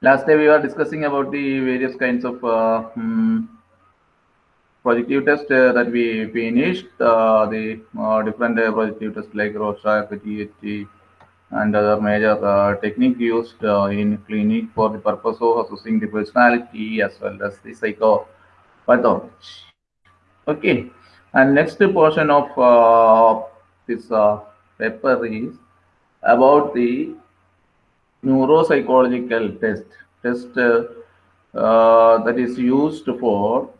Last day we were discussing about the various kinds of uh, hmm, projective test uh, that we finished. Uh, the uh, different uh, projective tests like Rorschach, THT, and other major uh, technique used uh, in clinic for the purpose of assessing the personality as well as the psychopathology. Okay, and next portion of this paper is about the neuropsychological test, test uh, uh, that is used for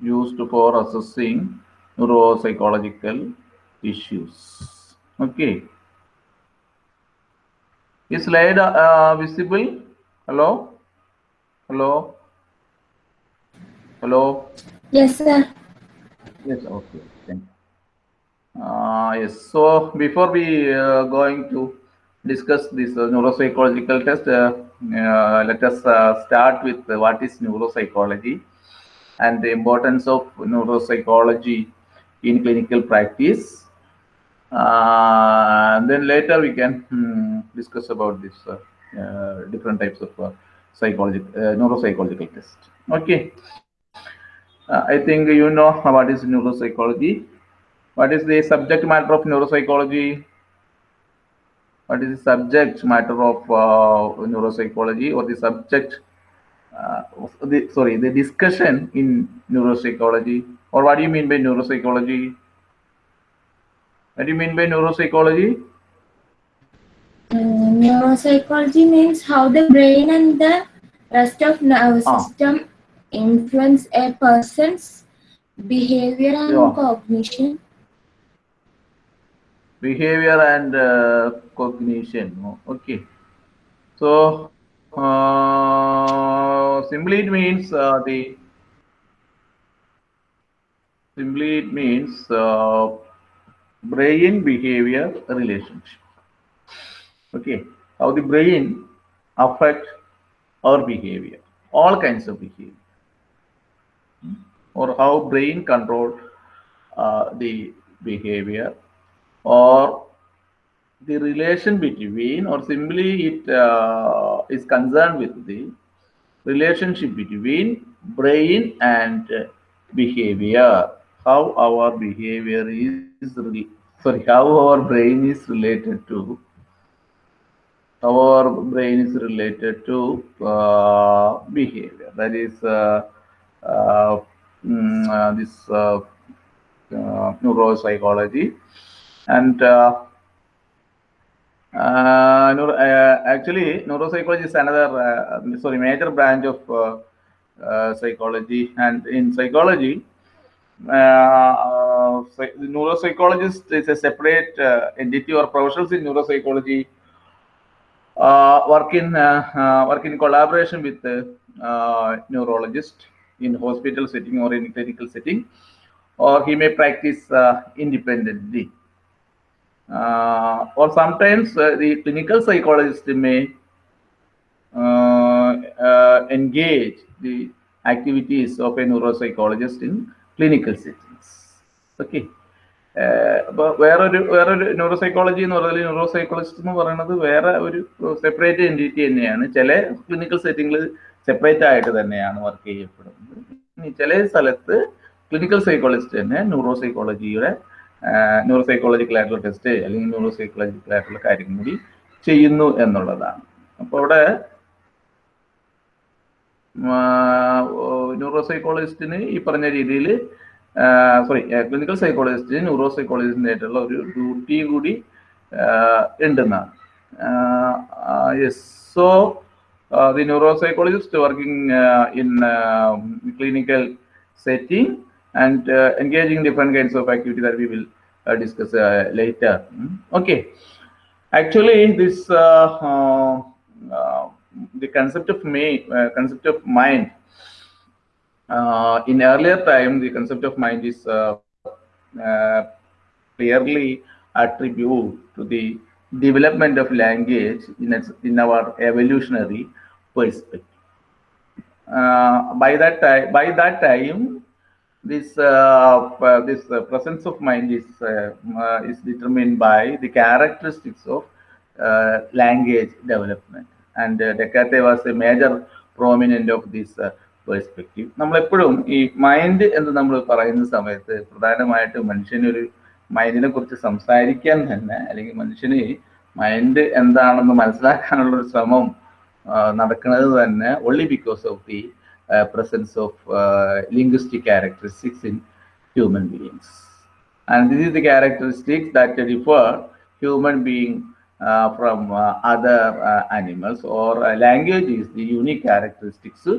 used for assessing neuropsychological issues. Okay. Is slide uh, visible? Hello? Hello? Hello? Yes, sir. Yes, okay. Thank you. Uh, yes, so before we uh, going to discuss this uh, neuropsychological test, uh, uh, let us start with what is neuropsychology and the importance of neuropsychology in clinical practice. Uh, and then later we can hmm, discuss about this uh, uh, different types of psychology, uh, neuropsychological test. Okay. I think you know what is neuropsychology. What is the subject matter of neuropsychology? What is the subject matter of uh, neuropsychology or the subject, uh, the, sorry, the discussion in neuropsychology? Or what do you mean by neuropsychology? What do you mean by neuropsychology? Uh, neuropsychology means how the brain and the rest of nervous Ah. system influence a person's behavior and Yeah. cognition. Behavior and uh, cognition. Oh, okay. So uh, simply it means uh, the simply it means uh, brain behavior relationship. Okay. How the brain affect our behavior. All kinds of behavior. Or how brain control uh, the behavior or the relation between or simply it uh, is concerned with the relationship between brain and uh, behavior. How our behavior is sorry how our brain is related to how our brain is related to uh, behavior. That is uh, uh, mm, uh, this neuropsychology and uh, uh, uh, actually neuropsychology is another sorry major branch of psychology. And in psychology neuropsychologist is a separate entity or professionals in neuropsychology uh, work in uh, uh, work in collaboration with the neurologist in hospital setting or in clinical setting or he may practice independently uh, or sometimes uh, the clinical psychologist may uh, uh, engage the activities of a neuropsychologist in clinical settings. Okay. അപ്പോൾ വേറൊരു വേറൊരു ന്യൂറോസൈക്കോളജി എന്ന് പറഞ്ഞാൽ ന്യൂറോസൈക്കോളജിസ്റ്റ് എന്ന് പറയുന്നത് വേറെ ഒരു separate entity തന്നെയാണ് ചില ക്ലിനിക്കൽ സെറ്റിങ്ങിൽ സെപ്പറേറ്റ് ആയിട്ട് തന്നെയാണ് വർക്ക് ചെയ്യപ്പെടുന്നത് ഇനി ചില സ്ഥലത്ത് ക്ലിനിക്കൽ സൈക്കോളജിസ്റ്റ് തന്നെ ന്യൂറോസൈക്കോളജിയുടെ ന്യൂറോസൈക്കോളജിക്കൽ ആയിട്ടുള്ള ടെസ്റ്റ് അല്ലെങ്കിൽ ന്യൂറോസൈക്കോളജിക്കൽ ആയിട്ടുള്ള കാര്യം കൂടി ചെയ്യുന്നു എന്നുള്ളതാണ്. അപ്പോൾ അവിടെ ന്യൂറോസൈക്കോളജിസ്റ്റിന് ഈ പറഞ്ഞ രീതിയിൽ സോറി ക്ലിനിക്കൽ സൈക്കോളജിസ്റ്റിന് ന്യൂറോസൈക്കോളജിസ്റ്റിന്റെ ആയിട്ടുള്ള ഒരു ഡ്യൂട്ടി കൂടി ഉണ്ടെന്നാണ്. Yes so the neuropsychologist working in clinical setting and uh, engaging different kinds of activity that we will uh, discuss uh, later. Mm, Okay. Actually, this the concept of uh, concept of mind. In earlier time, the concept of mind is clearly attributed to the development of language in its, in our evolutionary perspective uh, by that time by that time this uh, uh, this uh, presence of mind is uh, uh, is determined by the characteristics of language development. And and was a major prominent of this perspective നമ്മളെപ്പോഴും ഈ mind എന്ന് നമ്മൾ പറയുന്ന സമയത്ത് പ്രധാനമായിട്ട് മനുഷ്യനൊരു മൈൻഡിനെ കുറിച്ച് സംസാരിക്കാൻ തന്നെ അല്ലെങ്കിൽ മനുഷ്യന് മൈൻഡ് എന്താണെന്ന് മനസ്സിലാക്കാനുള്ള ഒരു ശ്രമം നടക്കുന്നത് തന്നെ only because of the presence of linguistic characteristics in human beings and this is the characteristics that uh, human uh, from other uh, animals language is the unique characteristics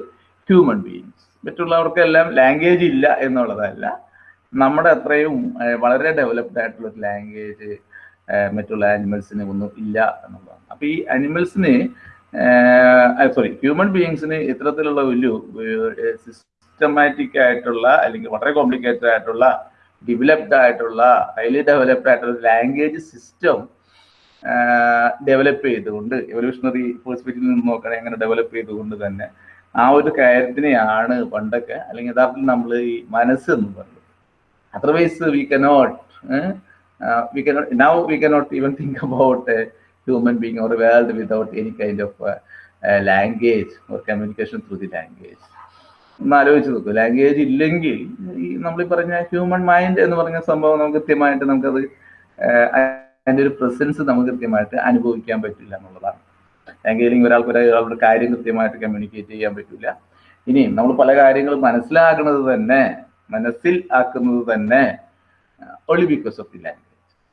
human beings മറ്റുള്ളവർക്കെല്ലാം language ഇല്ല എന്നുള്ളതല്ല. നമ്മുടെ അത്രയും വളരെ developed ആയിട്ടുള്ള language മറ്റുള്ള ആനിമൽസിന് ഒന്നും ഇല്ല എന്നുള്ളതാണ്. അപ്പൊ ഈ അനിമൽസിന് സോറി ഹ്യൂമൻ ബീയിങ്സിന് ഇത്തരത്തിലുള്ള വലിയ സിസ്റ്റമാറ്റിക് ആയിട്ടുള്ള അല്ലെങ്കിൽ വളരെ കോംപ്ലിക്കേറ്റഡ് ആയിട്ടുള്ള ഡെവലപ്ഡ് ആയിട്ടുള്ള ഹൈലി ഡെവലപ്ഡ് ആയിട്ടുള്ള ലാംഗ്വേജ് സിസ്റ്റം ഡെവലപ്പ് ചെയ്തുകൊണ്ട് എവല്യൂഷണറി പെർസ്പെക്റ്റീവിൽ നിന്ന് നോക്കണേ അങ്ങനെ ഡെവലപ്പ് ചെയ്തുകൊണ്ട് തന്നെ ആ ഒരു കാര്യത്തിനെയാണ് പണ്ടൊക്കെ അല്ലെങ്കിൽ യഥാർത്ഥത്തിൽ നമ്മൾ ഈ മനസ്സ് എന്ന് പറയുന്നത്. Otherwise we cannot we cannot now we cannot even think about human being or world without any kind of language or communication through the language ഒന്ന് ആലോചിച്ച് നോക്കൂ. ലാംഗ്വേജ് ഇല്ലെങ്കിൽ ഈ നമ്മൾ പറഞ്ഞ ഹ്യൂമൻ മൈൻഡ് എന്ന് പറഞ്ഞ സംഭവം നമുക്ക് കൃത്യമായിട്ട് നമുക്കത് അതിന്റെ ഒരു പ്രസൻസ് നമുക്ക് കൃത്യമായിട്ട് അനുഭവിക്കാൻ പറ്റില്ല എന്നുള്ളതാണ്. ലാംഗ്വേജിൽ ഒരാൾക്ക് ഒരാളുടെ കാര്യം കൃത്യമായിട്ട് കമ്മ്യൂണിക്കേറ്റ് ചെയ്യാൻ പറ്റില്ല ഇനിയും നമ്മൾ പല കാര്യങ്ങളും മനസ്സിലാക്കുന്നത് തന്നെ മനസ്സിൽ ആക്കുന്നത് തന്നെ only because of the language.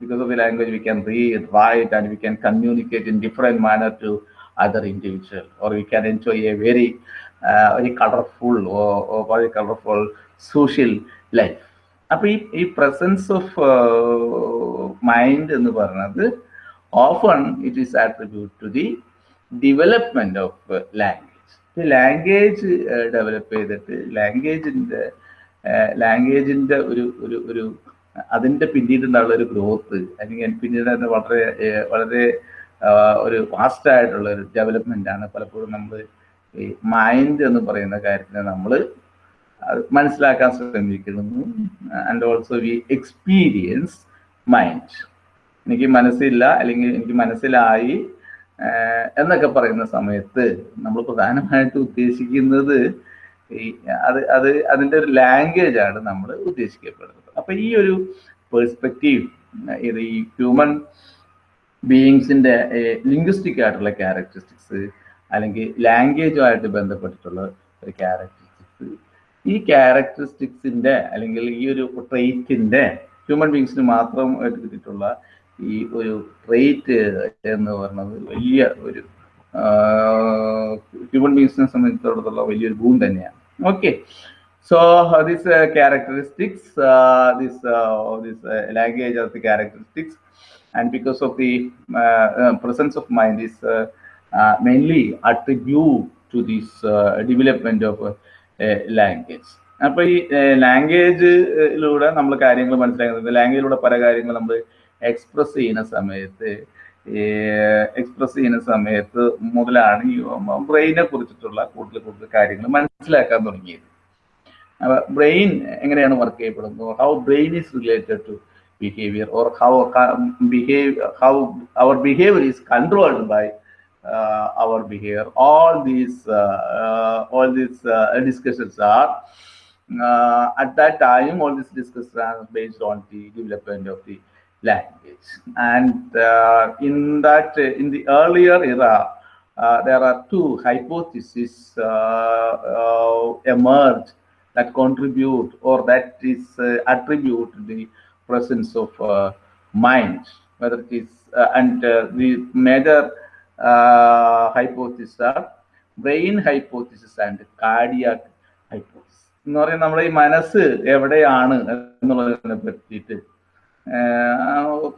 Because of the language, we can read, write, and we can communicate in different manner to other individual, or we can enjoy a very, uh, very colorful or, or very colorful social life. അപ്പൊ ഈ ഈ presence of mind എന്ന് പറയുന്നത് often it is attribute to the development of language language develop ചെയ്തിട്ട് ലാംഗ്വേജിന്റെ ലാംഗ്വേജിന്റെ ഒരു ഒരു ഒരു അതിന്റെ പിന്നീടുണ്ടായുള്ള ഒരു ഗ്രോത്ത് അല്ലെങ്കിൽ പിന്നീട് തന്നെ വളരെ വളരെ ഒരു ഫാസ്റ്റ് ആയിട്ടുള്ള ഒരു ഡെവലപ്മെന്റ് ആണ് പലപ്പോഴും നമ്മൾ ഈ മൈൻഡ് എന്ന് പറയുന്ന കാര്യത്തിനെ നമ്മൾ മനസ്സിലാക്കാൻ ശ്രമിക്കുന്നു and also we experience mind എനിക്ക് മനസ്സില്ല അല്ലെങ്കിൽ എനിക്ക് മനസ്സിലായി എന്നൊക്കെ പറയുന്ന സമയത്ത് നമ്മൾ പ്രധാനമായിട്ട് ഉദ്ദേശിക്കുന്നത് ഈ അത് അത് അതിന്റെ ഒരു ലാംഗ്വേജ് ആണ് നമ്മൾ ഉദ്ദേശിക്കപ്പെടുന്നത്. അപ്പൊ ഈ ഒരു പെർസ്പെക്റ്റീവ് ഇത് ഈ ഹ്യൂമൻ ബീയിങ്സിന്റെ ലിംഗ്വിസ്റ്റിക് ആയിട്ടുള്ള ക്യാരക്ടറിസ്റ്റിക്സ് അല്ലെങ്കിൽ ലാംഗ്വേജുമായിട്ട് ബന്ധപ്പെട്ടിട്ടുള്ള ഒരു ക്യാരക്ടറിസ്റ്റിക്സ് ഈ ക്യാരക്ടറിസ്റ്റിക്സിന്റെ അല്ലെങ്കിൽ ഈ ഒരു ട്രെയ്റ്റിന്റെ ഹ്യൂമൻ ബീങ്സിന് മാത്രം കിട്ടിയിട്ടുള്ള ഈ ഒരു ട്രെയ്റ്റ് എന്ന് പറയുന്നത് വലിയ ഒരു ഹ്യൂമൻ ബീങ്സിനെ സംബന്ധിച്ചിടത്തോളം വലിയൊരു ഭൂമി തന്നെയാണ്. Okay So uh, these uh, characteristics, uh, this this language of the characteristics, and because of the presence of mind is mainly attribute to this development of language. അപ്പൊ ഈ ലാംഗ്വേജിലൂടെ നമ്മൾ കാര്യങ്ങൾ മനസ്സിലാക്കുന്നത് ലാംഗ്വേജിലൂടെ പല കാര്യങ്ങൾ നമ്മൾ എക്സ്പ്രസ് ചെയ്യുന്ന സമയത്ത് എക്സ്പ്രസ് ചെയ്യുന്ന സമയത്ത് മുതലാണ് ഈ ബ്രെയിനെ കുറിച്ചിട്ടുള്ള കൂടുതൽ കൂടുതൽ കാര്യങ്ങൾ മനസ്സിലാക്കാൻ തുടങ്ങിയത് ബ്രെയിൻ എങ്ങനെയാണ് വർക്ക് ചെയ്യപ്പെടുന്നത് how brain is related to behaviour or how behave how our behaviour is controlled by our behavior all these uh, all these uh, discussions are uh, at that time all these discussions are based on the development of the language and in that in the earlier era there are two hypotheses emerged that contribute or that is uh, attribute the presence of uh, mind whether it is uh, and the major hypothesis are brain hypothesis and cardiac hypothesis. എന്ന് പറയുന്നത് നമ്മുടെ ഈ മനസ്സ് എവിടെയാണ് എന്നുള്ളതിനെ പറ്റിയിട്ട്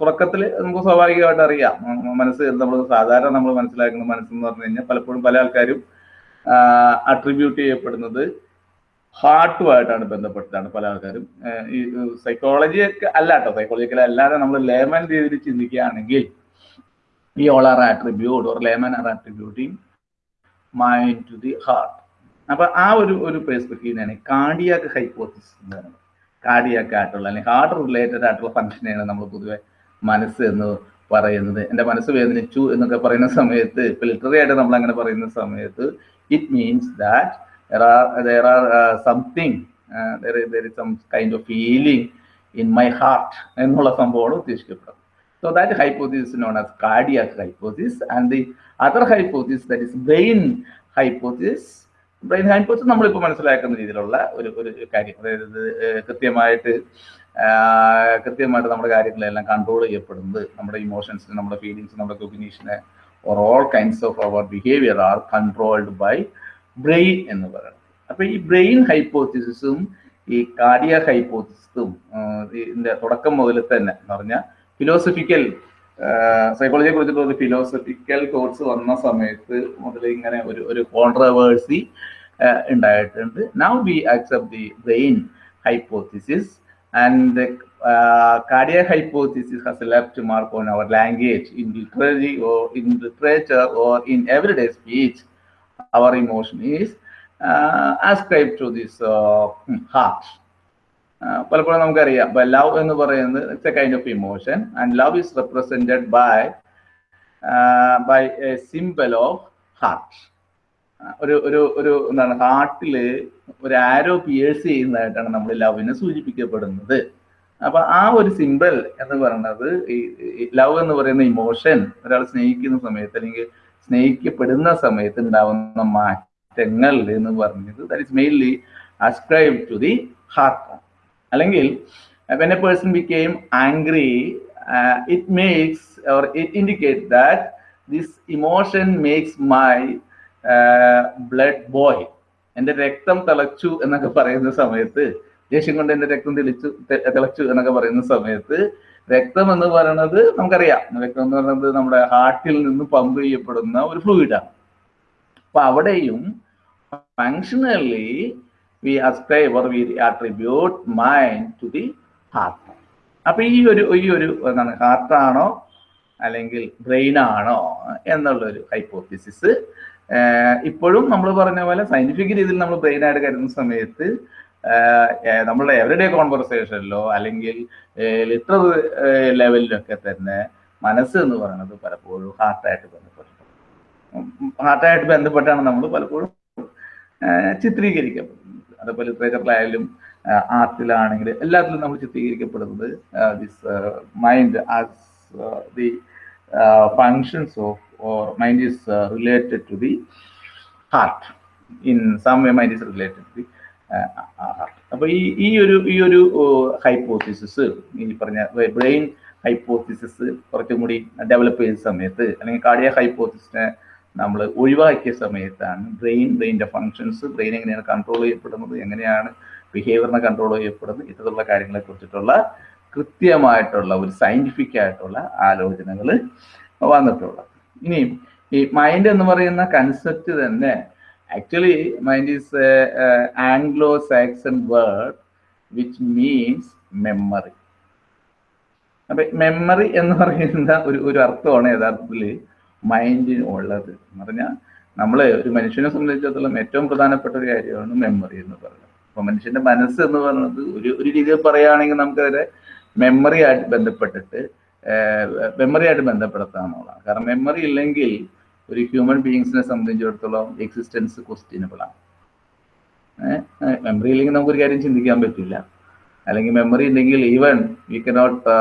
തുടക്കത്തിൽ നമുക്ക് സ്വാഭാവികമായിട്ട് അറിയാം. മനസ്സ് നമ്മൾ സാധാരണ നമ്മൾ മനസ്സിലാക്കുന്ന മനസ്സെന്ന് പറഞ്ഞു കഴിഞ്ഞാൽ പലപ്പോഴും പല ആൾക്കാരും അട്രിബ്യൂട്ട് ചെയ്യപ്പെടുന്നത് ഹാർട്ടുമായിട്ടാണ് ബന്ധപ്പെട്ടിട്ടാണ് പല ആൾക്കാരും ഈ സൈക്കോളജി അല്ല കേട്ടോ സൈക്കോളജിക്കൽ അല്ലാതെ നമ്മൾ ലേമൻ രീതിയിൽ ചിന്തിക്കുകയാണെങ്കിൽ ഈ all are attribute or layman are attributing mind to the heart അപ്പൊ ആ ഒരു ഒരു പെർസ്പെക്റ്റീവിനാണ് കാർഡിയാക്ക് ഹൈപ്പോത്തിസ് എന്ന് പറയുന്നത്. കാർഡിയാക്ക് ആയിട്ടുള്ള അല്ലെങ്കിൽ ഹാർട്ട് റിലേറ്റഡ് ആയിട്ടുള്ള ഫംഗ്ഷനെയാണ് നമ്മൾ പൊതുവെ മനസ്സ് എന്ന് പറയുന്നത്. എന്റെ മനസ്സ് വേദനിച്ചു എന്നൊക്കെ പറയുന്ന സമയത്ത് ഇപ്പൊ ലിറ്ററി ആയിട്ട് നമ്മൾ അങ്ങനെ പറയുന്ന സമയത്ത് it means that there are there are uh, something uh, there is there is some kind of feeling in my heart എന്നുള്ള സംഭവമാണ് ഉദ്ദേശിക്കപ്പെടുന്നത്. So that hypothesis is known as cardiac hypothesis and the other hypothesis that is brain hypothesis. Brain hypothesis നമ്മളിപ്പോൾ മനസ്സിലാക്കുന്ന രീതിയിലുള്ള ഒരു ഒരു കാര്യം. അതായത് കൃത്യമായിട്ട് കൃത്യമായിട്ട് നമ്മുടെ കാര്യങ്ങളെല്ലാം കൺട്രോൾ ചെയ്യപ്പെടുന്നത് നമ്മുടെ ഇമോഷൻസിന് നമ്മുടെ ഫീലിങ്സ് നമ്മുടെ കോഗ്നീഷനെ or all kinds of our behaviour are controlled by brain എന്ന് പറയുന്നത് അപ്പൊ ഈ ബ്രെയിൻ ഹൈപ്പോത്തിസിസും ഈ കാർഡിയ ഹൈപ്പോത്തിസിസും ഇതിന്റെ തുടക്കം മുതൽ തന്നെ എന്ന് പറഞ്ഞാൽ ഫിലോസഫിക്കൽ സൈക്കോളജിയെ കുറിച്ചിട്ടുള്ള ഒരു ഫിലോസഫിക്കൽ കോഴ്സ് വന്ന സമയത്ത് മുതൽ ഇങ്ങനെ ഒരു ഒരു കോൺട്രവേഴ്സി ഉണ്ടായിട്ടുണ്ട്. Now we accept the brain hypothesis and cardiac hypothesis has left mark on our language in literary or in literature or in everyday speech. Our emotion is uh, ascribed to this uh, heart. Uh, പലപ്പോഴും നമുക്കറിയാം ഇപ്പൊ love എന്ന് പറയുന്നത് it's a kind of emotion and love is represented by by a symbol of heart ഒരു ഒരു ഒരു എന്താണ് ഹാർട്ടിൽ ഒരു ആരോ പിയേഴ്സ് ചെയ്യുന്നതായിട്ടാണ് നമ്മൾ ലവിനെ സൂചിപ്പിക്കപ്പെടുന്നത് അപ്പൊ ആ ഒരു സിമ്പിൾ എന്ന് പറയുന്നത് ഈ ലവ് എന്ന് പറയുന്ന ഇമോഷൻ ഒരാൾ സ്നേഹിക്കുന്ന സമയത്ത് അല്ലെങ്കിൽ സ്നേഹിക്കപ്പെടുന്ന സമയത്ത് ഉണ്ടാവുന്ന മാറ്റങ്ങൾ എന്ന് പറഞ്ഞത് that is mainly ascribe to the heart അല്ലെങ്കിൽ when a person became angry it makes or it indicate that this emotion makes my blood boil എന്റെ രക്തം തിളച്ചു എന്നൊക്കെ പറയുന്ന സമയത്ത് ദേഷ്യം കൊണ്ട് എന്റെ രക്തം തെളിച്ചു തിളച്ചു എന്നൊക്കെ പറയുന്ന സമയത്ത് രക്തം എന്ന് പറയുന്നത് നമുക്കറിയാം. രക്തം എന്ന് പറയുന്നത് നമ്മുടെ ഹാർട്ടിൽ നിന്ന് പമ്പ് ചെയ്യപ്പെടുന്ന ഒരു ഫ്ലൂയിഡാണ് അപ്പൊ അവിടെയും functionally we ascribe or we attribute mind to the heart അപ്പൊ ഈ ഒരു ഈ ഒരു എന്താണ് ഹാർട്ടാണോ അല്ലെങ്കിൽ ബ്രെയിൻ ആണോ എന്നുള്ളൊരു ഹൈപ്പോത്തിസിസ് ഇപ്പോഴും നമ്മൾ പറഞ്ഞ പോലെ സയന്റിഫിക് രീതിയിൽ നമ്മൾ ബ്രെയിൻ ആയിട്ട് കരുതുന്ന സമയത്ത് നമ്മളുടെ എവറിഡേ കോൺവെർസേഷനിലോ അല്ലെങ്കിൽ ലിറ്റർ ലെവലിലൊക്കെ തന്നെ മനസ്സ് എന്ന് പറയുന്നത് പലപ്പോഴും ഹാർട്ടായിട്ട് ബന്ധപ്പെട്ടിട്ടുണ്ട്. ഹാർട്ടായിട്ട് ബന്ധപ്പെട്ടാണ് നമ്മൾ പലപ്പോഴും ചിത്രീകരിക്കപ്പെടുന്നത്. അതേപോലെ ലിറ്ററേച്ചറിലായാലും ആർട്ടിലാണെങ്കിൽ എല്ലാത്തിലും നമ്മൾ ചിത്രീകരിക്കപ്പെടുന്നത് this mind as the functions of or mind is related to the heart in some way mind is related to the heart അപ്പൊ ഈ ഈ ഒരു ഈ ഒരു ഹൈപ്പോത്തിസിസ് ഈ പറഞ്ഞ ബ്രെയിൻ ഹൈപ്പോത്തിസിസ് കുറച്ചും കൂടി ഡെവലപ്പ് ചെയ്ത സമയത്ത് അല്ലെങ്കിൽ കാർഡിയ ഹൈപ്പോത്തിസിനെ നമ്മൾ ഒഴിവാക്കിയ സമയത്താണ് ബ്രെയിൻ ബ്രെയിന്റെ ഫങ്ഷൻസ് ബ്രെയിൻ എങ്ങനെയാണ് കൺട്രോൾ ചെയ്യപ്പെടുന്നത് എങ്ങനെയാണ് ബിഹേവിയറിനെ കൺട്രോൾ ചെയ്യപ്പെടുന്നത് ഇത്തരത്തിലുള്ള കാര്യങ്ങളെ കുറിച്ചിട്ടുള്ള കൃത്യമായിട്ടുള്ള ഒരു സയന്റിഫിക് ആയിട്ടുള്ള ആലോചനകൾ വന്നിട്ടുള്ളത്. ഇനി ഈ മൈൻഡ് എന്ന് പറയുന്ന കൺസെപ്റ്റ് തന്നെ actually mind is Anglo-Saxon word which means memory. അപ്പൊ മെമ്മറി എന്ന് പറയുന്ന ഒരു ഒരു അർത്ഥമാണ് യഥാർത്ഥത്തിൽ മൈൻഡിന് ഉള്ളത് എന്ന് പറഞ്ഞാൽ നമ്മൾ ഒരു മനുഷ്യനെ സംബന്ധിച്ചിടത്തോളം ഏറ്റവും പ്രധാനപ്പെട്ട ഒരു കാര്യമാണ് മെമ്മറി എന്ന് പറയുന്നത്. അപ്പൊ മനുഷ്യന്റെ മനസ്സ് എന്ന് പറയുന്നത് ഒരു ഒരു രീതിയിൽ പറയുകയാണെങ്കിൽ നമുക്കതിനെ മെമ്മറി ആയിട്ട് ബന്ധപ്പെട്ടിട്ട് മെമ്മറി ആയിട്ട് ബന്ധപ്പെടുത്താന്നുള്ളതാണ് കാരണം മെമ്മറി ഇല്ലെങ്കിൽ ഒരു ഹ്യൂമൻ ബീയിങ്സിനെ സംബന്ധിച്ചിടത്തോളം എക്സിസ്റ്റൻസ് ക്വസ്റ്റ്യനബിൾ ആണ്. മെമ്മറി ഇല്ലെങ്കിൽ നമുക്കൊരു കാര്യം ചിന്തിക്കാൻ പറ്റില്ല. അല്ലെങ്കിൽ മെമ്മറി ഉണ്ടെങ്കിൽ even we cannot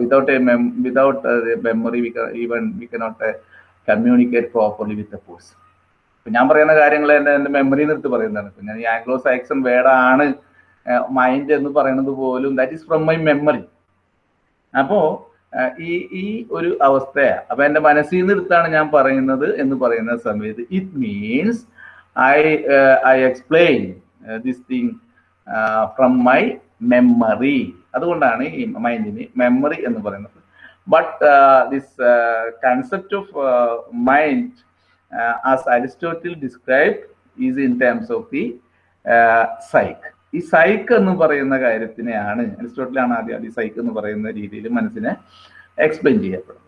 without a without memory even we cannot communicate properly with a person ഇപ്പം ഞാൻ പറയുന്ന കാര്യങ്ങൾ എന്റെ എന്റെ മെമ്മറി നിർത്തി പറയുന്നതാണ്. ഇപ്പം ഞാൻ ആംഗ്ലോ സാക്സൺ വേർഡാണ് മൈൻഡ് എന്ന് പറയുന്നത് പോലും that is from my memory അപ്പോ ഈ ഈ ഒരു അവസ്ഥയാണ് അപ്പൊ എന്റെ മനസ്സിൽ നിന്ന് എടുത്താണ് ഞാൻ പറയുന്നത് എന്ന് പറയുന്ന സമയത്ത് it means I I explain this thing from my memory അതുകൊണ്ടാണ് ഈ മൈൻഡിന് മെമ്മറി എന്ന് പറയുന്നത്. But this concept of mind as Aristotle describe is in terms of the psyche ഈ സൈക്ക് എന്ന് പറയുന്ന കാര്യത്തിനെയാണ് അരിസ്റ്റോട്ടിലാണ് ആദ്യം ആദ്യം സൈക്ക് എന്ന് പറയുന്ന രീതിയിൽ മനസ്സിനെ എക്സ്പ്ലെയിൻ ചെയ്യപ്പെടും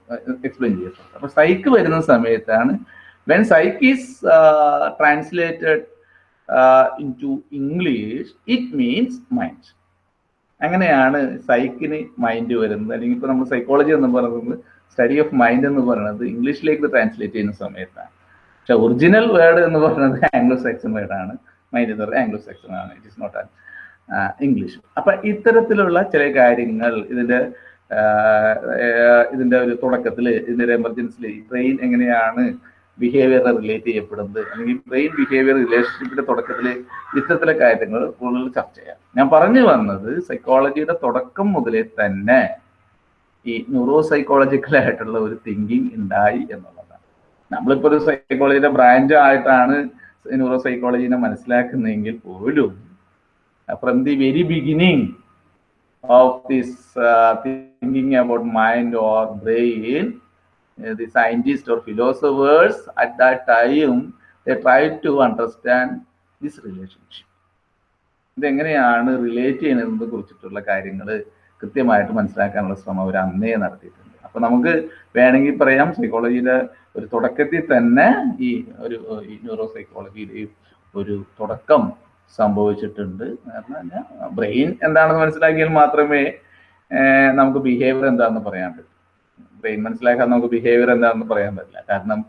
എക്സ്പ്ലെയിൻ ചെയ്യപ്പെടും അപ്പൊ സൈക്ക് വരുന്ന സമയത്താണ് when psyche is translated into English it means mind അങ്ങനെയാണ് സൈക്കിന് മൈൻഡ് വരുന്നത്. അല്ലെങ്കിൽ ഇപ്പൊ നമ്മൾ സൈക്കോളജി എന്ന് പറയുന്നത് സ്റ്റഡി ഓഫ് മൈൻഡ് എന്ന് പറയുന്നത് ഇംഗ്ലീഷിലേക്ക് ട്രാൻസ്ലേറ്റ് ചെയ്യുന്ന സമയത്താണ്. പക്ഷെ ഒറിജിനൽ വേർഡ് എന്ന് പറയുന്നത് ആംഗ്ലോ സാക്സൺ വേർഡാണ് മൈൻഡ് എന്ന് പറയുന്നത് ആംഗ്ലോ സെക്ഷൻ ആണ് it is not an English അപ്പൊ ഇത്തരത്തിലുള്ള ചില കാര്യങ്ങൾ ഇതിന്റെ ഇതിന്റെ ഒരു തുടക്കത്തിൽ ഇതിന്റെ ഒരു എമർജൻസിയിൽ ബ്രെയിൻ എങ്ങനെയാണ് ബിഹേവിയർ റിലേറ്റ് ചെയ്യപ്പെടുന്നത്? അല്ലെങ്കിൽ ബ്രെയിൻ ബിഹേവിയർ റിലേഷൻഷിപ്പിന്റെ തുടക്കത്തിൽ ഇത്തരത്തിലെ കാര്യങ്ങൾ കൂടുതൽ ചർച്ച ചെയ്യാം. ഞാൻ പറഞ്ഞു വന്നത് സൈക്കോളജിയുടെ തുടക്കം മുതലേ തന്നെ ഈ ന്യൂറോ സൈക്കോളജിക്കൽ ആയിട്ടുള്ള ഒരു തിങ്കിങ് ഉണ്ടായി എന്നുള്ളതാണ്. നമ്മളിപ്പോ ഒരു സൈക്കോളജിയുടെ ബ്രാഞ്ച് ആയിട്ടാണ് ന്യൂറോ സൈക്കോളജിനെ മനസ്സിലാക്കുന്നെങ്കിൽ പോലും from the very beginning of this thinking about mind or brain the scientists or philosophers at that time they tried to understand this relationship. ഇതെങ്ങനെയാണ് റിലേറ്റ് ചെയ്യുന്നതിനെ കുറിച്ചിട്ടുള്ള കാര്യങ്ങൾ കൃത്യമായിട്ട് മനസ്സിലാക്കാനുള്ള ശ്രമം അവർ അന്നേ നടത്തിയിട്ടുണ്ട്. അപ്പൊ നമുക്ക് വേണമെങ്കിൽ പറയാം സൈക്കോളജിയുടെ ഒരു തുടക്കത്തിൽ തന്നെ ഈ ഒരു ഈ ന്യൂറോ സൈക്കോളജിയിൽ ഒരു തുടക്കം സംഭവിച്ചിട്ടുണ്ട്. കാരണം ബ്രെയിൻ എന്താണെന്ന് മനസ്സിലാക്കിയാൽ മാത്രമേ നമുക്ക് ബിഹേവിയർ എന്താണെന്ന് പറയാൻ പറ്റൂ. ബ്രെയിൻ മനസ്സിലാക്കാൻ നമുക്ക് ബിഹേവിയർ എന്താണെന്ന് പറയാൻ പറ്റില്ല. കാരണം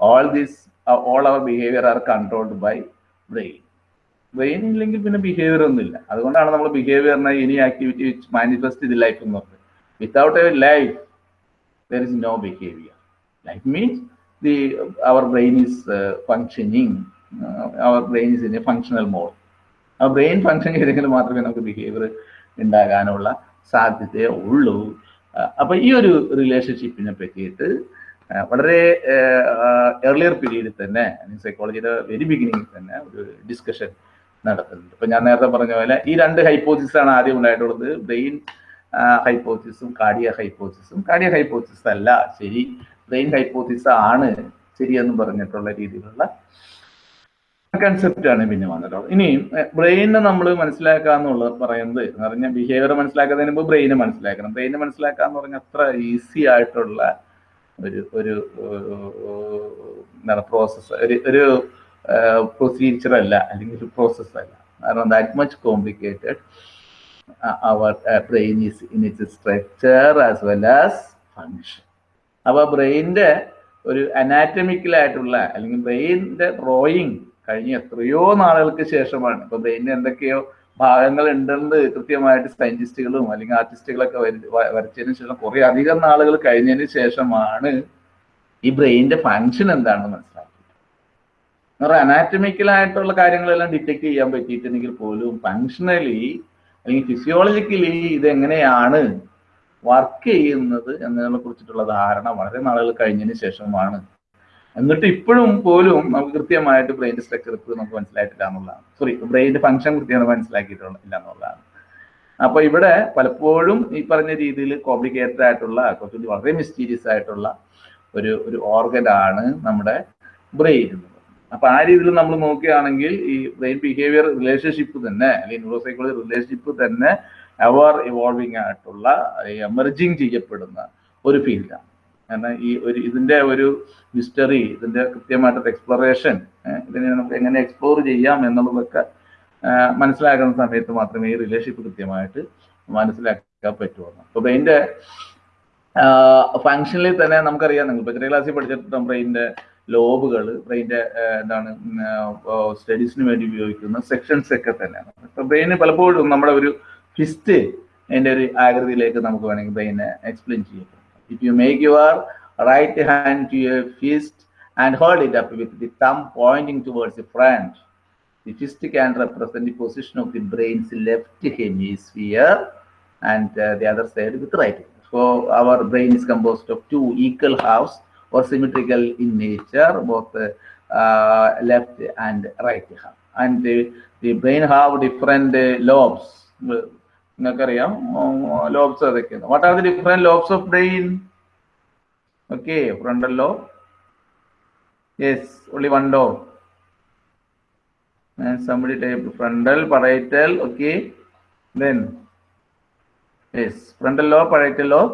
all these all our behaviour are controlled by brain brain ഇല്ലെങ്കിൽ പിന്നെ ബിഹേവിയർ ഒന്നുമില്ല. അതുകൊണ്ടാണ് നമ്മൾ ബിഹേവിയറിനെ ഇനി ആക്ടിവിറ്റി മാനിഫെസ്റ്റ് ചെയ്ത് ലൈഫ് എന്ന് പറഞ്ഞത്. Without a life there is no behaviour life means the our brain is functioning our brain is in a functional mode. ആ ബ്രെയിൻ ഫങ്ഷൻ ചെയ്തെങ്കിൽ മാത്രമേ നമുക്ക് ബിഹേവിയർ ഉണ്ടാകാനുള്ള സാധ്യതയേ ഉള്ളൂ. അപ്പൊ ഈ ഒരു റിലേഷൻഷിപ്പിനെ പറ്റിയിട്ട് വളരെ ഏർലിയർ പീരീഡിൽ തന്നെ സൈക്കോളജിയുടെ വെരി ബിഗിനിങ്ങിൽ തന്നെ ഒരു ഡിസ്കഷൻ നടത്തുന്നുണ്ട്. ഇപ്പൊ ഞാൻ നേരത്തെ പറഞ്ഞ പോലെ ഈ രണ്ട് ഹൈപ്പോസിസാണ് ആദ്യം ഉണ്ടായിട്ടുള്ളത്. ബ്രെയിൻ ഹൈപ്പോസിസും കാർഡിയ ഹൈപ്പോസിസും കാർഡിയ ഹൈപ്പോസിസ് അല്ല ശരി ബ്രെയിൻ ഹൈപ്പോത്തിസ് ആണ് ശരിയെന്ന് പറഞ്ഞിട്ടുള്ള രീതിയിലുള്ള കൺസെപ്റ്റ് ആണ് പിന്നെ വന്നിട്ടുള്ളത് ഇനി ബ്രെയിനെ നമ്മൾ മനസ്സിലാക്കുക എന്നുള്ളത് പറയുന്നത് എന്ന് പറഞ്ഞാൽ ബിഹേവിയർ മനസ്സിലാക്കുന്നതിന് മുമ്പ് ബ്രെയിനെ മനസ്സിലാക്കണം. ബ്രെയിനെ മനസ്സിലാക്കുക എന്ന് പറഞ്ഞാൽ അത്ര ഈസി ആയിട്ടുള്ള ഒരു ഒരു എന്താണ് പ്രോസസ്സ് ഒരു ഒരു പ്രൊസീജിയർ അല്ല അല്ലെങ്കിൽ ഒരു പ്രോസസ്സ് അല്ല. കാരണം that much complicated our brain is in its structure as well as function അപ്പോൾ ബ്രെയിനിന്റെ ഒരു അനാറ്റമിക്കലായിട്ടുള്ള അല്ലെങ്കിൽ ബ്രെയിനിന്റെ ഡ്രോയിങ് കഴിഞ്ഞ എത്രയോ നാളുകൾക്ക് ശേഷമാണ്. ഇപ്പൊ ബ്രെയിനിന് എന്തൊക്കെയോ ഭാഗങ്ങൾ ഉണ്ടെന്ന് കൃത്യമായിട്ട് സയന്റിസ്റ്റുകളും അല്ലെങ്കിൽ ആർട്ടിസ്റ്റുകളൊക്കെ വരച്ചതിന് ശേഷം കുറേ അധികം നാളുകൾ കഴിഞ്ഞതിന് ശേഷമാണ് ഈ ബ്രെയിനിന്റെ ഫങ്ഷൻ എന്താണെന്ന് മനസ്സിലാക്കിയത്. അനാറ്റമിക്കലായിട്ടുള്ള കാര്യങ്ങളെല്ലാം ഡിറ്റക്ട് ചെയ്യാൻ പറ്റിയിട്ടുണ്ടെങ്കിൽ പോലും ഫങ്ഷണലി അല്ലെങ്കിൽ ഫിസിയോളജിക്കലി ഇത് എങ്ങനെയാണ് വർക്ക് ചെയ്യുന്നത് എന്നതിനെ കുറിച്ചിട്ടുള്ള ധാരണ വളരെ നാളുകൾ കഴിഞ്ഞതിന് ശേഷമാണ്. എന്നിട്ട് ഇപ്പോഴും പോലും നമുക്ക് കൃത്യമായിട്ട് ബ്രെയിന്റെ സ്ട്രക്ചർ ഇപ്പോഴും നമുക്ക് മനസ്സിലായിട്ടില്ല എന്നുള്ളതാണ്. സോറി ബ്രെയിന്റെ ഫംഗ്ഷൻ കൃത്യമായി മനസ്സിലാക്കിയിട്ടില്ല എന്നുള്ളതാണ്. അപ്പൊ ഇവിടെ പലപ്പോഴും ഈ പറഞ്ഞ രീതിയിൽ കോംപ്ലിക്കേറ്റഡ് ആയിട്ടുള്ള കുറച്ചുകൂടി വളരെ മിസ്റ്റീരിയസ് ആയിട്ടുള്ള ഒരു ഒരു ഓർഗൻ ആണ് നമ്മുടെ ബ്രെയിൻ അപ്പൊ ആ രീതിയിൽ നമ്മൾ നോക്കുകയാണെങ്കിൽ ഈ ബ്രെയിൻ ബിഹേവിയർ റിലേഷൻഷിപ്പ് തന്നെ അല്ലെങ്കിൽ ന്യൂറോസൈക്കോളജി റിലേഷൻഷിപ്പ് തന്നെ എവർ ഇവോൾവിങ് ആയിട്ടുള്ള എമർജിങ് ചെയ്യപ്പെടുന്ന ഒരു ഫീൽഡാണ് കാരണം ഈ ഒരു ഇതിന്റെ ഒരു മിസ്റ്ററി ഇതിന്റെ കൃത്യമായിട്ടുള്ള എക്സ്പ്ലറേഷൻ ഇതിനെ നമുക്ക് എങ്ങനെ എക്സ്പ്ലോർ ചെയ്യാം എന്നുള്ളതൊക്കെ മനസ്സിലാക്കുന്ന സമയത്ത് മാത്രമേ ഈ റിലേഷൻഷിപ്പ് കൃത്യമായിട്ട് മനസ്സിലാക്കാൻ പറ്റുള്ളൂ. അപ്പൊ ബ്രെയിന്റെ ഫങ്ഷനിൽ തന്നെ നമുക്കറിയാം നിങ്ങൾ ഇപ്പൊ ചെറിയ ക്ലാസ്സിൽ പഠിച്ചിട്ടുണ്ട് ബ്രെയിന്റെ ലോബുകൾ ബ്രെയിന്റെ എന്താണ് സ്റ്റഡീസിന് വേണ്ടി ഉപയോഗിക്കുന്ന സെക്ഷൻസ് ഒക്കെ തന്നെയാണ്. ഇപ്പൊ ബ്രെയിന് പലപ്പോഴും നമ്മുടെ ഒരു ഫിസ്റ്റ് അതിന്റെ ഒരു ആകൃതിയിലേക്ക് നമുക്ക് വേണമെങ്കിൽ ബ്രെയിനെ എക്സ്പ്ലെയിൻ ചെയ്യും if you make your right hand to your fist and hold it up with the thumb pointing towards the front, the fist can represent the position of the brain's left hemisphere and uh, the other side with right. So our brain is composed of two equal halves or symmetrical in nature, both uh, uh, left and right half. And the, the brain have different uh, lobes. നിങ്ങൾക്കറിയാം lobes അതൊക്കെയാണ് what are the different lobes of brain okay frontal lobe yes only one lobe and somebody type frontal parietal okay then yes frontal lobe parietal lobe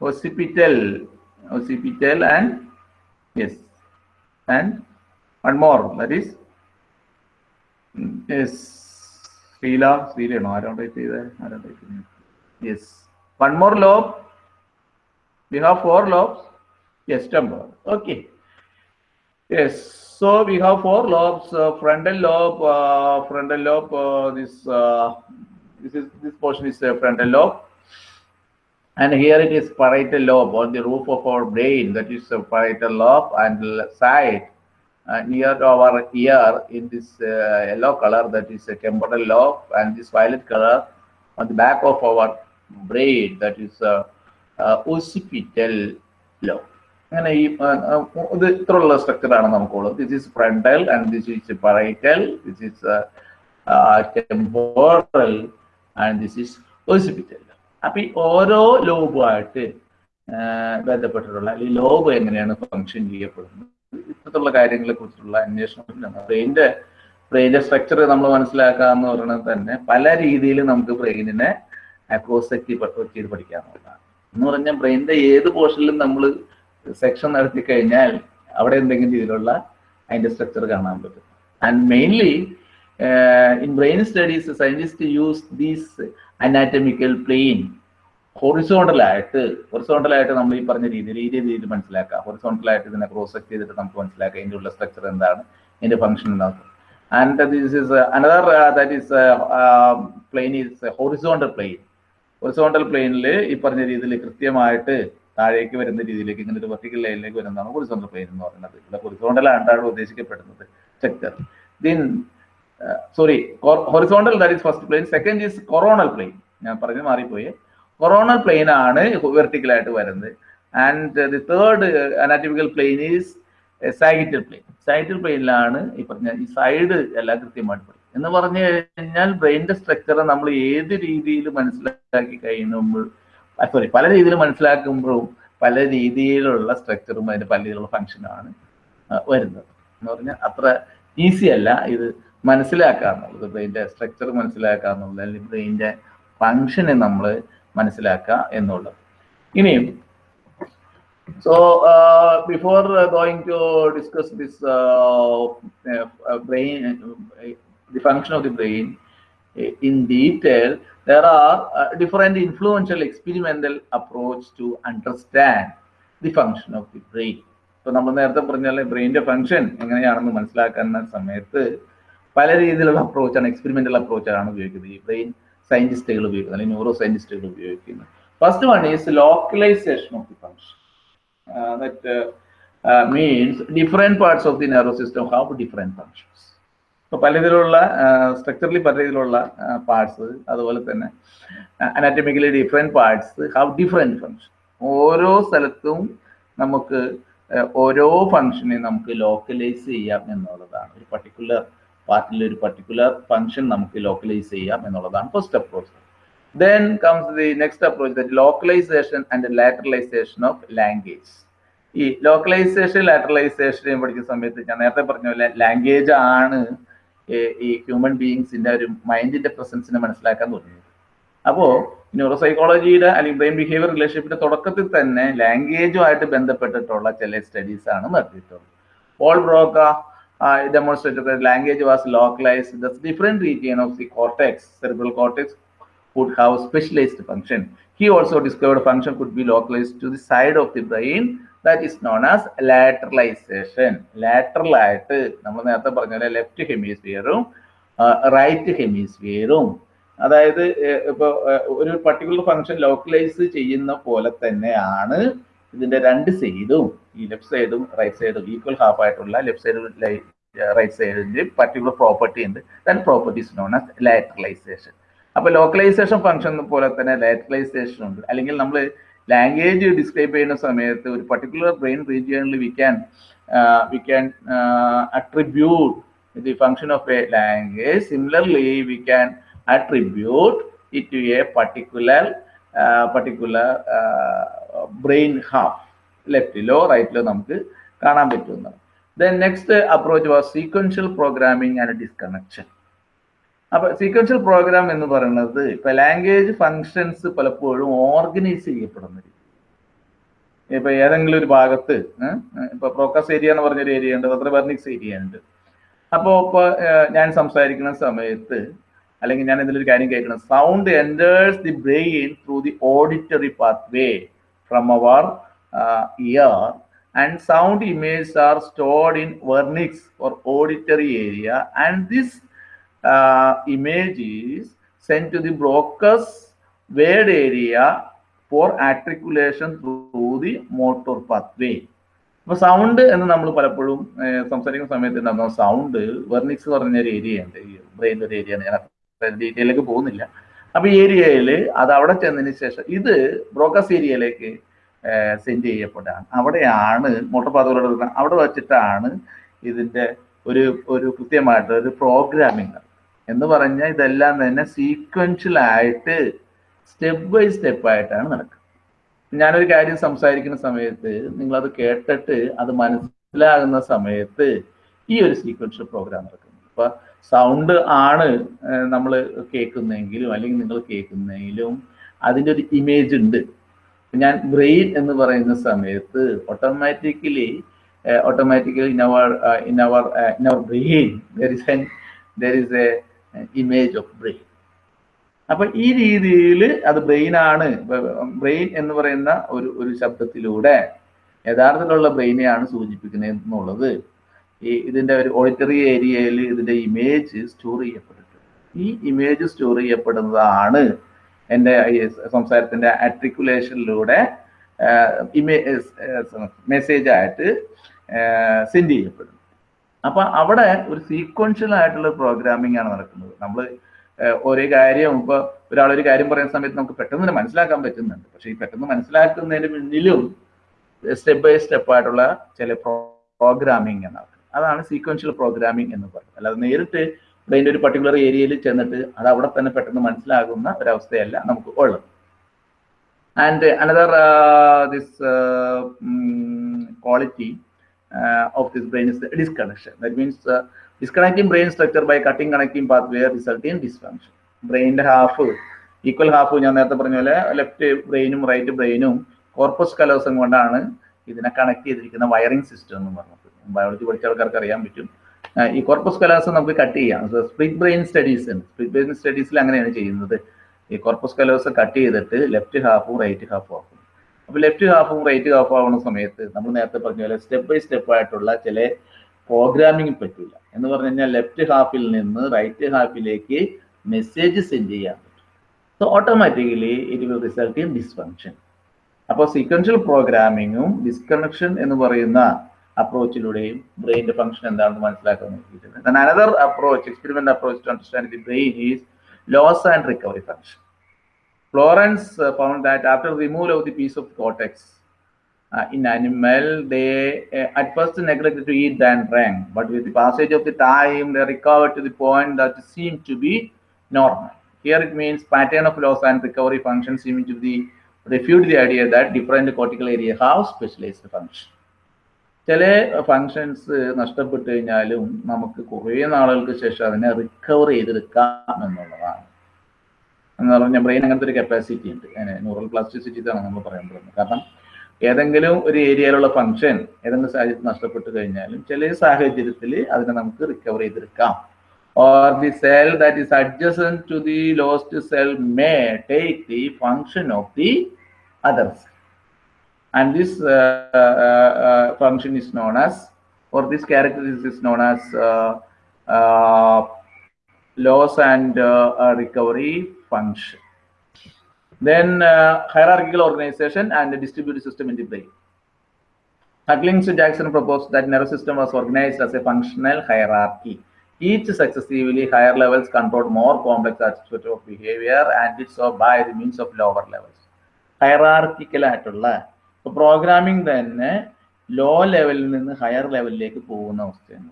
occipital occipital and yes and one more that is yes Srila ശ്രീലയാണോ ആരാണ് type ചെയ്തത് ആരാണ് type ചെയ്തത് yes one more lobe We have four lobes. Yes, temporal. Okay. Yes. So we have four lobes. Uh, frontal lobe. Uh, frontal lobe. Uh, this. Uh, this is this portion is uh, frontal lobe, and here it is parietal lobe on the roof of our brain. That is uh, parietal lobe, and l- side uh, near to our ear in this uh, yellow color. That is a temporal lobe, and this violet color on the back of our brain. That is uh, uh, occipital lobe. അങ്ങനെ ഈ ആ, ആ, ഇത് ഇത്രയുള്ള സ്ട്രക്ചറാണ് നമുക്കുള്ളത് this is frontal and this is parietal this is temporal and this is occipital അപ്പൊ ഈ ഓരോ ലോബുമായിട്ട് ബന്ധപ്പെട്ടിട്ടുള്ള ഈ ലോബ് എങ്ങനെയാണ് ഫങ്ഷൻ ചെയ്യപ്പെടുന്നത് ഇത്തരത്തിലുള്ള കാര്യങ്ങളെ കുറിച്ചുള്ള അന്വേഷണം ബ്രെയിന്റെ ബ്രെയിന്റെ സ്ട്രക്ചർ നമ്മൾ മനസ്സിലാക്കുക എന്ന് പറയുന്നത് തന്നെ പല രീതിയിൽ നമുക്ക് ബ്രെയിനിനെ അക്രോസെക്റ്റ് ചെയ്ത് പഠിക്കാമെന്നുള്ളതാണ് എന്ന് പറഞ്ഞാൽ ബ്രെയിനിന്റെ ഏത് പോർഷനിലും നമ്മൾ സെക്ഷൻ നടത്തി കഴിഞ്ഞാൽ അവിടെ എന്തെങ്കിലും രീതിയിലുള്ള അതിന്റെ സ്ട്രക്ചർ കാണാൻ പറ്റും. And mainly in brain studies scientist use these anatomical plane ഹൊറിസോണ്ടലായിട്ട് ഹൊറിസോണ്ടലായിട്ട് നമ്മൾ ഈ പറഞ്ഞ രീതിയിൽ ഈ രീതിയിൽ മനസ്സിലാക്കാം ഹൊറിസോണ്ടലായിട്ട് ഇതിനെ ക്രോസ് ചെക്ക് ചെയ്തിട്ട് നമുക്ക് മനസ്സിലാക്കാം ഇതിന്റെ ഉള്ള സ്ട്രക്ചർ എന്താണ്. ഇതിന്റെ ഫംഗ്ഷൻ എന്താണ് and this is another that is plane is horizontal plane horizontal പ്ലെയിനിൽ ഈ പറഞ്ഞ രീതിയിൽ കൃത്യമായിട്ട് താഴേക്ക് വരുന്ന രീതിയിലേക്ക് ഇങ്ങനെ ഒരു വെർട്ടിക്കൽ ലൈനിലേക്ക് വരുന്നതാണ് ഹൊറിസോണ്ടൽ പ്ലെയിൻ എന്ന് പറയുന്നത്. ഇവിടെ ഹൊറിസോണ്ടൽ ആണ് ഉദ്ദേശിക്കപ്പെടുന്നത്. Sector then sorry horizontal that is first plane second is coronal plane ഞാൻ പറഞ്ഞു മാറിപ്പോയി. കൊറോണൽ പ്ലെയിൻ ആണ് വെർട്ടിക്കൽ ആയിട്ട് വരുന്നത്. And the third anatomical plane is sagittal plane sagittal പ്ലെയിനിലാണ് ഈ പറഞ്ഞ ഈ സൈഡ് എല്ലാം കൃത്യമായിട്ട് പറയും എന്ന് പറഞ്ഞു കഴിഞ്ഞാൽ ബ്രെയിനിന്റെ സ്ട്രക്ചർ നമ്മൾ ഏത് രീതിയിൽ മനസ്സിലാക്കി കഴിയുമ്പോൾ സോറി പല രീതിയിൽ മനസ്സിലാക്കുമ്പോഴും പല രീതിയിലുള്ള സ്ട്രക്ചറും അതിന്റെ പല രീതിയിലുള്ള ഫങ്ഷനാണ് വരുന്നത്. എന്ന് പറഞ്ഞാൽ അത്ര ഈസി അല്ല ഇത് മനസ്സിലാക്കുക ബ്രെയിന്റെ സ്ട്രക്ചർ മനസ്സിലാക്കുക അല്ലെങ്കിൽ ബ്രെയിന്റെ ഫങ്ഷനെ നമ്മൾ മനസ്സിലാക്കുക എന്നുള്ളത്. ഇനിയും. So before going to discuss this brain the function of the brain in detail there are different influential experimental approach to understand the function of the brain ഇപ്പൊ നമ്മൾ നേരത്തെ പറഞ്ഞാൽ ബ്രെയിന്റെ ഫങ്ഷൻ എങ്ങനെയാണെന്ന് മനസ്സിലാക്കുന്ന സമയത്ത് പല രീതിയിലുള്ള അപ്രോച്ചാണ് എക്സ്പെരിമെന്റൽ അപ്രോച്ചാണ് ഉപയോഗിക്കുന്നത്. ഈ ബ്രെയിൻ സയന്റിസ്റ്റുകൾ ഉപയോഗിക്കുന്നത് അല്ലെങ്കിൽ ന്യൂറോ സയന്റിസ്റ്റുകൾ ഉപയോഗിക്കുന്നത് first one is localisation of the function that means different parts of the parts system have different functions. ഇപ്പോൾ പല രീതിയിലുള്ള സ്ട്രക്ചറലി പല രീതിയിലുള്ള പാർട്സ് അതുപോലെ തന്നെ anatomically different parts have different function ഓരോ സ്ഥലത്തും നമുക്ക് ഓരോ ഫങ്ഷനെ നമുക്ക് ലോക്കലൈസ് ചെയ്യാം എന്നുള്ളതാണ്. ഒരു പർട്ടിക്കുലർ പാർട്ടിൽ ഒരു പർട്ടിക്കുലർ ഫംഗ്ഷൻ നമുക്ക് ലോക്കലൈസ് ചെയ്യാം എന്നുള്ളതാണ് first approach then comes the next approach that localisation and lateralisation of language ഈ ലോക്കലൈസേഷൻ ലാറ്ററലൈസേഷൻ പഠിക്കുന്ന സമയത്ത് ഞാൻ നേരത്തെ പറഞ്ഞ പോലെ ലാംഗ്വേജ് ആണ് ഈ ഹ്യൂമൻ ബീയിങ്സിന്റെ ഒരു മൈൻഡിന്റെ പ്രസൻസിനെ മനസ്സിലാക്കാൻ തുടങ്ങിയത്. അപ്പോ ന്യൂറോസൈക്കോളജിയുടെ അല്ലെങ്കിൽ ബ്രെയിൻ ബിഹേവിയർ റിലേഷൻഷിപ്പിന്റെ തുടക്കത്തിൽ തന്നെ ലാംഗ്വേജുമായിട്ട് ബന്ധപ്പെട്ടിട്ടുള്ള ചില സ്റ്റഡീസ് ആണ് നടത്തിയിട്ടുള്ളത്. Paul Broca demonstrated language was localised the different region of the cortex cerebral cortex would have specialized function. He also discovered function could be localized to the side of the brain that is known as lateralization. Lateral ആയിട്ട് നമ്മൾ നേരത്തെ പറഞ്ഞ പോലെ left ഹെമിസ്ഫിയറും right ഹെമിസ്ഫിയറും അതായത് ഇപ്പൊ ഒരു particular function localise ചെയ്യുന്ന പോലെ തന്നെയാണ് ഇതിന്റെ രണ്ട് സൈഡും ഈ ലെഫ്റ്റ് സൈഡും റൈറ്റ് സൈഡും ഈക്വൽ ഹാഫ് ആയിട്ടുള്ള ലെഫ്റ്റ് സൈഡ് റൈറ്റ് സൈഡിന്റെ പർട്ടിക്കുലർ പ്രോപ്പർട്ടി ഉണ്ട്. That properties known as lateralisation അപ്പൊ ലോക്കലൈസേഷൻ ഫംഗ്ഷൻ പോലെ തന്നെ ലാറ്ററലൈസേഷൻ ഉണ്ട്. അല്ലെങ്കിൽ നമ്മൾ ലാംഗ്വേജ് ഡിസ്ക്രൈബ് ചെയ്യുന്ന സമയത്ത് ഒരു പർട്ടിക്കുലർ ബ്രെയിൻ റീജിയണിൽ we can we can attribute the function of a language similarly we can attribute it to a particular particular brain half ലെഫ്റ്റിലോ റൈറ്റിലോ നമുക്ക് കാണാൻ പറ്റുന്നതാണ് then next approach was sequential programming and disconnection അപ്പൊ sequential program എന്ന് പറയുന്നത് ഇപ്പൊ language functions പലപ്പോഴും organise ചെയ്യപ്പെടുന്ന രീതി. ഇപ്പൊ ഏതെങ്കിലും ഒരു ഭാഗത്ത് ഇപ്പൊ പ്രോക്കസ് ഏരിയ എന്ന് പറഞ്ഞൊരു ഏരിയ ഉണ്ട് റെബർണിക്സ് ഏരിയ ഉണ്ട്. അപ്പോൾ ഇപ്പൊ ഞാൻ സംസാരിക്കുന്ന സമയത്ത് അല്ലെങ്കിൽ ഞാൻ എന്തെങ്കിലും ഒരു കാര്യം കേൾക്കണം. Sound enters the brain through the auditory pathway from our uh, ear and sound images are stored in vernix or auditory area and this uh, image is sent to the broca's word area for articulation through the motor pathway. അപ്പൊ sound എന്ന് നമ്മൾ പലപ്പോഴും സംസാരിക്കുന്ന സമയത്ത് ഉണ്ടാകുന്ന sound Wernicke's പറഞ്ഞ ഒരു area ഉണ്ട് ഈ ബ്രെയിന്റെ ഒരു ഏരിയ ഞാൻ ഡീറ്റെയിലേക്ക് പോകുന്നില്ല അപ്പൊ ഈ ഏരിയയിൽ അത് അവിടെ ചെന്നതിന് ശേഷം ഇത് ബ്രോക്കസ് ഏരിയയിലേക്ക് സെൻഡ് ചെയ്യപ്പെട്ടാണ് അവിടെയാണ് മോട്ടോർ പാതകളോട് അവിടെ വെച്ചിട്ടാണ് ഇതിന്റെ ഒരു ഒരു കൃത്യമായിട്ട് ഒരു പ്രോഗ്രാമിംഗ് എന്ന് പറഞ്ഞാൽ ഇതെല്ലാം തന്നെ സീക്വൻഷ്യൽ ആയിട്ട് സ്റ്റെപ്പ് ബൈ സ്റ്റെപ്പ് ആയിട്ടാണ് നടക്കുന്നത് ഞാനൊരു കാര്യം സംസാരിക്കുന്ന സമയത്ത് നിങ്ങൾ അത് കേട്ടിട്ട് അത് മനസ്സിലാകുന്ന സമയത്ത് ഈ ഒരു സീക്വൻഷ്യൽ പ്രോഗ്രാം നടക്കുന്നു അപ്പൊ സൗണ്ട് ആണ് നമ്മൾ കേൾക്കുന്നെങ്കിലും അല്ലെങ്കിൽ നിങ്ങൾ കേൾക്കുന്നെങ്കിലും അതിന്റെ ഒരു ഇമേജ് ഉണ്ട്. ഞാൻ ബ്രെയിൻ എന്ന് പറയുന്ന സമയത്ത് automatically automatically in our in our in our brain there is an there is a image of brain അപ്പൊ ഈ രീതിയിൽ അത് ബ്രെയിൻ ആണ്. ബ്രെയിൻ എന്ന് പറയുന്ന ഒരു ഒരു ശബ്ദത്തിലൂടെ യഥാർത്ഥത്തിലുള്ള ബ്രെയിനെയാണ് സൂചിപ്പിക്കുന്നത് എന്നുള്ളത് ഈ ഇതിന്റെ ഒരു ഓഡിറ്ററി ഏരിയയിൽ ഇതിന്റെ ഇമേജ് സ്റ്റോർ ചെയ്യപ്പെട്ടിട്ടുണ്ട്. ഈ ഇമേജ് സ്റ്റോർ ചെയ്യപ്പെടുന്നതാണ് എന്റെ സംസാരത്തിന്റെ ആർട്ടിക്കുലേഷനിലൂടെ മെസ്സേജ് ആയിട്ട് സെൻഡ് ചെയ്യപ്പെടുന്നത്. അപ്പൊ അവിടെ ഒരു സീക്വൻഷ്യൽ ആയിട്ടുള്ള പ്രോഗ്രാമിംഗ് ആണ് നടക്കുന്നത്. നമ്മൾ ഒരേ കാര്യം ഇപ്പൊ ഒരാൾ ഒരു കാര്യം പറയുന്ന സമയത്ത് നമുക്ക് പെട്ടെന്ന് തന്നെ മനസ്സിലാക്കാൻ പറ്റുന്നുണ്ട്. പക്ഷേ ഈ പെട്ടെന്ന് മനസ്സിലാക്കുന്നതിന് മുന്നിലും സ്റ്റെപ്പ് ബൈ സ്റ്റെപ്പ് ആയിട്ടുള്ള ചില പ്രോഗ്രാമിംഗ് എന്നാണ് അതാണ് സീക്വൻഷ്യൽ പ്രോഗ്രാമിംഗ് എന്ന് പറയുന്നത്. അല്ലാതെ നേരിട്ട് ബ്രെയിന്റെ ഒരു പർട്ടിക്കുലർ ഏരിയയിൽ ചെന്നിട്ട് അത് അവിടെ തന്നെ പെട്ടെന്ന് മനസ്സിലാകുന്ന ഒരവസ്ഥയല്ല നമുക്ക് ഉള്ളത്. And another this quality of this brain is disconnection that means disconnecting brain structure by cutting connecting path where result in dysfunction. ബ്രെയിന്റെ half equal half ഞാൻ നേരത്തെ പറഞ്ഞ പോലെ ലെഫ്റ്റ് ബ്രെയിനും റൈറ്റ് ബ്രെയിനും കോർപ്പസ് കലോസം കൊണ്ടാണ് ഇതിനെ കണക്ട് ചെയ്തിരിക്കുന്ന വയറിംഗ് സിസ്റ്റം എന്ന് പറഞ്ഞത്. ബയോളജി പഠിച്ച ആൾക്കാർക്ക് അറിയാൻ പറ്റും. ഈ കോർപ്പസ് കലോസം നമുക്ക് കട്ട് ചെയ്യാം. സ്പ്ലിറ്റ് ബ്രെയിൻ സ്റ്റഡീസ് ഉണ്ട് ബ്രെയിൻ സ്റ്റഡീസിൽ അങ്ങനെയാണ് ചെയ്യുന്നത്. ഈ കോർപ്പസ് കലോസം കട്ട് ചെയ്തിട്ട് ലെഫ്റ്റ് ഹാഫും റൈറ്റ് ഹാഫും ആക്കും. അപ്പോൾ ലെഫ്റ്റ് ഹാഫും റൈറ്റ് ഹാഫും ആവുന്ന സമയത്ത് നമ്മൾ നേരത്തെ പറഞ്ഞ പോലെ സ്റ്റെപ്പ് ബൈ സ്റ്റെപ്പ് ആയിട്ടുള്ള ചില പ്രോഗ്രാമിംഗ് പറ്റില്ല എന്ന് പറഞ്ഞു കഴിഞ്ഞാൽ ലെഫ്റ്റ് ഹാഫിൽ നിന്ന് റൈറ്റ് ഹാഫിലേക്ക് മെസ്സേജ് സെൻഡ് ചെയ്യാൻ പറ്റും. So automatically it will result in dysfunction അപ്പോൾ സീക്വൻഷ്യൽ പ്രോഗ്രാമിങ്ങും ഡിസ്കണക്ഷൻ എന്ന് പറയുന്ന അപ്രോച്ചിലൂടെയും ബ്രെയിൻ്റെ ഫംഗ്ഷൻ എന്താണെന്ന് മനസ്സിലാക്കാൻ നോക്കിയിട്ടുണ്ട് another approach experiment approach to understand the brain is loss and recovery function Florence uh, found that after removal of the piece of cortex uh, in animal, they uh, at first neglected to eat and drank, but with the passage of the time, they recovered to the point that seemed to be normal. Here it means pattern of loss and recovery function seeming to be refute the idea that different cortical area have specialized function. ചില functions നഷ്ടപ്പെട്ടു കഴിഞ്ഞാലും നമുക്ക് കുറേ നാളുകൾക്ക് ശേഷം അതിനെ recover ചെയ്തെടുക്കാം എന്നുള്ളതാണ്. എന്ന് പറഞ്ഞാൽ ബ്രെയിൻ അങ്ങനത്തെ ഒരു കപ്പാസിറ്റി ഉണ്ട്. ന്യൂറൽ പ്ലാസ്റ്റിസിറ്റി ഇതാണ് നമ്മൾ പറയാൻ പറ്റുന്നത് കാരണം ഏതെങ്കിലും ഒരു ഏരിയയിലുള്ള ഫങ്ഷൻ ഏതെങ്കിലും സാഹചര്യത്തിൽ നഷ്ടപ്പെട്ടു കഴിഞ്ഞാലും ചില സാഹചര്യത്തിൽ അതിനെ നമുക്ക് റിക്കവർ ചെയ്തെടുക്കാം. Or the cell that is adjacent to the lost cell may take the function of the other cell. And this uh, uh, uh, function is known as, or this characteristic is known as loss and recovery function. Then uh, hierarchical organization and the distributed system in the brain. Hucklings Jackson proposed that nervous system was organized as a functional hierarchy. Each successively higher levels controlled more complex aspects of behavior and did so by the means of lower levels. Hierarchical ആയിട്ടുള്ള programming തന്നെ low ലെവലിൽ നിന്ന് higher ലെവലിലേക്ക് പോകുന്ന അവസ്ഥയാണ്.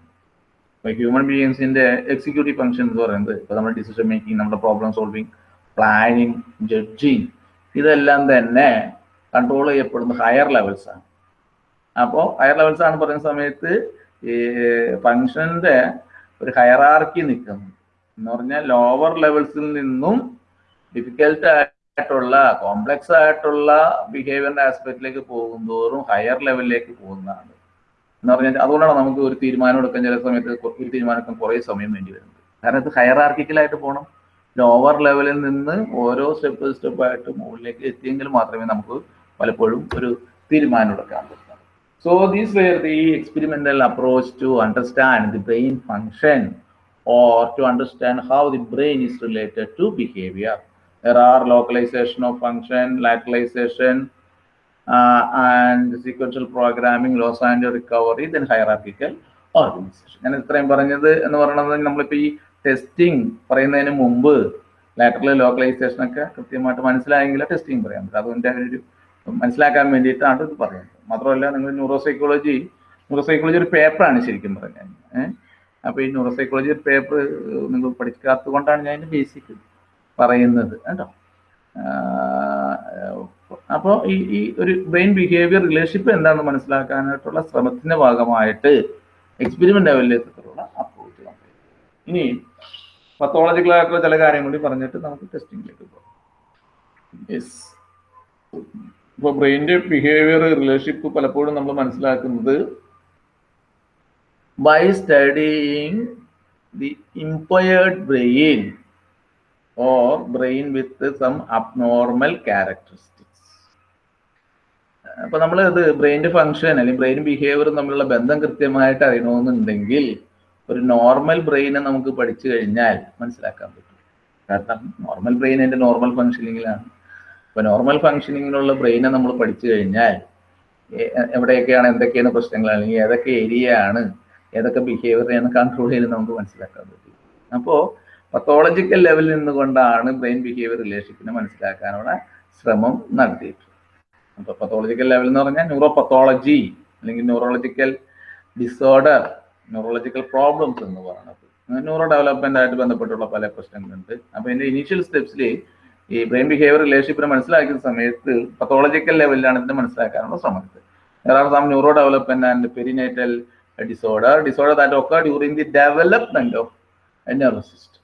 ഇപ്പൊ human ബീയിങ്സിന്റെ executive function എന്ന് പറയുന്നത് ഇപ്പൊ നമ്മുടെ ഡിസിഷൻ മേക്കിംഗ് നമ്മുടെ പ്രോബ്ലം സോൾവിങ് പ്ലാനിങ് ജഡ്ജിങ് ഇതെല്ലാം തന്നെ കൺട്രോൾ ചെയ്യപ്പെടുന്ന ഹയർ ലെവൽസ് ആണ്. അപ്പോൾ ഹയർ ലെവൽസ് ആണ് പറയുന്ന സമയത്ത് ഈ ഫങ്ഷന്റെ ഒരു ഹയറാർക്കി നിൽക്കുന്നു. എന്ന് പറഞ്ഞാൽ ലോവർ ലെവൽസിൽ നിന്നും ഡിഫിക്കൽട്ട് ആയിട്ടുള്ള കോംപ്ലക്സ് ആയിട്ടുള്ള ബിഹേവിയറിന്റെ ആസ്പെക്റ്റിലേക്ക് പോകുന്തോറും ഹയർ ലെവലിലേക്ക് പോകുന്നതാണ്. എന്ന് പറഞ്ഞാൽ അതുകൊണ്ടാണ് നമുക്ക് ഒരു തീരുമാനം എടുക്കാൻ ചില സമയത്ത് ഒരു തീരുമാനം എടുക്കാൻ കുറേ സമയം വേണ്ടി വരുന്നത്. കാരണം ഇത് ഹയർ ആർക്കിക്കലായിട്ട് പോകണം ലോവർ ലെവലിൽ നിന്ന് ഓരോ സ്റ്റെപ്പ് സ്റ്റെപ്പ് ആയിട്ട് മുകളിലേക്ക് എത്തിയെങ്കിൽ മാത്രമേ നമുക്ക് പലപ്പോഴും ഒരു തീരുമാനം എടുക്കാൻ പറ്റുന്നത് so these were the experimental approach to understand the brain function or to understand how the brain is related to behavior. There are localization of function, lateralization, uh, and sequential programming, loss and recovery, then hierarchical organization. ഞാൻ ഇത്രയും പറഞ്ഞത് എന്ന് പറയുന്നത് നമ്മളിപ്പോൾ ഈ testing പറയുന്നതിന് മുമ്പ് lateral localisation ഒക്കെ കൃത്യമായിട്ട് മനസ്സിലായെങ്കിൽ ടെസ്റ്റിംഗ് പറയാൻ പറ്റും. അതുകൊണ്ട് ഒരു മനസ്സിലാക്കാൻ വേണ്ടിയിട്ടാണ് ഇത് പറയുന്നത്. മാത്രമല്ല നിങ്ങൾ ന്യൂറോ സൈക്കോളജി ന്യൂറോ സൈക്കോളജി ഒരു പേപ്പറാണ് ശരിക്കും പറഞ്ഞാൽ അപ്പോൾ ഈ ന്യൂറോ സൈക്കോളജി പേപ്പർ നിങ്ങൾ പഠിക്കാത്തത് കൊണ്ടാണ് ഞാൻ ബേസിക് പറയുന്നത് കേട്ടോ. അപ്പോൾ ഈ ഈ ഒരു ബ്രെയിൻ ബിഹേവിയർ റിലേഷൻഷിപ്പ് എന്താണെന്ന് മനസ്സിലാക്കാനായിട്ടുള്ള ശ്രമത്തിന്റെ ഭാഗമായിട്ട് എക്സ്പെരിമെന്റ് ലെവലിലേക്കുള്ള അപ്രോച്ച് ഇനി പത്തോളജിക്കലായിട്ടുള്ള ചില കാര്യം കൂടി പറഞ്ഞിട്ട് നമുക്ക് ടെസ്റ്റിംഗിലേക്ക് പോകാം. യെസ് ഇപ്പോൾ ബ്രെയിന്റെ ബിഹേവിയർ റിലേഷൻഷിപ്പ് പലപ്പോഴും നമ്മൾ മനസ്സിലാക്കുന്നത് by studying the impaired brain or brain with some abnormal characteristics. അപ്പൊ നമ്മൾ ഇത് ബ്രെയിന്റെ ഫങ്ഷൻ അല്ലെങ്കിൽ ബ്രെയിൻ ബിഹേവിയറും തമ്മിലുള്ള ബന്ധം കൃത്യമായിട്ട് അറിയണമെന്നുണ്ടെങ്കിൽ ഒരു നോർമൽ ബ്രെയിനെ നമുക്ക് പഠിച്ചു കഴിഞ്ഞാൽ മനസ്സിലാക്കാൻ പറ്റും. കാരണം നോർമൽ ബ്രെയിൻ എന്റെ നോർമൽ ഫങ്ഷനിങ്ങിലാണ് അപ്പൊ നോർമൽ ഫങ്ഷനിങ്ങിലുള്ള ബ്രെയിനെ നമ്മൾ പഠിച്ചു കഴിഞ്ഞാൽ എവിടെയൊക്കെയാണ് എന്തൊക്കെയാണ് പ്രശ്നങ്ങൾ അല്ലെങ്കിൽ ഏതൊക്കെ ഏരിയ ആണ് ഏതൊക്കെ ബിഹേവിയറിനെയാണ് കൺട്രോൾ ചെയ്യുന്നത് നമുക്ക് മനസ്സിലാക്കാൻ പറ്റും. അപ്പോൾ പത്തോളജിക്കൽ ലെവലിൽ നിന്നുകൊണ്ടാണ് ബ്രെയിൻ ബിഹേവിയർ റിലേഷൻഷിപ്പിനെ മനസ്സിലാക്കാനുള്ള ശ്രമം നടത്തിയിട്ടുള്ളത്. അപ്പോൾ പത്തോളജിക്കൽ ലെവൽ എന്ന് പറഞ്ഞാൽ ന്യൂറോ പത്തോളജി അല്ലെങ്കിൽ ന്യൂറോളജിക്കൽ ഡിസോർഡർ ന്യൂറോളജിക്കൽ പ്രോബ്ലംസ് എന്ന് പറയുന്നത്. ന്യൂറോ ഡെവലപ്മെന്റ് ആയിട്ട് ബന്ധപ്പെട്ടുള്ള പല പ്രശ്നങ്ങളുണ്ട്. അപ്പോൾ ഇതിന്റെ ഇനീഷ്യൽ സ്റ്റെപ്സിൽ ഈ ബ്രെയിൻ ബിഹേവിയർ റിലേഷൻഷിപ്പിനെ മനസ്സിലാക്കുന്ന സമയത്ത് പത്തോളജിക്കൽ ലെവലിലാണ് ഇതിനെ മനസ്സിലാക്കാനുള്ള ശ്രമം There are some neurodevelopment and perinatal disorder, disorder that occur during the development of a system.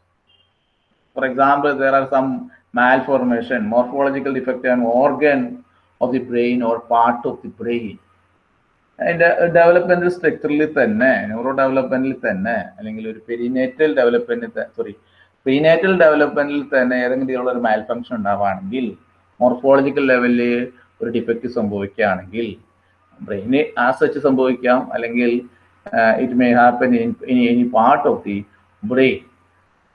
For example, there are some malformation, morphological defect in organ of the brain or part of the brain. അതിന്റെ developmental സ്ട്രക്ചറിൽ തന്നെ neuro ഡെവലപ്മെന്റിൽ തന്നെ അല്ലെങ്കിൽ ഒരു perinatal ഡെവലപ്മെന്റിൽ sorry prenatal ഡെവലപ്മെന്റിൽ തന്നെ ഏതെങ്കിലും രീതിയിലുള്ള ഒരു മാൽ ഫംഗ്ഷൻ ഉണ്ടാവുകയാണെങ്കിൽ മോർഫോളജിക്കൽ ലെവലിൽ ഒരു ഡിഫക്റ്റ് സംഭവിക്കുകയാണെങ്കിൽ ബ്രെയിന് ആ സച്ച് സംഭവിക്കാം അല്ലെങ്കിൽ it may happen in any part of the brain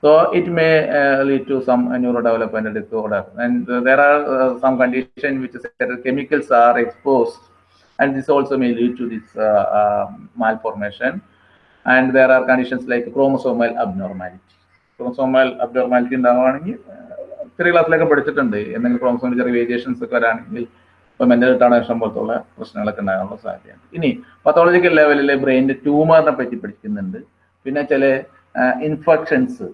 So it may uh, lead to some uh, neurodevelopmental disorder. And uh, there are uh, some conditions which certain chemicals are exposed, and this also may lead to this uh, uh, malformation. And there are conditions like chromosomal abnormality. Chromosomal abnormality ഉണ്ടാവുകയാണെങ്കിൽ ചെറിയ ക്ലാസ്സിലൊക്കെ പഠിച്ചിട്ടുണ്ട് എന്തെങ്കിലും ക്രോമസോമിൽ ചെറിയ variations ഒക്കെ വരാണെങ്കിൽ ഇപ്പൊ mental retardation പോലത്തുള്ള പ്രശ്നങ്ങളൊക്കെ ഉണ്ടാകാനുള്ള സാധ്യതയുണ്ട് ഇനി പത്തോളജിക്കൽ ലെവലിലെ ബ്രെയിനിന്റെ ട്യൂമറിനെ പറ്റി പഠിക്കുന്നുണ്ട് പിന്നെ ചില ഇൻഫെക്ഷൻസ്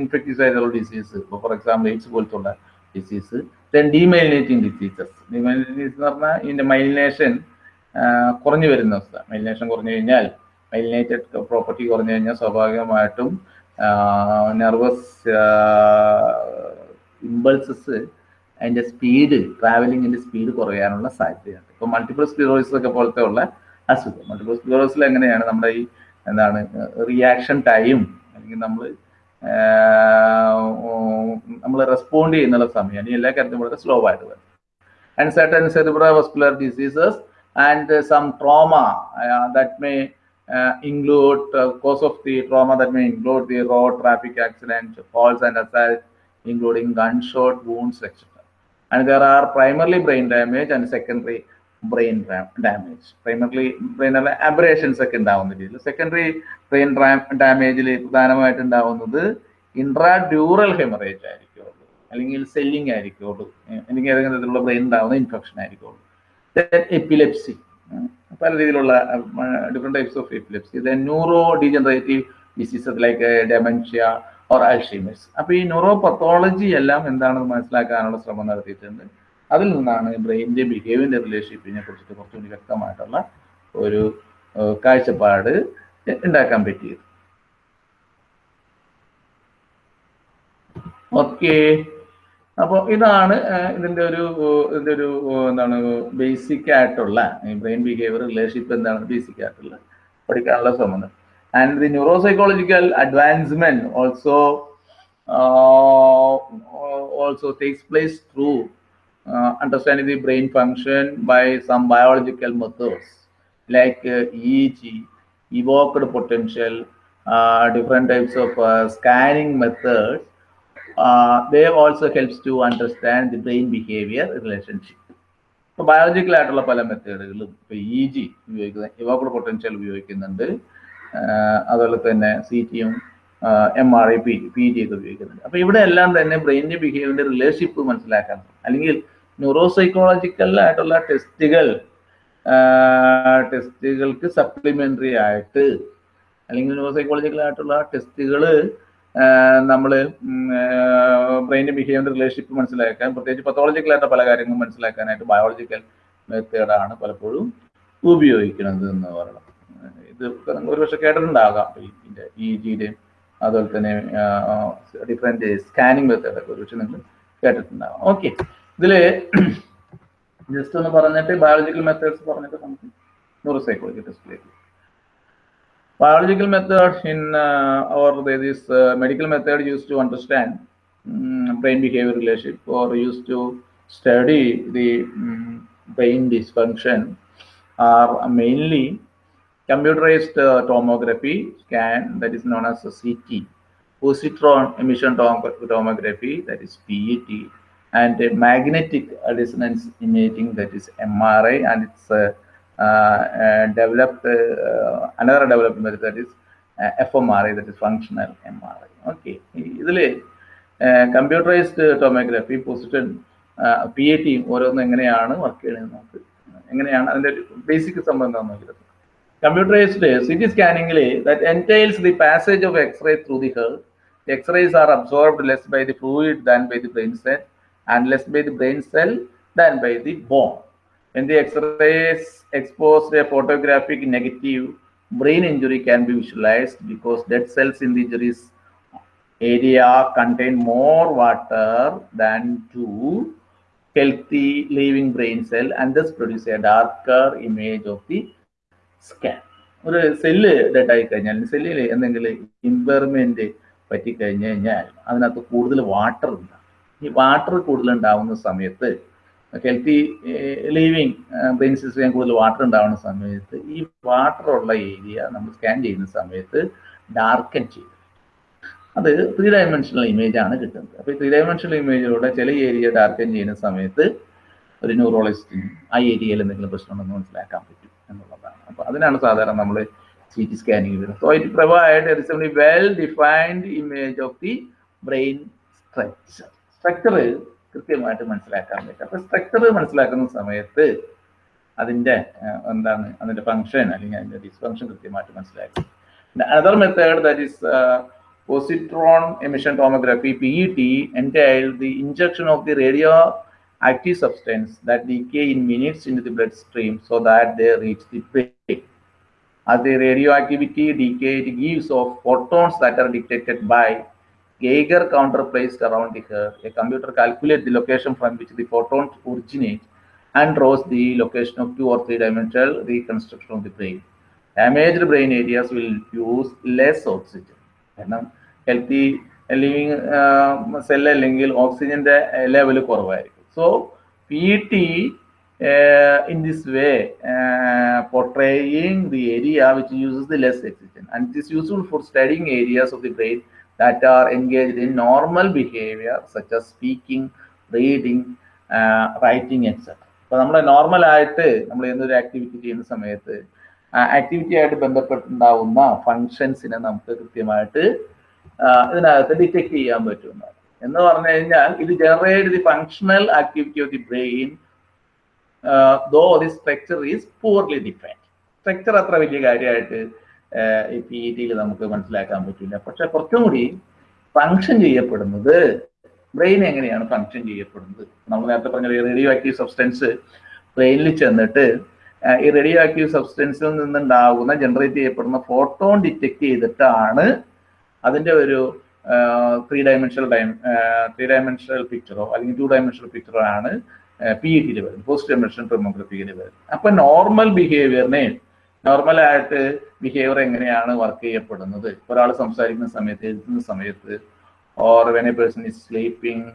ഇൻഫെക്ടിസൈഡൽ ഡിസീസ് ഇപ്പോൾ ഫോർ എക്സാമ്പിൾ എയ്ഡ്സ് പോലത്തുള്ള disease then demyelinating diseases demyelinating disease എന്ന് പറഞ്ഞാൽ ഇതിന്റെ മൈലിനേഷൻ കുറഞ്ഞു വരുന്ന അവസ്ഥ. മൈലിനേഷൻ കുറഞ്ഞു കഴിഞ്ഞാൽ മൈലിനേറ്റഡ് പ്രോപ്പർട്ടി കുറഞ്ഞു കഴിഞ്ഞാൽ സ്വാഭാവികമായിട്ടും നെർവസ് ഇമ്പൾസസ് അതിന്റെ സ്പീഡ് ട്രാവലിങ്ങിന്റെ സ്പീഡ് കുറയാനുള്ള സാധ്യതയുണ്ട്. ഇപ്പോൾ മൾട്ടിപ്പിൾ സ്ക്ലിറോസിസ് ഒക്കെ പോലത്തെ ഉള്ള അസുഖം. മൾട്ടിപ്പിൾ സ്ക്ലിറോസിൽ എങ്ങനെയാണ് നമ്മുടെ ഈ എന്താണ് റിയാക്ഷൻ ടൈം അല്ലെങ്കിൽ നമ്മൾ നമ്മൾ റെസ്പോണ്ട് ചെയ്യുന്നുള്ള സമയം അല്ലെങ്കിൽ എല്ലാ കാര്യത്തിലും വളരെ സ്ലോ ആയിട്ട് വരും and certain cerebrovascular diseases and some trauma that may include uh, cause of the trauma that may include the road traffic accident, falls and assault, including gunshot wounds, etc. And there are primarily brain damage and secondary brain damage primarily brain abrasions ഒക്കെ ഉണ്ടാവുന്ന രീതിയിൽ. Secondary brain ഡാമേജിൽ പ്രധാനമായിട്ട് ഉണ്ടാവുന്നത് intra dural haemorrhage ആയിരിക്കുള്ളൂ അല്ലെങ്കിൽ selling ആയിരിക്കുള്ളൂ അല്ലെങ്കിൽ ഏതെങ്കിലും തരത്തിലുള്ള brain ഉണ്ടാവുന്ന ഇൻഫെക്ഷൻ ആയിരിക്കുള്ളൂ എപ്പിലെപ്സി പല രീതിയിലുള്ള different types of epilepsy neuro degenerative diseases like dementia or Alzheimer's അപ്പോൾ ഈ ന്യൂറോ പത്തോളജി എല്ലാം എന്താണെന്ന് മനസ്സിലാക്കാനുള്ള ശ്രമം നടത്തിയിട്ടുണ്ട്. അതിൽ നിന്നാണ് ബ്രെയിനിന്റെ ബിഹേവിയറിന്റെ റിലേഷൻഷിപ്പിനെ കുറിച്ചിട്ട് കുറച്ചുകൂടി വ്യക്തമായിട്ടുള്ള ഒരു കാഴ്ചപ്പാട് ഉണ്ടാക്കാൻ പറ്റിയത്. ഓക്കെ. അപ്പോൾ ഇതാണ് ഇതിന്റെ ഒരു ഇതിന്റെ ഒരു എന്താണ് ബേസിക് ആയിട്ടുള്ള ബ്രെയിൻ ബിഹേവിയർ റിലേഷൻഷിപ്പ് എന്താണ് ബേസിക് ആയിട്ടുള്ള പഠിക്കാനുള്ള സംബന്ധം and the neuro psychological advancement also also takes place through uh, understanding the brain function by some biological methods like uh, EEG, evoked potential, uh, different types of uh, scanning methods. Uh, they also helps to understand the brain behavior relationship. ഇപ്പോൾ biological പല മെത്തേഡുകളും ഇപ്പോൾ E G ഉപയോഗിക്കുന്നത് ഇവോക്കഡ് potential ഉപയോഗിക്കുന്നുണ്ട് അതുപോലെ തന്നെ C ടിയും M R I P P G ഒക്കെ ഉപയോഗിക്കുന്നുണ്ട് അപ്പോൾ ഇവിടെ എല്ലാം തന്നെ ബ്രെയിനിന്റെ ബിഹേവിയറിന്റെ റിലേഷൻഷിപ്പ് മനസ്സിലാക്കാൻ അല്ലെങ്കിൽ ന്യൂറോ സൈക്കോളജിക്കൽ ആയിട്ടുള്ള ടെസ്റ്റുകൾ ടെസ്റ്റുകൾക്ക് സപ്ലിമെന്ററി ആയിട്ട് അല്ലെങ്കിൽ ന്യൂറോ സൈക്കോളജിക്കൽ ആയിട്ടുള്ള ടെസ്റ്റുകൾ നമ്മൾ ബ്രെയിന്റെ ബിഹേവിയർ റിലേഷൻഷിപ്പ് മനസ്സിലാക്കാൻ പ്രത്യേകിച്ച് പത്തോളജിക്കൽ ആയിട്ട് പല കാര്യങ്ങളും മനസ്സിലാക്കാനായിട്ട് ബയോളജിക്കൽ മെത്തേഡാണ് പലപ്പോഴും ഉപയോഗിക്കുന്നത് എന്ന് പറയണം. ഇത് ഒരു ഒരുപക്ഷെ കേട്ടിട്ടുണ്ടാകാം. ഇ ജിയുടെയും അതുപോലെ തന്നെ ഡിഫറെന്റ് സ്കാനിങ് മെത്തേഡൊക്കെ ഒരുപക്ഷെ നിങ്ങൾ കേട്ടിട്ടുണ്ടാകാം. ഓക്കെ ഇതില് ജസ്റ്റ് ഒന്ന് പറഞ്ഞിട്ട് ബയോളജിക്കൽ മെത്തേഡ്സ് പറഞ്ഞിട്ട് നമുക്ക് neuro psychology ടെസ്റ്റിലേക്ക് biological method in uh, or there is uh, medical method used to understand um, brain behavior relationship or used to study the um, brain dysfunction are mainly computerized uh, tomography scan that is known as a CT, positron emission tom- tomography that is PET, and a magnetic resonance imaging that is MRI, and it's uh, uh, uh, developed uh, another developed method that is uh, fMRI, that is functional MRI. Okay, ഇതിൽ computerised tomography position P A T ഓരോന്നും എങ്ങനെയാണ് work ചെയ്യുന്നത് നമുക്ക് എങ്ങനെയാണ് അതിന്റെ basic സംബന്ധം നോക്കിയത് computerised C T സ്കാനിങ്ങിൽ that entails the passage of X-ray through the head X-rays are absorbed less by the fluid than by the brain cell, and less by the brain cell than by the bone. When the X-rays expose a photographic negative, brain injury can be visualized because dead cells in the injuries area contain more water than two healthy living brain cell and thus produce a darker image of the scan. ഒരു cell dead ആയി കഴിഞ്ഞാൽ സെല്ലിൽ എന്തെങ്കിലും impairment പറ്റിക്കഴിഞ്ഞു കഴിഞ്ഞാൽ അതിനകത്ത് കൂടുതൽ water ഉണ്ടാകും ഈ വാട്ടർ കൂടുതൽ ഉണ്ടാവുന്ന സമയത്ത് ഹെൽത്തി ലിവിങ് ബ്രെയിൻ സിസ്റ്റം കൂടുതൽ വാട്ടർ ഉണ്ടാവുന്ന സമയത്ത് ഈ വാട്ടർ ഉള്ള ഏരിയ നമ്മൾ സ്കാൻ ചെയ്യുന്ന സമയത്ത് ഡാർക്കൻ ചെയ്യും. അത് ത്രീ ഡയമെൻഷണൽ ഇമേജ് ആണ് കിട്ടുന്നത്. അപ്പോൾ ഈ ത്രീ ഡയമെൻഷണൽ ഇമേജിലൂടെ ചില ഏരിയ ഡാർക്കൻ ചെയ്യുന്ന സമയത്ത് ഒരു ന്യൂറോളജിസ്റ്റിന് ആ ഏരിയയിൽ എന്തെങ്കിലും പ്രശ്നമുണ്ടെന്ന് മനസ്സിലാക്കാൻ പറ്റും എന്നുള്ളതാണ്. അപ്പോൾ അതിനാണ് സാധാരണ നമ്മൾ സി ടി സ്കാനിങ് വരുന്നത് so it provide well defined image of the brain structure structure കൃത്യമായിട്ട് മനസ്സിലാക്കാൻ പറ്റും അപ്പോൾ സ്ട്രക്ചർ മനസ്സിലാക്കുന്ന സമയത്ത് അതിൻ്റെ എന്താണ് അതിൻ്റെ ഫങ്ഷൻ അല്ലെങ്കിൽ അതിൻ്റെ ഡിസ്ഫങ്ഷൻ കൃത്യമായിട്ട് മനസ്സിലാക്കും another method that is positron emission tomography PET entail the injection of the radioactive substance that decay in minutes into the bloodstream so that they reach the brain. As the radioactivity decay, it gives off photons that are detected by Geiger counter placed around the hair. A computer calculates the location from which the photons originate and draws the location of two or three dimensional reconstruction of the brain. Damaged brain areas will use less oxygen. കാരണം healthy living cell അല്ലെങ്കിൽ ഓക്സിജന്റെ level കുറവായിരിക്കും so P T in this way portraying the area which uses the less oxygen and it is useful for studying areas of the brain that are engaged in normal behavior such as speaking reading uh, writing etc അപ്പൊ നമ്മൾ normal ആയിട്ട് നമ്മൾ എന്തൊരു activity ചെയ്യുന്ന സമയത്ത് activity ആയിട്ട് ബന്ധപ്പെട്ടുണ്ടാവുന്ന ഫങ്ഷൻസിനെ നമുക്ക് കൃത്യമായിട്ട് ഇതിനകത്ത് ഡിറ്റക്ട് ചെയ്യാൻ പറ്റുന്നതാണ് എന്ന് പറഞ്ഞു കഴിഞ്ഞാൽ ഇത് generate the functional activity of the brain though the structure is poorly defined structure അത്ര വലിയ കാര്യമായിട്ട് പി ഇ ടിയിൽ നമുക്ക് മനസ്സിലാക്കാൻ പറ്റില്ല. പക്ഷെ കുറച്ചും കൂടി ഫങ്ഷൻ ചെയ്യപ്പെടുന്നത് ബ്രെയിൻ എങ്ങനെയാണ് ഫങ്ഷൻ ചെയ്യപ്പെടുന്നത്? നമ്മൾ നേരത്തെ പറഞ്ഞ റേഡിയോ ആക്റ്റീവ് സബ്സ്റ്റൻസ് ബ്രെയിനിൽ ചെന്നിട്ട് ഈ റേഡിയോ ആക്റ്റീവ് സബ്സ്റ്റൻസിൽ നിന്നുണ്ടാകുന്ന ജനറേറ്റ് ചെയ്യപ്പെടുന്ന ഫോട്ടോൺ ഡിറ്റക്ട് ചെയ്തിട്ടാണ് അതിന്റെ ഒരു ത്രീ ഡയമെൻഷണൽ ഡൈ ത്രീ ഡയമെൻഷണൽ പിക്ചറോ അല്ലെങ്കിൽ ടു ഡയമെൻഷണൽ പിക്ചറോ ആണ് പി ഇ ടിയിൽ വരുന്നത്. പോസ്റ്റ് ഡയമെൻഷണൽ ടൊമോഗ്രഫിയിൽ വരുന്നത്. അപ്പൊ നോർമൽ ബിഹേവിയറിനെ നോർമലായിട്ട് ബിഹേവിയർ എങ്ങനെയാണ് വർക്ക് ചെയ്യപ്പെടുന്നത് ഒരാൾ സംസാരിക്കുന്ന സമയത്ത് എഴുതുന്ന സമയത്ത് or when a person is sleeping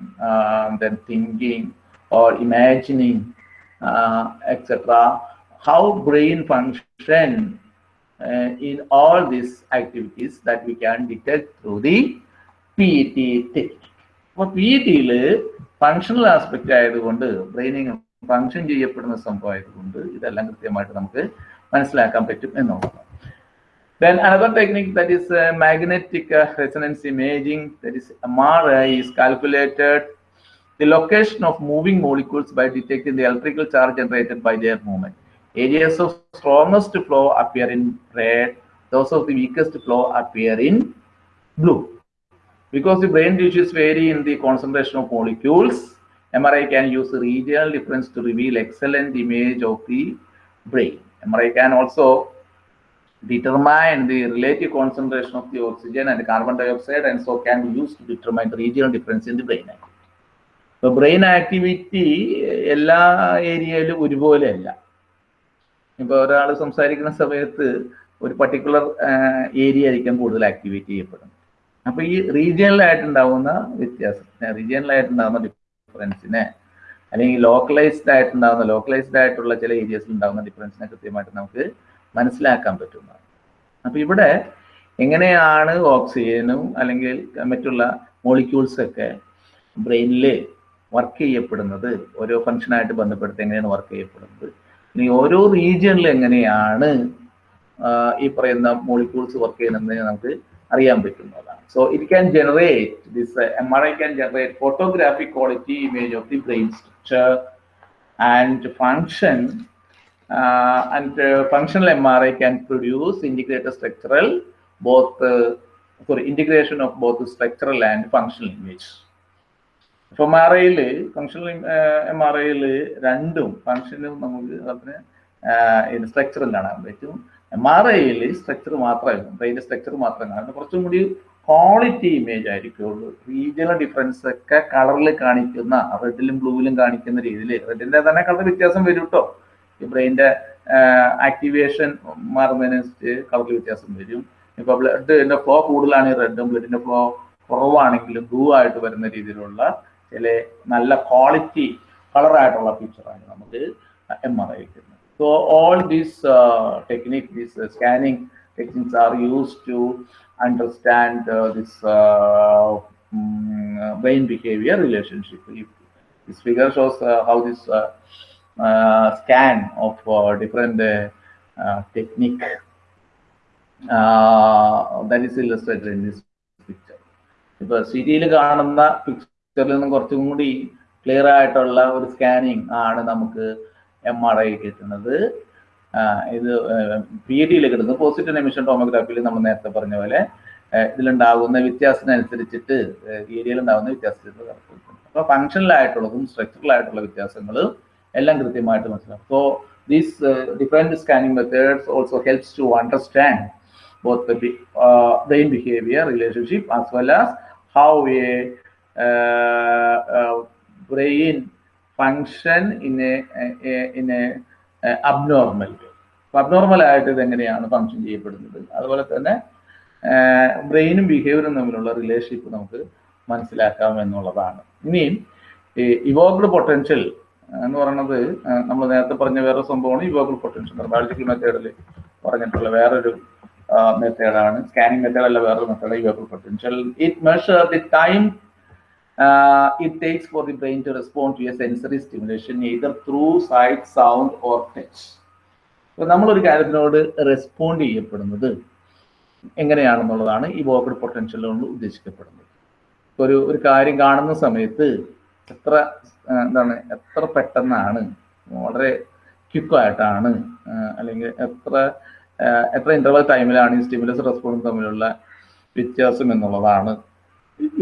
then thinking or imagining etcetera how brain function in all these activities that we can detect through the P T technique. അപ്പോൾ പി ടിയിൽ ഫങ്ഷണൽ ആസ്പെക്റ്റ് ആയതുകൊണ്ട് ബ്രെയിനിങ് ഫങ്ഷൻ ചെയ്യപ്പെടുന്ന സംഭവം ആയതുകൊണ്ട് ഇതെല്ലാം കൃത്യമായിട്ട് നമുക്ക് മനസ്സിലാക്കാൻ പറ്റും എന്നുള്ളതാണ് Then another technique that is uh, magnetic uh, resonance imaging, that is MRI, is calculated the location of moving molecules by detecting the electrical charge generated by their movement. Areas of strongest flow appear in red, those of the weakest flow appear in blue. Because the brain tissues vary in the concentration of molecules, MRI can use regional difference to reveal excellent image of the brain. MRI can also determine the relative concentration of the oxygen and carbon dioxide and so can be used to determine the regional difference in the brain activity. ഇപ്പൊ brain activity എല്ലാ ഏരിയയിലും ഒരുപോലെ അല്ല ഇപ്പൊ ഒരാൾ സംസാരിക്കുന്ന സമയത്ത് ഒരു പർട്ടിക്കുലർ ഏരിയ ആയിരിക്കും കൂടുതൽ ആക്ടിവേറ്റ് ചെയ്യപ്പെടുന്നത് അപ്പൊ ഈ റീജിയണലായിട്ടുണ്ടാവുന്ന വ്യത്യാസം റീജിയണലായിട്ടുണ്ടാവുന്ന ഡിഫറൻസിനെ അല്ലെങ്കിൽ ലോക്കലൈസ്ഡ് ആയിട്ടുണ്ടാകുന്ന ലോക്കലൈസ്ഡ് ആയിട്ടുള്ള ചില ഏരിയസിൽ ഉണ്ടാകുന്ന ഡിഫറൻസിനെ കൃത്യമായിട്ട് നമുക്ക് മനസ്സിലാക്കാൻ പറ്റുന്നതാണ്. അപ്പൊ ഇവിടെ എങ്ങനെയാണ് ഓക്സിജനും അല്ലെങ്കിൽ മറ്റുള്ള മോളിക്യൂൾസ് ഒക്കെ ബ്രെയിനിൽ വർക്ക് ചെയ്യപ്പെടുന്നത്? ഓരോ ഫങ്ഷനായിട്ട് ബന്ധപ്പെടുത്തി എങ്ങനെയാണ് വർക്ക് ചെയ്യപ്പെടുന്നത്? ഇനി ഓരോ റീജിയണിൽ എങ്ങനെയാണ് ഈ പറയുന്ന മോളിക്യൂൾസ് വർക്ക് ചെയ്യുന്നത് നമുക്ക് അറിയാൻ പറ്റുന്നതാണ് so it can generate this M R I can generate photographic quality image of the brain structure and function and functional M R I can produce integrated structural both sorry integration of both structural and functional image F. M R ഐയിൽ functional M R ഐയിൽ രണ്ടും ഫങ്ഷനും നമുക്ക് അതിന് ഇത് സ്ട്രക്ചറും കാണാൻ പറ്റും M R ഐയിൽ structure മാത്രമേ ബ്രെയിന്റെ സ്ട്രക്ചർ മാത്രം കാണാം. കുറച്ചും കൂടി ക്വാളിറ്റി ഇമേജ് ആയിരിക്കുള്ളൂ. റീജിയണൽ ഡിഫറൻസ് ഒക്കെ കളറിൽ കാണിക്കുന്ന റെഡിലും ബ്ലൂവിലും കാണിക്കുന്ന രീതിയിൽ റെഡിന്റെ തന്നെ കളർ വ്യത്യാസം വരും കേട്ടോ ഈ ബ്രെയിന്റെ ആക്ടിവേഷൻ മാറുന്നതിനനുസരിച്ച് കളറിൽ വ്യത്യാസം വരും. ഇപ്പൊ ബ്ലഡിന്റെ ഫ്ലോ കൂടുതലാണെങ്കിൽ റെഡും ബ്ലഡിന്റെ ഫ്ലോ കുറവാണെങ്കിലും ബ്ലൂ ആയിട്ട് വരുന്ന രീതിയിലുള്ള ചില നല്ല ക്വാളിറ്റി കളറായിട്ടുള്ള ഫീച്ചറാണ് നമുക്ക് എം ആർ ഐ കിട്ടുന്നത്. So all uh, scanning techniques are used to understand uh, this uh, brain behavior relationship. If this figure shows uh, how this uh, uh, scan of uh, different uh, uh, technique uh, that is illustrated in this picture. ഇപ്പൊ സിരിയിൽ കാണുന്ന പിക്ചറിൽ നിന്നും കുറച്ചും കൂടി clear ആയിട്ടുള്ള ഒരു scanning ആണ് നമുക്ക് എം ആർ ഐ കിട്ടുന്നത്. ഇത് പി ഡിയിൽ കിട്ടുന്നത് പോസിറ്റീവ് എമിഷൻ ടോമോഗ്രാഫിയിൽ നമ്മൾ നേരത്തെ പറഞ്ഞ പോലെ ഇതിലുണ്ടാകുന്ന വ്യത്യാസത്തിനനുസരിച്ചിട്ട് ഏരിയയിൽ ഉണ്ടാകുന്ന വ്യത്യാസത്തിൽ അപ്പൊ സ്ട്രക്ചറൽ സ്ട്രക്ചറലായിട്ടുള്ള വ്യത്യാസങ്ങളും എല്ലാം കൃത്യമായിട്ട് മനസ്സിലാക്കും so these different scanning methods also helps to understand both the uh, brain behavior relationship as well as how a brain function in a, a in a, a abnormal way. Abnormal ആയിട്ട് ഇത് എങ്ങനെയാണ് function ചെയ്യപ്പെടുന്നത്? അതുപോലെ തന്നെ ബ്രെയിനും ബിഹേവിയറും തമ്മിലുള്ള relationship നമുക്ക് മനസ്സിലാക്കാം എന്നുള്ളതാണ്. ഇനിയും ഈ പൊട്ടൻഷ്യൽ എന്ന് പറയുന്നത് നമ്മൾ നേരത്തെ പറഞ്ഞ വേറെ സംഭവമാണ് ഇവോക്ഡ് പൊട്ടൻഷ്യൽ ബയോളജിക്കൽ മെത്തേഡിൽ പറഞ്ഞിട്ടുള്ള വേറൊരു മെത്തേഡാണ് സ്കാനിങ് മെത്തേഡ് അല്ല വേറൊരു method evoked potential it measure the time it takes for the brain to respond to a sensory stimulation either through sight, sound or touch. അപ്പൊ നമ്മളൊരു കാര്യത്തിനോട് റെസ്പോണ്ട് ചെയ്യപ്പെടുന്നത് എങ്ങനെയാണെന്നുള്ളതാണ് ഈ വോക്കഡ് പൊട്ടൻഷ്യൽ കൊണ്ട് ഉദ്ദേശിക്കപ്പെടുന്നത് ഒരു ഒരു കാര്യം കാണുന്ന സമയത്ത് എത്ര എന്താണ് എത്ര പെട്ടെന്നാണ് വളരെ ക്വിക്കായിട്ടാണ് അല്ലെങ്കിൽ എത്ര എത്ര ഇന്റർവൽ ടൈമിലാണ് ഈ സ്റ്റിമുലസ് റെസ്പോൺസ് തമ്മിലുള്ള വ്യത്യാസം എന്നുള്ളതാണ്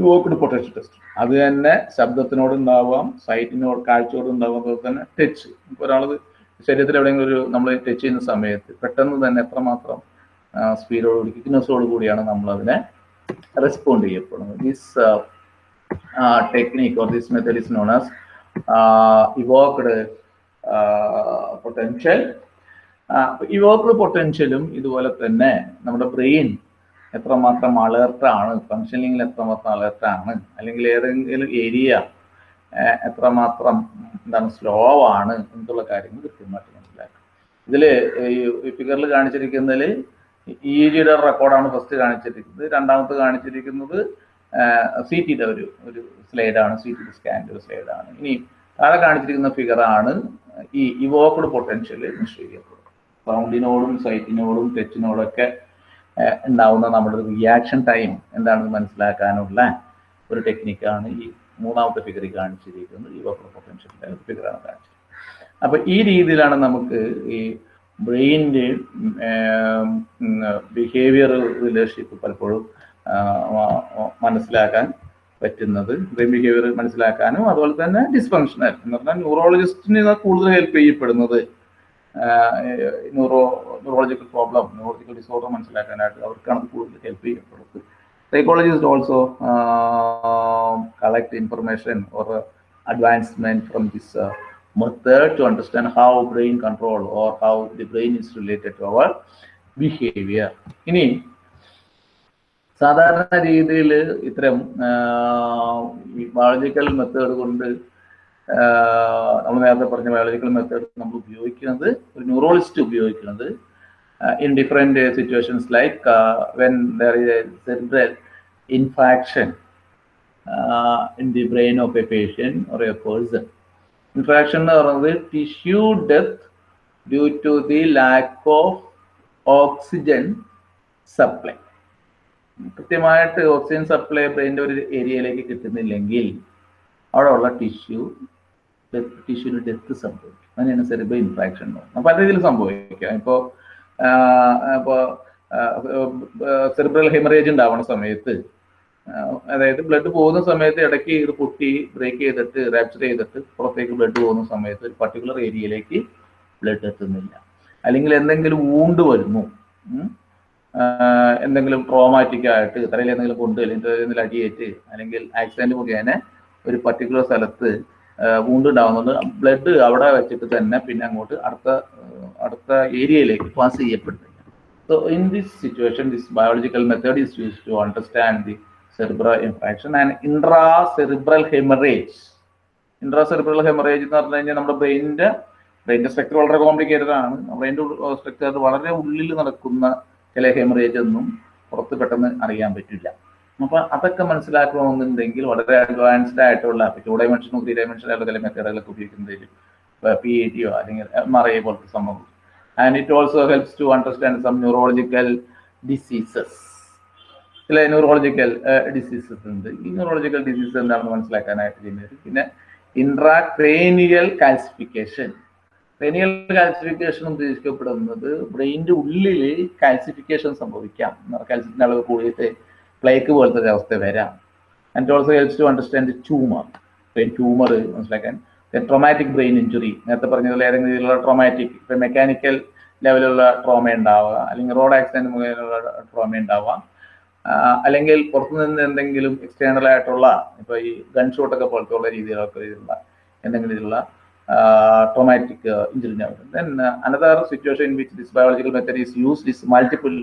വോക്കഡ് പൊട്ടൻഷ്യൽ ടെസ്റ്റ്. അത് തന്നെ ശബ്ദത്തിനോട് ഉണ്ടാവാം സൈറ്റിനോട് കാഴ്ചയോട് ഉണ്ടാവാം അതുപോലെ തന്നെ ടച്ച്. ഒരാൾ ശരീരത്തിൽ എവിടെയെങ്കിലും ഒരു നമ്മൾ ടച്ച് ചെയ്യുന്ന സമയത്ത് പെട്ടെന്ന് തന്നെ എത്രമാത്രം സ്പീഡോട് കൂടി ക്വിക്നെസ്സോട് കൂടിയാണ് നമ്മൾ അതിനെ റെസ്പോണ്ട് ചെയ്യപ്പെടുന്നത്. This technique or this method is known as evoked potential evoked പൊട്ടൻഷ്യലും ഇതുപോലെ തന്നെ നമ്മുടെ ബ്രെയിൻ എത്രമാത്രം അലേർട്ടാണ് ഫങ്ഷനിങ്ങിൽ എത്രമാത്രം അലേർട്ടാണ് അല്ലെങ്കിൽ ഏതെങ്കിലും ഏരിയ എത്രമാത്രം എന്താണ് സ്ലോ ആണ് എന്നുള്ള കാര്യങ്ങൾ കൃത്യമായിട്ട് മനസ്സിലാക്കും ഇതിൽ ഈ ഫിഗറിൽ കാണിച്ചിരിക്കുന്നതിൽ ഇ ജിയുടെ റെക്കോർഡാണ് ഫസ്റ്റ് കാണിച്ചിരിക്കുന്നത്. രണ്ടാമത്തെ കാണിച്ചിരിക്കുന്നത് സി ടിയുടെ ഒരു ഒരു സ്ലൈഡാണ് സി ടി സ്കാന്റെ ഒരു സ്ലൈഡാണ് ഇനി താഴെ കാണിച്ചിരിക്കുന്ന ഫിഗറാണ് ഈ ഇവോക്കഡ് പൊട്ടൻഷ്യൽ നിശ്ചയിക്കപ്പെടുന്നത് സൗണ്ടിനോടും സൈറ്റിനോടും ടച്ചിനോടും ഒക്കെ ഉണ്ടാവുന്ന നമ്മുടെ റിയാക്ഷൻ ടൈം എന്താണെന്ന് മനസ്സിലാക്കാനുള്ള ഒരു ടെക്നിക്കാണ് ഈ മൂന്നാമത്തെ ഫിഗറിൽ കാണിച്ചിരിക്കുന്നത്. ഈ വക്ര പൊട്ടൻഷ്യലിന്റെ ഫിഗറാണ് കാണിച്ചത്. അപ്പൊ ഈ രീതിയിലാണ് നമുക്ക് ഈ ബ്രെയിന്റെ ബിഹേവിയർ റിലേഷൻഷിപ്പ് പലപ്പോഴും മനസ്സിലാക്കാൻ പറ്റുന്നത്. ബ്രെയിൻ ബിഹേവിയർ മനസ്സിലാക്കാനും അതുപോലെ തന്നെ ഡിസ്ഫങ്ഷണൽ എന്ന് പറഞ്ഞാൽ ന്യൂറോളജിസ്റ്റിന് കൂടുതൽ ഹെൽപ്പ് ചെയ്യപ്പെടുന്നത് neuro neurological problem neurological disorder മനസ്സിലാക്കാനായിട്ട് അവർക്കാണ് കൂടുതൽ ഹെൽപ്പ് ചെയ്യപ്പെടുന്നത് psychologist also collect information or advancement from this method to understand how brain control or how the brain is related to our behavior. ഇനി സാധാരണ രീതിയിൽ ഇത്തരം ബയോളജിക്കൽ മെത്തേഡ് കൊണ്ട് നമ്മൾ നേരത്തെ പറഞ്ഞ ബയോളജിക്കൽ മെത്തേഡ് നമ്മൾ ഉപയോഗിക്കുന്നത് ഒരു ന്യൂറോളജിസ്റ്റ് ഉപയോഗിക്കുന്നത് in different situations like when there is a infarction in the brain of a patient or a person infarction എന്ന് പറയുന്നത് tissue death due to the lack of oxygen supply കൃത്യമായിട്ട് oxygen supply ബ്രെയിന്റെ ഒരു ഏരിയയിലേക്ക് കിട്ടുന്നില്ലെങ്കിൽ അവിടെ ഉള്ള tissue ടിഷ്യൂവിന് death സംഭവിക്കും. അങ്ങനെയാണ് സെറിബ്രൽ ഇൻഫ്രാക്ഷൻ പല രീതിയിൽ സംഭവിക്കാം. ഇപ്പോൾ ഇപ്പോൾ സെറിബ്രൽ ഹെമറേജ് ഉണ്ടാവുന്ന സമയത്ത് അതായത് ബ്ലഡ് പോകുന്ന സമയത്ത് ഇടയ്ക്ക് ഇത് പൊട്ടി ബ്രേക്ക് ചെയ്തിട്ട് റാപ്ചർ ചെയ്തിട്ട് പുറത്തേക്ക് ബ്ലഡ് പോകുന്ന സമയത്ത് ഒരു പർട്ടിക്കുലർ ഏരിയയിലേക്ക് ബ്ലഡ് എത്തുന്നില്ല. അല്ലെങ്കിൽ എന്തെങ്കിലും ഊണ്ട് വരുന്നു എന്തെങ്കിലും ട്രോമാറ്റിക് ആയിട്ട് തലയിൽ എന്തെങ്കിലും കൊണ്ട് അല്ലെങ്കിൽ അടിയേറ്റ് അല്ലെങ്കിൽ ആക്സിഡന്റ് മുഖേന ഒരു പർട്ടിക്കുലർ സ്ഥലത്ത് വൂണ്ട് ഉണ്ടാവുന്നത് ബ്ലഡ് അവിടെ വെച്ചിട്ട് തന്നെ പിന്നെ അങ്ങോട്ട് അടുത്ത അടുത്ത ഏരിയയിലേക്ക് പാസ് ചെയ്യപ്പെടുന്നു so in this situation this biological method is use to understand the cerebral infraction and intra cerebral haemorrhage intra cerebral haemorrhage എന്ന് പറഞ്ഞു കഴിഞ്ഞാൽ നമ്മുടെ ബ്രെയിനിന്റെ ബ്രെയിനിന്റെ സ്ട്രക്ചർ വളരെ കോംപ്ലിക്കേറ്റഡ് ആണ്. ബ്രെയിന്റെ സ്ട്രക്ചർ വളരെ ഉള്ളിൽ നടക്കുന്ന ചില ഹെമറേജ് ഒന്നും പുറത്ത് പെട്ടെന്ന് അറിയാൻ പറ്റില്ല. അപ്പൊ അതൊക്കെ മനസ്സിലാക്കണമെന്നുണ്ടെങ്കിൽ വളരെ അഡ്വാൻസ്ഡ് ആയിട്ടുള്ള ടു ഡയമെൻഷനും ത്രീ ഡയമെൻഷനായിട്ടുള്ള ചില മെത്തേഡുകളൊക്കെ ഉപയോഗിക്കുന്നതിൽ പി എ ടിയോ അല്ലെങ്കിൽ എം ആർ ഐ പോലത്തെ സംഭവം and it also helps to understand some neurological diseases ചില ന്യൂറോളജിക്കൽ ഡിസീസസ് ഉണ്ട്. ഈ ന്യൂറോളജിക്കൽ ഡിസീസ് എന്താണെന്ന് മനസ്സിലാക്കാനായിട്ട് ചെയ്യുന്നത്. പിന്നെ ഇൻട്രാക്രേനിയൽ കാൽസിഫിക്കേഷൻ ക്രേനിയൽ കാൽസിഫിക്കേഷൻ ഉദ്ദേശിക്കപ്പെടുന്നത് ബ്രെയിനിന്റെ ഉള്ളിൽ കാൽസിഫിക്കേഷൻ സംഭവിക്കാം. കാൽസ്യത്തിന്റെ അളവ് കൂടിയിട്ട് പ്ലേക്ക് പോലത്തെ ഒരു അവസ്ഥ വരാം. And also helps to understand tumour brain tumour മനസ്സിലാക്കാൻ ട്രോമാറ്റിക് ബ്രെയിൻ ഇഞ്ചുറി നേരത്തെ പറഞ്ഞതുപോലെ ഏതെങ്കിലും രീതിയിലുള്ള ട്രോമാറ്റിക് ഇപ്പം മെക്കാനിക്കൽ ലെവലിലുള്ള ട്രോമ ഉണ്ടാവുക അല്ലെങ്കിൽ റോഡ് ആക്സിഡന്റ് മുഖേനയുള്ള ട്രോമ ഉണ്ടാവുക. അല്ലെങ്കിൽ പുറത്തുനിന്ന് എന്തെങ്കിലും എക്സ്റ്റേണൽ ആയിട്ടുള്ള ഇപ്പോൾ ഈ ഗൺ ഷോട്ടൊക്കെ പോലത്തെ ഉള്ള രീതിയിലൊക്കെ രീതിയിലുള്ള എന്തെങ്കിലും രീതിയിലുള്ള traumatic injury then another situation in which this biological method is used is multiple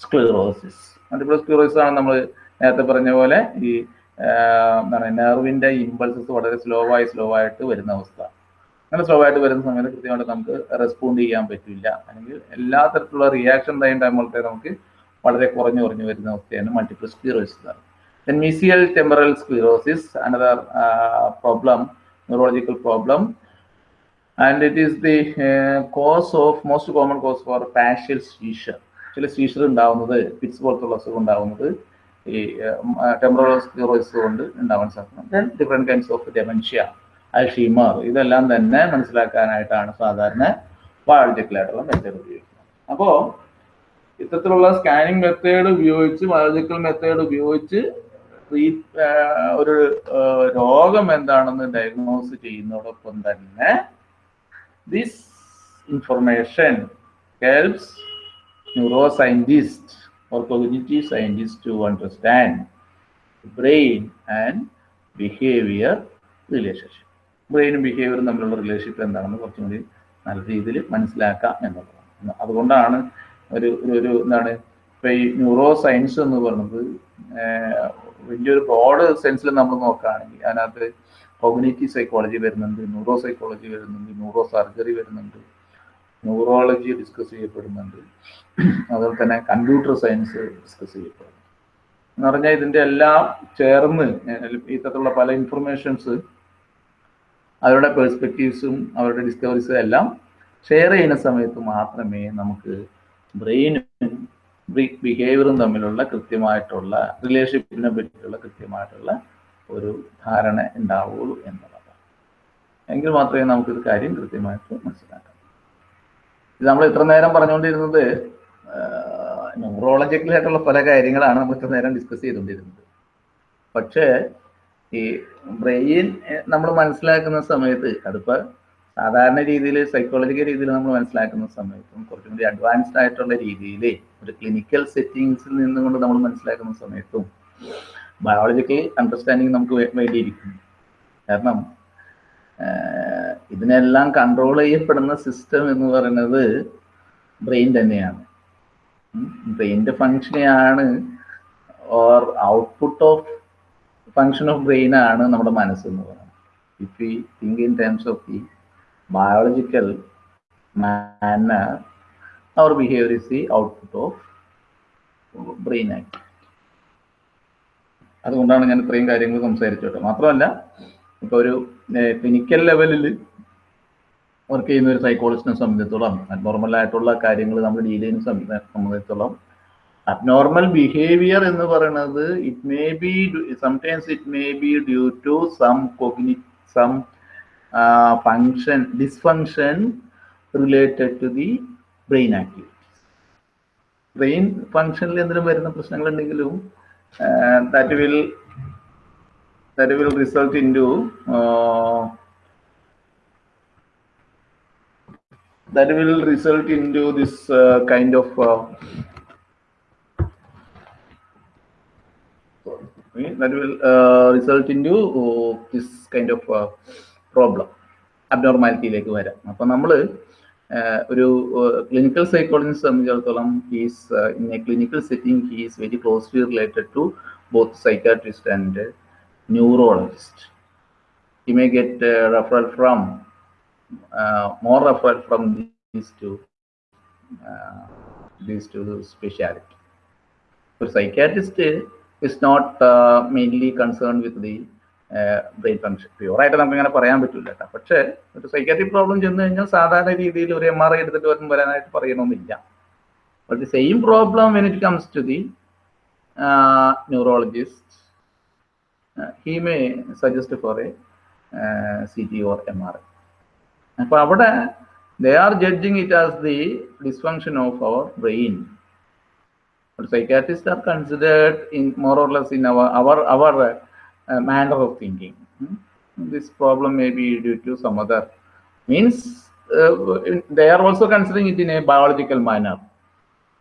sclerosis multiple sclerosis ആണ് നമ്മൾ നേരത്തെ പറഞ്ഞ പോലെ ഈ എന്താണ് നെർവിന്റെ ഇമ്പൾസസ് വളരെ സ്ലോ ആയി സ്ലോ ആയിട്ട് വരുന്ന അവസ്ഥ. അങ്ങനെ സ്ലോ ആയിട്ട് വരുന്ന സമയത്ത് കൃത്യമായിട്ട് നമുക്ക് റെസ്പോണ്ട് ചെയ്യാൻ പറ്റില്ല. അല്ലെങ്കിൽ എല്ലാ തരത്തിലുള്ള റിയാക്ഷൻ ടൈം ടൈമുകളത്തെ നമുക്ക് വളരെ കുറഞ്ഞു കുറഞ്ഞു വരുന്ന അവസ്ഥയാണ് multiple sclerosis then mesial temporal sclerosis another problem neurological problem and it is the cause of most common cause for partial seizure ചില സീഷർ ഉണ്ടാവുന്നത് പിറ്റ്സ് പോലത്തുള്ള അസുഖം ഉണ്ടാവുന്നത് ഈ സ്ക്ലീറോസിസ് കൊണ്ട് ഉണ്ടാവാൻ സാധിക്കും. Then different kinds of dementia Alzheimer ഇതെല്ലാം തന്നെ മനസ്സിലാക്കാനായിട്ടാണ് സാധാരണ ബയോളജിക്കലായിട്ടുള്ള മെത്തേഡ് ഉപയോഗിക്കുന്നത്. അപ്പോൾ ഇത്തരത്തിലുള്ള സ്കാനിങ് മെത്തേഡ് ഉപയോഗിച്ച് ബയോളജിക്കൽ മെത്തേഡ് ഉപയോഗിച്ച് ഒരു രോഗം എന്താണെന്ന് ഡയഗ്നോസ് ചെയ്യുന്നതോടൊപ്പം തന്നെ this information helps scientist or cognitive scientists to understand brain and behavior relationship. ബ്രെയിനും ബിഹേവിയറും തമ്മിലുള്ള റിലേഷൻഷിപ്പ് എന്താണെന്ന് കുറച്ചും കൂടി നല്ല രീതിയിൽ മനസ്സിലാക്കാം എന്നുള്ളതാണ് അതുകൊണ്ടാണ് ഒരു ഒരു എന്താണ് ഇപ്പൊ ഈ ന്യൂറോ സയൻസ് എന്ന് പറയുന്നത് വലിയൊരു ബ്രോഡ് സെൻസിൽ നമ്മൾ നോക്കുകയാണെങ്കിൽ അതിനകത്ത് കോഗ്നേറ്റീവ് സൈക്കോളജി വരുന്നുണ്ട് ന്യൂറോ സൈക്കോളജി വരുന്നുണ്ട് ന്യൂറോ സർജറി വരുന്നുണ്ട് ന്യൂറോളജി ഡിസ്കസ് ചെയ്യപ്പെടുന്നുണ്ട്. അതുപോലെ തന്നെ കമ്പ്യൂട്ടർ സയൻസ് ഡിസ്കസ് ചെയ്യപ്പെടുന്നു. എന്ന് പറഞ്ഞാൽ ഇതിന്റെ എല്ലാം ചേർന്ന് ഇത്തരത്തിലുള്ള പല ഇൻഫർമേഷൻസ് അവരുടെ പേഴ്സ്പെക്റ്റീവ്സും അവരുടെ ഡിസ്കവറീസും എല്ലാം ഷെയർ ചെയ്യുന്ന സമയത്ത് മാത്രമേ നമുക്ക് ബ്രെയിനും ബിഹേവിയറും തമ്മിലുള്ള കൃത്യമായിട്ടുള്ള റിലേഷൻഷിപ്പിനെ പറ്റിയിട്ടുള്ള കൃത്യമായിട്ടുള്ള ഒരു ധാരണ ഉണ്ടാവുള്ളൂ എന്നുള്ളതാണ്. എങ്കിൽ മാത്രമേ നമുക്കിത് കാര്യം കൃത്യമായിട്ട് മനസ്സിലാക്കാം. നമ്മൾ ഇത്ര നേരം പറഞ്ഞുകൊണ്ടിരുന്നത് ന്യൂറോളജിക്കലായിട്ടുള്ള പല കാര്യങ്ങളാണ് നമ്മൾ ഇത്ര നേരം ഡിസ്കസ് ചെയ്തുകൊണ്ടിരുന്നത്. പക്ഷേ ഈ ബ്രെയിൻ നമ്മൾ മനസ്സിലാക്കുന്ന സമയത്ത് അതിപ്പോൾ സാധാരണ രീതിയിൽ സൈക്കോളജിക്കൽ രീതിയിൽ നമ്മൾ മനസ്സിലാക്കുന്ന സമയത്തും കുറച്ചും കൂടി അഡ്വാൻസ്ഡ് ആയിട്ടുള്ള രീതിയിൽ ഒരു ക്ലിനിക്കൽ സെറ്റിങ്സിൽ നിന്നുകൊണ്ട് നമ്മൾ മനസ്സിലാക്കുന്ന സമയത്തും ബയോളജിക്കൽ അണ്ടർസ്റ്റാൻഡിങ് നമുക്ക് വേണ്ടിയിരിക്കുന്നു. കാരണം ഇതിനെല്ലാം കൺട്രോൾ ചെയ്യപ്പെടുന്ന സിസ്റ്റം എന്ന് പറയുന്നത് ബ്രെയിൻ തന്നെയാണ്. ബ്രെയിന്റെ ഫങ്ഷനെയാണ് or output of function of brain ആണ് നമ്മുടെ മനസ്സെന്ന് പറയുന്നത്. If you think in terms of the biological manner our behaviour is the output of brain act അതുകൊണ്ടാണ് ഞാൻ ഇത്രയും കാര്യങ്ങൾ സംസാരിച്ചോട്ടെ മാത്രമല്ല ഇപ്പോൾ ഒരു ക്ലിനിക്കൽ ലെവലിൽ വർക്ക് ചെയ്യുന്ന ഒരു സൈക്കോളജിസ്റ്റിനെ സംബന്ധിച്ചിടത്തോളം അബ്നോർമൽ ആയിട്ടുള്ള കാര്യങ്ങൾ നമ്മൾ ഡീൽ ചെയ്യുന്ന സംബന്ധിച്ചിടത്തോളം അബ്നോർമൽ ബിഹേവിയർ എന്ന് പറയുന്നത് it may be sometimes it may be due to some കൊഗ്നി some function dysfunction related to the brain activities brain ഫങ്ഷനിൽ എന്തെങ്കിലും വരുന്ന പ്രശ്നങ്ങളുണ്ടെങ്കിലും that will that will result into uh, that will result into this uh, kind of uh, that will uh, result into uh, this kind of uh, problem അബ്നോർമാലിറ്റിയിലേക്ക് വരാം അപ്പൊ നമ്മൾ ഒരു clinical psychologist സംബന്ധിച്ചിടത്തോളം he's in a clinical setting he's very closely related to both psychiatrist and neurologist. He may get a referral from uh, more referral from these two uh, these two specialty. For psychiatrist is not uh, mainly concerned with the brain function പ്യൂറായിട്ട് നമുക്ക് അങ്ങനെ പറയാൻ പറ്റില്ല കേട്ടോ പക്ഷേ ഒരു psychiatric problem ചെന്ന് കഴിഞ്ഞാൽ സാധാരണ രീതിയിൽ ഒരു എം ആർ ഐ എടുത്തിട്ട് വരും വരാനായിട്ട് പറയണമെന്നില്ല but the same problem when it comes to the neurologist He may suggest for a C T or M R I അപ്പോൾ അവിടെ they are judging it as the dysfunction of our brain psychiatrists are considered in more or less in our our our uh, manner of thinking. Hmm? This problem may be due to some other means uh, they are also considering it in a biological manner.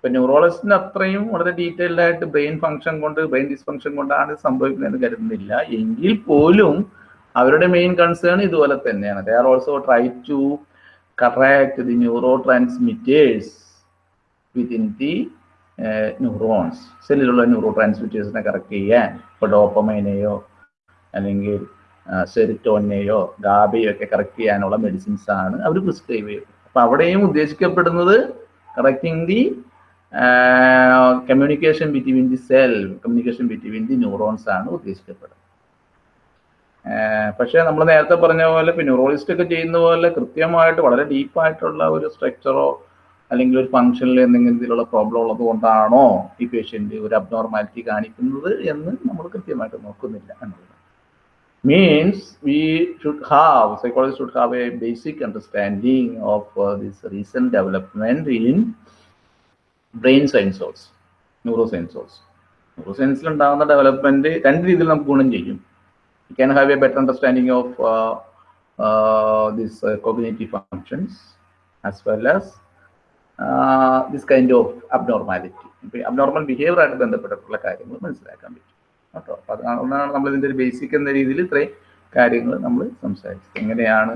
ഇപ്പൊ ന്യൂറോളജിസ്റ്റിന് അത്രയും വളരെ detailed ആയിട്ട് brain function കൊണ്ട് brain dysfunction കൊണ്ടാണ് സംഭവിക്കുന്നതെന്ന് കരുതുന്നില്ല. എങ്കിൽ പോലും അവരുടെ മെയിൻ കൺസേൺ ഇതുപോലെ തന്നെയാണ്. They are also try to correct the neuro transmitters within the neurons സെല്ലിലുള്ള neuro ട്രാൻസ്മിറ്റേഴ്സിനെ കറക്റ്റ് ചെയ്യാൻ. ഇപ്പോൾ ഡോപ്പമൈനെയോ അല്ലെങ്കിൽ സെറിറ്റോനെയോ ഗാബയോ ഒക്കെ കറക്റ്റ് ചെയ്യാനുള്ള മെഡിസിൻസ് ആണ് അവർ പ്രിസ്ക്രൈബ് ചെയ്യുന്നത്. അപ്പൊ അവിടെയും ഉദ്ദേശിക്കപ്പെടുന്നത് correcting the communication between the cell communication between the neurons ആണ് ഉദ്ദേശിക്കപ്പെടുന്നത്. പക്ഷേ നമ്മൾ നേരത്തെ പറഞ്ഞ പോലെ ഇപ്പൊ ന്യൂറോളിസ്റ്റ് ഒക്കെ ചെയ്യുന്ന പോലെ കൃത്യമായിട്ട് വളരെ ഡീപ്പായിട്ടുള്ള ഒരു സ്ട്രക്ചറോ അല്ലെങ്കിൽ ഒരു ഫംഗ്ഷനിൽ എന്തെങ്കിലും ഇതിലുള്ള പ്രോബ്ലം ഉള്ളത് കൊണ്ടാണോ ഈ പേഷ്യന്റ് ഒരു അബ്നോർമാലിറ്റി കാണിക്കുന്നത് എന്ന് നമ്മൾ കൃത്യമായിട്ട് നോക്കുന്നില്ല എന്നുള്ളത്. Means we should have psychology should have a basic understanding of this recent development in brain science also neuro science also neuro സയൻസിൽ ഉണ്ടാകുന്ന ഡെവലപ്മെന്റ് രണ്ട് രീതിയിൽ നമുക്ക് ഗുണം ചെയ്യും. You can have a better understanding of this cognitive functions as well as this kind of abnormality ഇപ്പം abnormal behaviour ആയിട്ട് ബന്ധപ്പെട്ടിട്ടുള്ള കാര്യങ്ങൾ മനസ്സിലാക്കാൻ പറ്റും. കേട്ടോ? അപ്പം അതുകൊണ്ടാണ് നമ്മൾ ഇതിന്റെ ഒരു ബേസിക് എന്ന രീതിയിൽ ഇത്രയും കാര്യങ്ങൾ നമ്മൾ സംസാരിച്ചത്. എങ്ങനെയാണ്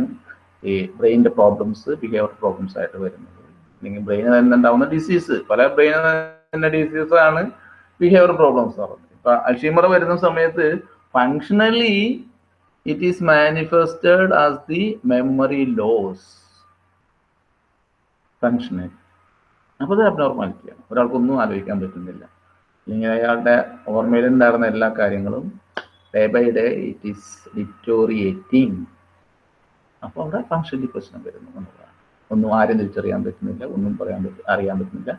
ഈ ബ്രെയിനിന്റെ പ്രോബ്ലംസ് ബിഹേവിയർ പ്രോബ്ലംസ് ആയിട്ട് വരുന്നത്? അല്ലെങ്കിൽ ബ്രെയിനിൽ തന്നെ ഉണ്ടാവുന്ന ഡിസീസ് പല ബ്രെയിനിൽ തന്നെ ഡിസീസ് ആണ് ബിഹേവിയർ പ്രോബ്ലംസ് പറയുന്നത്. ഇപ്പൊ അൽഷീമർ വരുന്ന സമയത്ത് functionally it is manifested as the memory loss functionally അപ്പോൾ അത് അബ്നോർമാലിറ്റിയാണ് ഒരാൾക്കൊന്നും ആലോചിക്കാൻ പറ്റുന്നില്ല. അല്ലെങ്കിൽ അയാളുടെ ഓർമ്മയിലുണ്ടായിരുന്ന എല്ലാ കാര്യങ്ങളും day by day it is deteriorating അപ്പോൾ അവിടെ ഫങ്ഷണലി പ്രശ്നം വരുന്നു ഒന്നും ആരും തിരിച്ചറിയാൻ പറ്റുന്നില്ല ഒന്നും പറയാൻ അറിയാൻ പറ്റുന്നില്ല.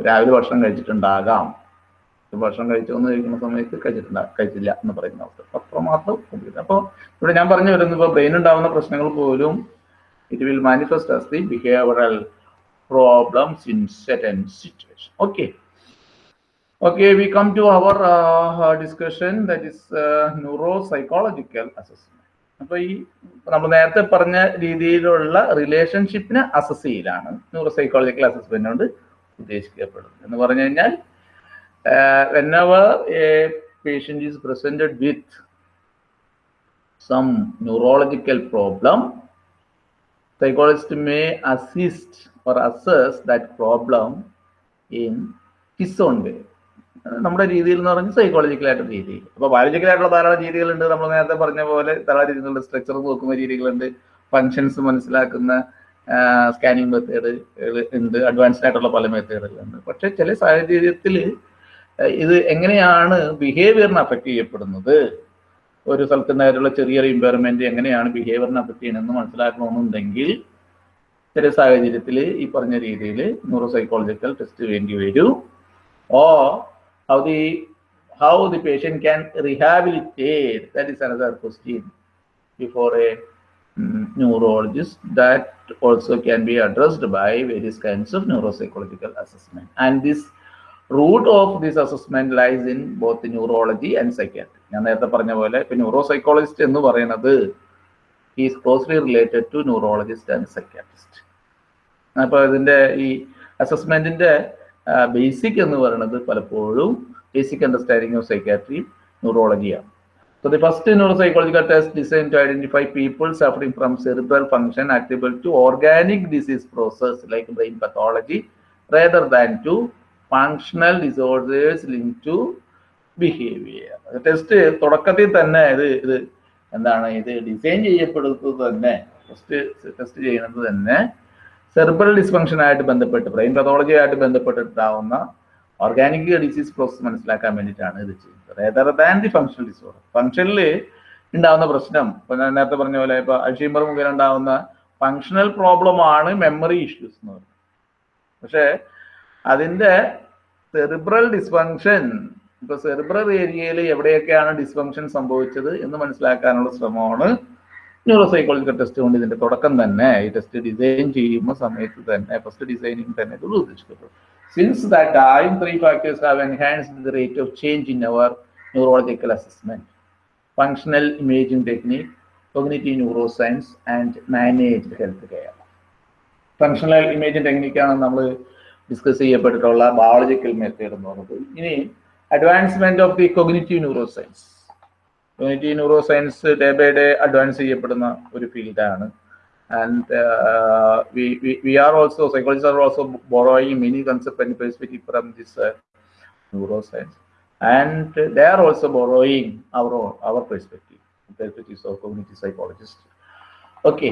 രാവിലെ ഭക്ഷണം കഴിച്ചിട്ടുണ്ടാകാം. ഭക്ഷണം കഴിച്ചോന്ന് കഴിക്കുന്ന സമയത്ത് കഴിച്ചിട്ടുണ്ടാ കഴിച്ചില്ല എന്ന് പറയുന്ന അവസ്ഥ. അത്രമാത്രം അപ്പോൾ ഇവിടെ ഞാൻ പറഞ്ഞു വരുന്നത് ഇപ്പോൾ ബ്രെയിൻ ഉണ്ടാകുന്ന പ്രശ്നങ്ങൾ പോലും it will manifest as the behavioural problems in certain situation okay we come to our uh, discussion that is uh, neuropsychological assessment. അപ്പോൾ ഈ നമ്മൾ നേരത്തെ പറഞ്ഞ രീതിയിലുള്ള റിലേഷൻഷിപ്പിനെ അസസ് ചെയ്യലാണ് ന്യൂറോ സൈക്കോളജിക്കൽ അസസ്മെന്റ് കൊണ്ട് ഉദ്ദേശിക്കപ്പെടുന്നത് എന്ന് പറഞ്ഞു കഴിഞ്ഞാൽ whenever a patient is presented with some neurological problem psychologist may assist or assess that problem in his own way. നമ്മുടെ രീതിയിൽ എന്ന് പറഞ്ഞാൽ സൈക്കോളജിക്കൽ ആയിട്ടുള്ള രീതി അപ്പോൾ ബയോളജിക്കലായിട്ടുള്ള ധാരാളം രീതികളുണ്ട്. നമ്മൾ നേരത്തെ പറഞ്ഞ പോലെ ധാരാളം രീതികളുണ്ട്. സ്ട്രക്ചർ നോക്കുന്ന രീതികളുണ്ട്. ഫങ്ഷൻസ് മനസ്സിലാക്കുന്ന സ്കാനിങ് മെത്തേഡ് ഉണ്ട്. അഡ്വാൻസ്ഡ് ആയിട്ടുള്ള പല മെത്തേഡുകളുണ്ട് പക്ഷേ ചില സാഹചര്യത്തിൽ ഇത് എങ്ങനെയാണ് ബിഹേവിയറിനെ അഫക്റ്റ് ചെയ്യപ്പെടുന്നത്? ഒരു സ്ഥലത്തുണ്ടായിട്ടുള്ള ചെറിയൊരു ഇമ്പയർമെന്റ് എങ്ങനെയാണ് ബിഹേവിയറിനെ അഫക്റ്റ് ചെയ്യണമെന്ന് മനസ്സിലാക്കണമെന്നുണ്ടെങ്കിൽ ചില സാഹചര്യത്തിൽ ഈ പറഞ്ഞ രീതിയിൽ ന്യൂറോ സൈക്കോളജിക്കൽ ടെസ്റ്റ് വേണ്ടി വരും. Oh how how the patient can rehabilitate that is another question before a mm, neurologist that also can be addressed by various kinds of neuropsychological assessment and this root of this assessment lies in both neurology and psychiatry ഞാൻ നേരത്തെ പറഞ്ഞ പോലെ ഇപ്പൊ neuro psychologist എന്ന് പറയുന്നത് is closely related to neurologist and psychiatrist അപ്പൊ ഇതിന്റെ ഈ അസസ്മെന്റിന്റെ ബേസിക് എന്ന് പറയുന്നത് പലപ്പോഴും basic understanding of psychiatry ന്യൂറോളജിയാണ് the first neuro psychological test designed to identify people suffering from cerebral function attributable to organic disease process like brain pathology rather than to functional disorders linked to behaviour test തുടക്കത്തിൽ തന്നെ ഇത് ഇത് എന്താണ് ഇത് design ചെയ്യപ്പെടുന്നത് തന്നെ first test ചെയ്യുന്നത് തന്നെ സെർബറൽ ഡിസ്ഫങ്ഷൻ ആയിട്ട് ബന്ധപ്പെട്ട് ബ്രെയിൻ പതോളജിയായിട്ട് ബന്ധപ്പെട്ടിട്ടാവുന്ന ഓർഗാനിക് ഡിസീസ് പ്രോസസ് മനസ്സിലാക്കാൻ വേണ്ടിയിട്ടാണ് ഇത് ചെയ്യുന്നത്. Rather than the functional disorder ഫങ്ഷനിൽ ഉണ്ടാവുന്ന പ്രശ്നം ഇപ്പൊ ഞാൻ നേരത്തെ പറഞ്ഞ പോലെ ഇപ്പൊ അൽഷീമർ മുഖേന ഉണ്ടാവുന്ന ഫങ്ഷണൽ പ്രോബ്ലം ആണ് മെമ്മറി ഇഷ്യൂസ് എന്ന് പറയുന്നത്. പക്ഷേ അതിന്റെ സെറിബ്രൽ ഡിസ്ഫങ്ഷൻ ഇപ്പൊ സെറിബ്രൽ ഏരിയയിൽ എവിടെയൊക്കെയാണ് ഡിസ്ഫങ്ഷൻ സംഭവിച്ചത് എന്ന് മനസ്സിലാക്കാനുള്ള ശ്രമമാണ് ന്യൂറോ സൈക്കോളജിക്കൽ ടെസ്റ്റ് കൊണ്ട് ഇതിന്റെ തുടക്കം തന്നെ ഈ ടെസ്റ്റ് ഡിസൈൻ ചെയ്യുന്ന സമയത്ത് തന്നെ ഫസ്റ്റ് ഡിസൈനിങ് തന്നെ ഇത് since that time three factors have enhanced the rate of change in our neurological assessment functional imaging technique cognitive neuro science and managed health care functional imaging ടെക്നിക്കാണ് നമ്മൾ discuss ചെയ്യപ്പെട്ടിട്ടുള്ള biological method എന്ന് പറഞ്ഞത്. ഇനി advancement of the cognitive neuro science cognitive neuro science day by day advance ചെയ്യപ്പെടുന്ന ഒരു ഫീൽഡാണ് and we are also psychologist are also borrowing many concept and perspective from this neuro science and they are also borrowing our our perspective perspectives of community psychologist okay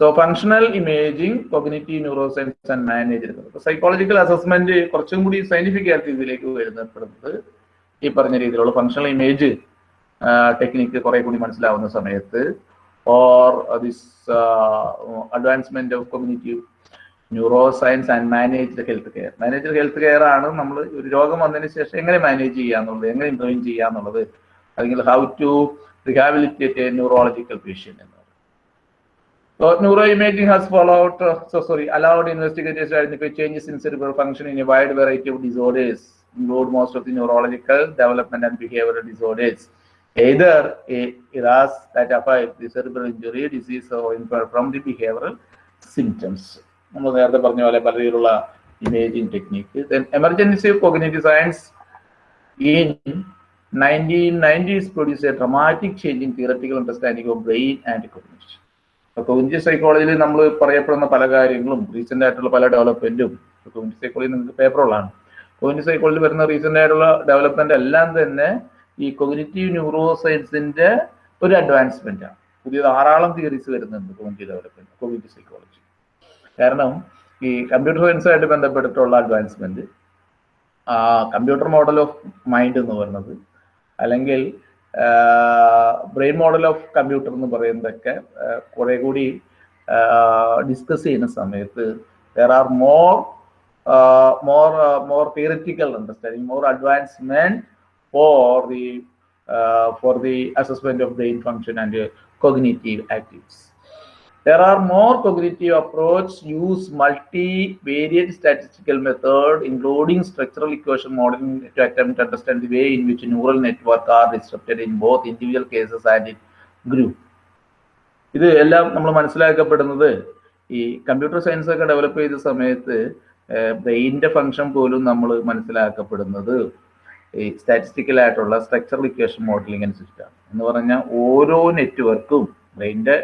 so functional imaging cognitive neuro science and manage psychological assessment കുറച്ചും കൂടി scientific ആയിട്ട് ഇതിലേക്ക് വരുന്നപ്പെടുന്നത് ഈ പറഞ്ഞ രീതിയിലുള്ള functional image technique കുറെ കൂടി മനസ്സിലാവുന്ന സമയത്ത് or this advancement of cognitive neuro science and managed health care managed health care ആണ് നമ്മൾ ഒരു രോഗം വന്നതിന് ശേഷം എങ്ങനെ മാനേജ് ചെയ്യാന്നുള്ളത് എങ്ങനെ ഇന്റർവ്യൂ ചെയ്യാന്നുള്ളത് അല്ലെങ്കിൽ how to a neurological patient എന്ന് So neuroimaging has followed, uh, so sorry, allowed investigators to identify changes in cerebral function in a wide variety of disorders, include most of the neurological, development and behavioral disorders. Either a RAS that affect the cerebral injury, disease, or infer from the behavioral symptoms. നമ്മൾ നേരത്തെ പറഞ്ഞ പോലെ പല രീതിയിലുള്ള imaging technique then emergency cognitive science in nineteen nineties produce a dramatic change in theoretical understanding of brain and cognition cognitive സൈക്കോളജിയിൽ നമ്മൾ പറയപ്പെടുന്ന പല കാര്യങ്ങളും റീസെന്റ് ആയിട്ടുള്ള പല ഡെവലപ്മെന്റും കോഗ്നിറ്റീവ് സൈക്കോളജി നിങ്ങൾക്ക് പേപ്പറുള്ളതാണ് കോഗ്നിറ്റീവ് സൈക്കോളജി വരുന്ന റീസെന്റ് ആയിട്ടുള്ള ഡെവലപ്മെന്റ് എല്ലാം തന്നെ ഈ കൊഗ്നിറ്റീവ് ന്യൂറോ സയൻസിന്റെ ഒരു അഡ്വാൻസ്മെന്റ് ആണ്. പുതിയ ധാരാളം തിയറീസ് വരുന്നുണ്ട് കോഗ്നിറ്റീവ് ഡെവലപ്മെന്റ് കോഗ്നിറ്റീവ് സൈക്കോളജി കാരണം ഈ കമ്പ്യൂട്ടർ സയൻസുമായിട്ട് ബന്ധപ്പെട്ടിട്ടുള്ള advancement computer model of mind എന്ന് പറയുന്നത് അല്ലെങ്കിൽ ബ്രെയിൻ മോഡൽ ഓഫ് കമ്പ്യൂട്ടർ എന്ന് പറയുന്നതൊക്കെ കുറെ കൂടി ഡിസ്കസ് ചെയ്യുന്ന സമയത്ത് there are more more more theoretical understanding more advancement for for the assessment of brain function and uh, cognitive activities. There are more cognitive approach use multivariate statistical method, including structural equation modeling to attempt to understand the way in which neural network are disrupted in both individual cases and in group. ഇത് എല്ലാം നമ്മൾ മനസ്സിലാക്കപ്പെടുന്നത് ഈ computer science ഒക്കെ develop ചെയ്ത സമയത്ത് ബ്രെയിനിന്റെ function പോലും നമ്മൾ മനസ്സിലാക്കപ്പെടുന്നത് ഈ സ്റ്റാറ്റിസ്റ്റിക്കൽ ആയിട്ടുള്ള സ്ട്രക്ചറൽ ഇക്വേഷൻ മോഡലിംഗ് അനുസരിച്ചിട്ടാണ് എന്ന് പറഞ്ഞാൽ ഓരോ നെറ്റ്വർക്കും ബ്രെയിന്റെ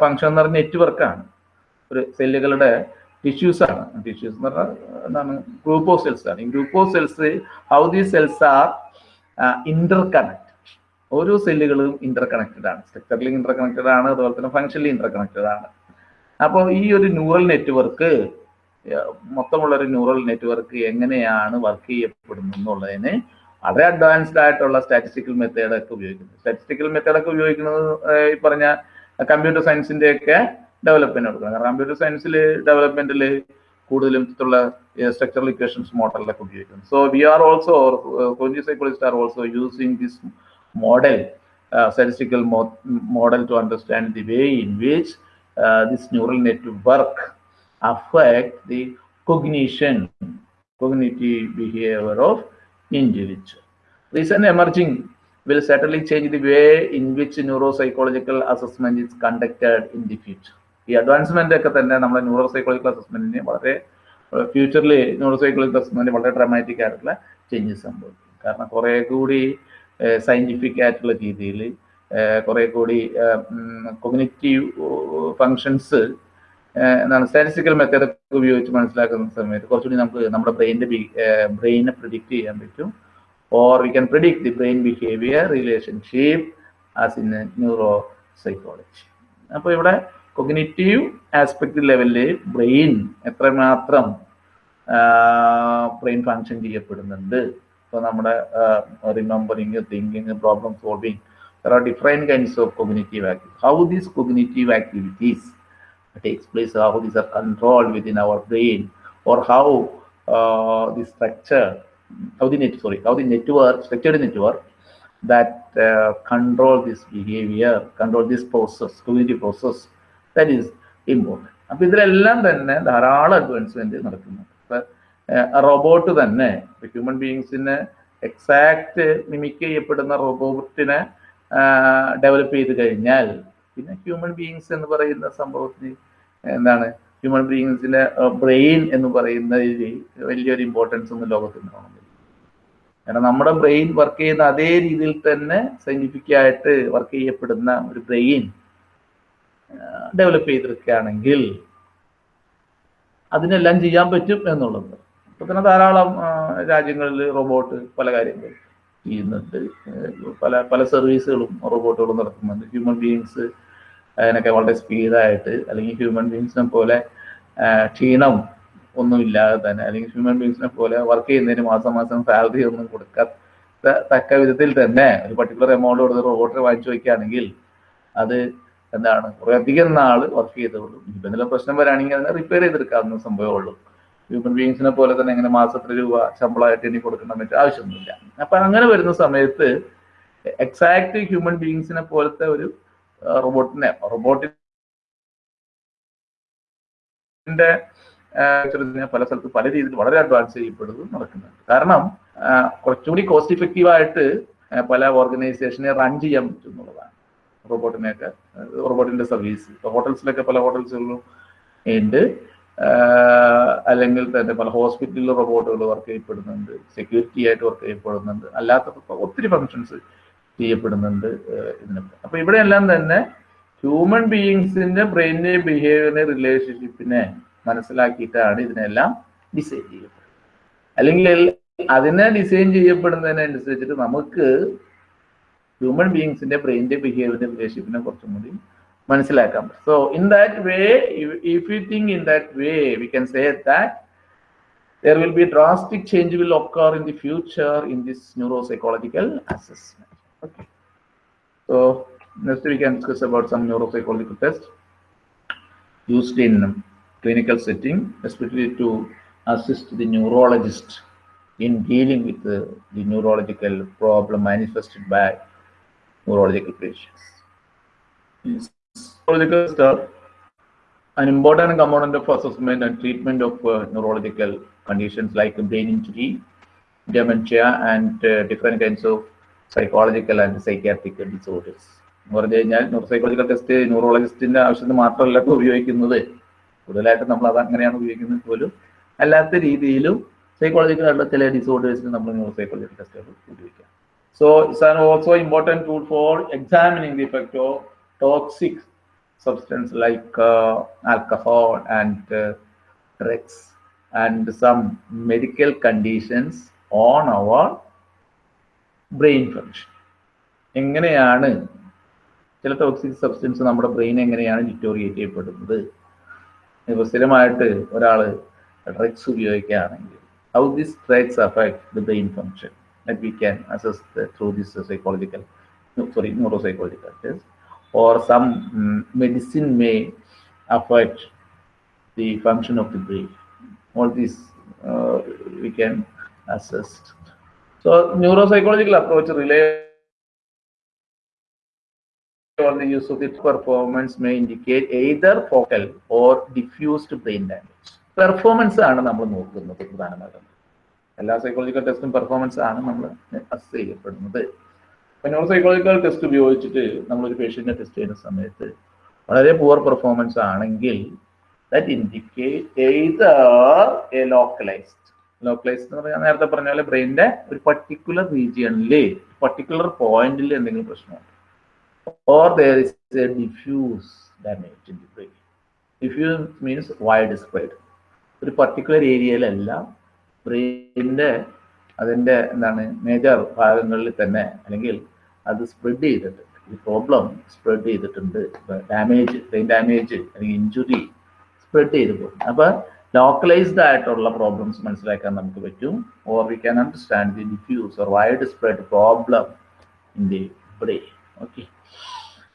ഫങ്ഷൻ എന്ന് പറഞ്ഞ നെറ്റ്വർക്കാണ് ഒരു സെല്ലുകളുടെ ടിഷ്യൂസ് ആണ്. ടിഷ്യൂസ് എന്ന് പറഞ്ഞാൽ എന്താണ് ഗ്രൂപ്പ് ഓഫ് സെൽസ് ആണ്. ഈ group of cells how the cells are inter connect ഓരോ സെല്ലുകളും ഇന്റർ കണക്റ്റഡ് ആണ്. സ്ട്രക്ചറലി ഇന്റർ കണക്റ്റഡ് ആണ് അതുപോലെ തന്നെ ഫങ്ഷനിലും ഇന്റർ കണക്റ്റഡ് ആണ്. അപ്പോൾ ഈ ഒരു ന്യൂറൽ നെറ്റ്വർക്ക് മൊത്തമുള്ള ഒരു ന്യൂറൽ നെറ്റ്വർക്ക് എങ്ങനെയാണ് വർക്ക് ചെയ്യപ്പെടുന്നത് എന്നുള്ളതിന് വളരെ അഡ്വാൻസ്ഡ് ആയിട്ടുള്ള സ്റ്റാറ്റിസ്റ്റിക്കൽ മെത്തേഡൊക്കെ ഉപയോഗിക്കുന്നത് സ്റ്റാറ്റിസ്റ്റിക്കൽ മെത്തേഡൊക്കെ ഉപയോഗിക്കുന്നത് ഈ പറഞ്ഞ കമ്പ്യൂട്ടർ സയൻസിന്റെ ഒക്കെ ഡെവലപ്മെന്റ് കൊടുക്കുന്നത്. കാരണം കമ്പ്യൂട്ടർ സയൻസിൽ ഡെവലപ്മെന്റിൽ കൂടുതലും ഉള്ള സ്ട്രക്ചറൽ ഇക്വേഷൻസ് മോഡലൊക്കെ ഉപയോഗിക്കുന്നത് so we are also cognitive psychologist are also using this model statistical model to understand the way in which this neural network affect the cognition, cognitive behavior of individual. Recent emerging will certainly change the way in which neuropsychological assessment is conducted in the future. ഈ advancement ഒക്കെ തന്നെ നമ്മുടെ neuro അസസ്മെന്റിന് വളരെ ഫ്യൂച്ചറിൽ neuro psychological assessment വളരെ dramatic ആയിട്ടുള്ള changes സംഭവിക്കും കാരണം കുറെ കൂടി സയന്റിഫിക് ആയിട്ടുള്ള രീതിയിൽ കുറെ കൂടി കൊഗ്നിറ്റീവ് ഫങ്ഷൻസ് എന്താണ് സ്റ്റാറ്റിസ്റ്റിക്കൽ മെത്തേഡ് ഉപയോഗിച്ച് മനസ്സിലാക്കുന്ന സമയത്ത് കുറച്ചുകൂടി നമുക്ക് നമ്മുടെ ബ്രെയിനിന്റെ ബ്രെയിനെ പ്രിഡിക്റ്റ് ചെയ്യാൻ പറ്റും. Or we can predict the brain behaviour relationship as in neuro psychology അപ്പോൾ ഇവിടെ കൊഗ്നേറ്റീവ് ആസ്പെക്ട് ലെവലിൽ ബ്രെയിൻ എത്രമാത്രം ബ്രെയിൻ ഫങ്ഷൻ ചെയ്യപ്പെടുന്നുണ്ട്. ഇപ്പോൾ നമ്മുടെ remembering thinking problem solving different kinds of cognitive activity how these cognitive activities takes place, how these are controlled within our brain, or how uh, the structure, how the net, sorry, how the network, structured network that uh, control this behavior, control this process, cognitive process, that is important. അപ്പൊ ഇതിലെല്ലാം തന്നെ ധാരാളം advancement നടക്കുന്നു robot തന്നെ human ബീങ്സിനെ exact mimic ചെയ്യപ്പെടുന്ന റോബോട്ടിനെ develop ചെയ്ത് കഴിഞ്ഞാൽ പിന്നെ ഹ്യൂമൻ ബീയിങ്സ് എന്ന് പറയുന്ന സംഭവത്തിന് എന്താണ് ഹ്യൂമൻ ബീങ്സിന്റെ ബ്രെയിൻ എന്ന് പറയുന്ന വലിയൊരു ഇമ്പോർട്ടൻസ് ഒന്നും ലോകത്തിൽ കാണുന്നില്ല കാരണം നമ്മുടെ ബ്രെയിൻ വർക്ക് ചെയ്യുന്ന അതേ രീതിയിൽ തന്നെ സയന്റിഫിക് ആയിട്ട് വർക്ക് ചെയ്യപ്പെടുന്ന ഒരു ബ്രെയിൻ ഡെവലപ്പ് ചെയ്തെടുക്കുകയാണെങ്കിൽ അതിനെല്ലാം ചെയ്യാൻ പറ്റും എന്നുള്ളത്. ഇപ്പൊ തന്നെ ധാരാളം രാജ്യങ്ങളിൽ റോബോട്ട് പല കാര്യങ്ങളും ചെയ്യുന്നുണ്ട്. പല പല സർവീസുകളും റോബോട്ടുകളും നടക്കുന്നുണ്ട് ഹ്യൂമൻ ബീങ്സ് അതിനൊക്കെ വളരെ സ്പീഡായിട്ട് അല്ലെങ്കിൽ ഹ്യൂമൻ ബീങ്സിനെ പോലെ ക്ഷീണം ഒന്നുമില്ലാതെ തന്നെ അല്ലെങ്കിൽ ഹ്യൂമൻ ബീങ്സിനെ പോലെ വർക്ക് ചെയ്യുന്നതിന് മാസം മാസം സാലറി ഒന്നും കൊടുക്കാത്ത തക്ക വിധത്തിൽ തന്നെ ഒരു പർട്ടിക്കുലർ എമൗണ്ട് കൊടുത്ത് റോബോട്ട് വാങ്ങിച്ചു വയ്ക്കുകയാണെങ്കിൽ അത് എന്താണ് കുറെ അധികം നാൾ വർക്ക് ചെയ്തോളൂ. ഇപ്പം എന്തെങ്കിലും പ്രശ്നം വരാണെങ്കിൽ അതിനെ റിപ്പയർ ചെയ്തെടുക്കാവുന്ന സംഭവമുള്ളൂ ഹ്യൂമൻ ബീങ്സിനെ പോലെ തന്നെ ഇങ്ങനെ മാസത്തിൽ രൂപ ശമ്പളമായിട്ട് ഇനി കൊടുക്കണം പറ്റും ആവശ്യമൊന്നുമില്ല. അപ്പൊ അങ്ങനെ വരുന്ന സമയത്ത് എക്സാക്ട് ഹ്യൂമൻ ബീങ്സിനെ പോലത്തെ ഒരു റോബോട്ടിനെ. റോബോട്ടിന്റെ പല സ്ഥലത്ത് പല രീതിയിൽ വളരെ അഡ്വാൻസ് ചെയ്യപ്പെടുന്നത് നടക്കുന്നുണ്ട്. കാരണം കുറച്ചുകൂടി കോസ്റ്റ് ഇഫക്റ്റീവ് ആയിട്ട് പല ഓർഗനൈസേഷനെ റൺ ചെയ്യാൻ പറ്റും എന്നുള്ളതാണ് റോബോട്ടിനെയൊക്കെ റോബോട്ടിന്റെ സർവീസ് ഹോട്ടൽസിലൊക്കെ പല ഹോട്ടൽസുകളും ഉണ്ട്. അല്ലെങ്കിൽ തന്നെ പല ഹോസ്പിറ്റലിൽ റോബോട്ടുകൾ വർക്ക് ചെയ്യപ്പെടുന്നുണ്ട്. സെക്യൂരിറ്റി ആയിട്ട് വർക്ക് ചെയ്യപ്പെടുന്നുണ്ട്. അല്ലാത്ത ഒത്തിരി ഫങ്ഷൻസ് ചെയ്യപ്പെടുന്നുണ്ട് ഇതിനൊക്കെ അപ്പൊ ഇവിടെയെല്ലാം തന്നെ ഹ്യൂമൻ ബീയിങ്സിന്റെ ബ്രെയിനിന്റെ ബിഹേവിയറിന്റെ റിലേഷൻഷിപ്പിനെ മനസ്സിലാക്കിയിട്ടാണ് ഇതിനെല്ലാം ഡിസൈൻ ചെയ്യപ്പെടുന്നത്. അല്ലെങ്കിൽ അതിനെ ഡിസൈൻ ചെയ്യപ്പെടുന്നതിനനുസരിച്ചിട്ട് നമുക്ക് ഹ്യൂമൻ ബീയിങ്സിന്റെ ബ്രെയിനിന്റെ ബിഹേവിയറിന്റെ റിലേഷൻഷിപ്പിനെ കുറച്ചും കൂടി മനസ്സിലാക്കാൻ പറ്റും. So in that way if you think in that way we can say that there will be drastic change will occur in the future in this neuropsychological assessment. Okay. So next we can discuss about some neuropsychological tests used in clinical setting, especially to assist the neurologist in dealing with the, the neurological problem manifested by neurological patients. Yes. Neurological stuff an important component of assessment and treatment of uh, neurological conditions like brain injury, dementia, and uh, different kinds of psychological and psychiatric disorders എന്ന് പറഞ്ഞു കഴിഞ്ഞാൽ ന്യൂറോസൈക്കോളജിക്കൽ test ന്യൂറോളജിസ്റ്റിന്റെ ആവശ്യത്തിന് മാത്രമല്ല ഇപ്പോൾ ഉപയോഗിക്കുന്നത്. കൂടുതലായിട്ട് നമ്മൾ അത് അങ്ങനെയാണ് ഉപയോഗിക്കുന്നത് പോലും അല്ലാത്ത രീതിയിലും സൈക്കോളജിക്കൽ ആയിട്ടുള്ള ചില ഡിസോർഡേഴ്സിന് നമ്മൾ ന്യൂറോസൈക്കോളജിക്കൽ ടെസ്റ്റുകൾ ഉപയോഗിക്കാം. So it's an also important tool for examining the effect of toxic uh, alcohol and uh, drugs and some medical conditions on our brain function. എങ്ങനെയാണ് ചില ടോക്സിക് സബ്സ്റ്റൻസ് നമ്മുടെ ബ്രെയിൻ എങ്ങനെയാണ് ഡിറ്റോറിയേറ്റ് ചെയ്യപ്പെടുന്നത് ഇപ്പോൾ സ്ഥിരമായിട്ട് ഒരാൾ ഡ്രഗ്സ് ഉപയോഗിക്കുകയാണെങ്കിൽ how this drugs affect the brain function that we can assess through this psychological sorry neuro psychological test or some um, medicine may affect the function of the brain. All these uh, we can assess. So neuropsychological approach rely on the use of the performance may indicate either focal or diffused brain damage. Performance ആണ് നമ്മൾ നോക്കുന്നത് പ്രധാനമായിട്ടും എല്ലാ psychological ടെസ്റ്റും performance ആണ് നമ്മൾ us ചെയ്യപ്പെടുന്നത് neuro psychological test ഉപയോഗിച്ചിട്ട് നമ്മളൊരു പേഷ്യന്റിനെ ടെസ്റ്റ് ചെയ്യുന്ന സമയത്ത് വളരെ പുവർ പെർഫോമൻസ് ആണെങ്കിൽ that indicate either a localised localised എന്ന് പറഞ്ഞാൽ നേരത്തെ പറഞ്ഞ പോലെ ബ്രെയിനിന്റെ ഒരു പർട്ടിക്കുലർ റീജിയണിൽ പർട്ടിക്കുലർ പോയിന്റിൽ എന്തെങ്കിലും പ്രശ്നമുണ്ട്? Or there is a diffuse damage in the brain diffuse means wide spread ഒരു പർട്ടിക്കുലർ ഏരിയയിലല്ല ബ്രെയിനിന്റെ അതിന്റെ എന്താണ് മേജർ ഭാഗങ്ങളിൽ തന്നെ അല്ലെങ്കിൽ അത് സ്പ്രെഡ് ചെയ്തിട്ടുണ്ട്. ഈ പ്രോബ്ലം സ്പ്രെഡ് ചെയ്തിട്ടുണ്ട്. ഡാമേജ് ബ്രെയിൻ ഡാമേജ് അല്ലെങ്കിൽ ഇഞ്ചുറി സ്പ്രെഡ് ചെയ്ത് പോകും അപ്പൊ ലോക്കലൈസ്ഡ് ആയിട്ടുള്ള പ്രോബ്ലംസ് മനസ്സിലാക്കാൻ നമുക്ക് പറ്റും or we can understand the diffuse or wide spread problem in the brain okay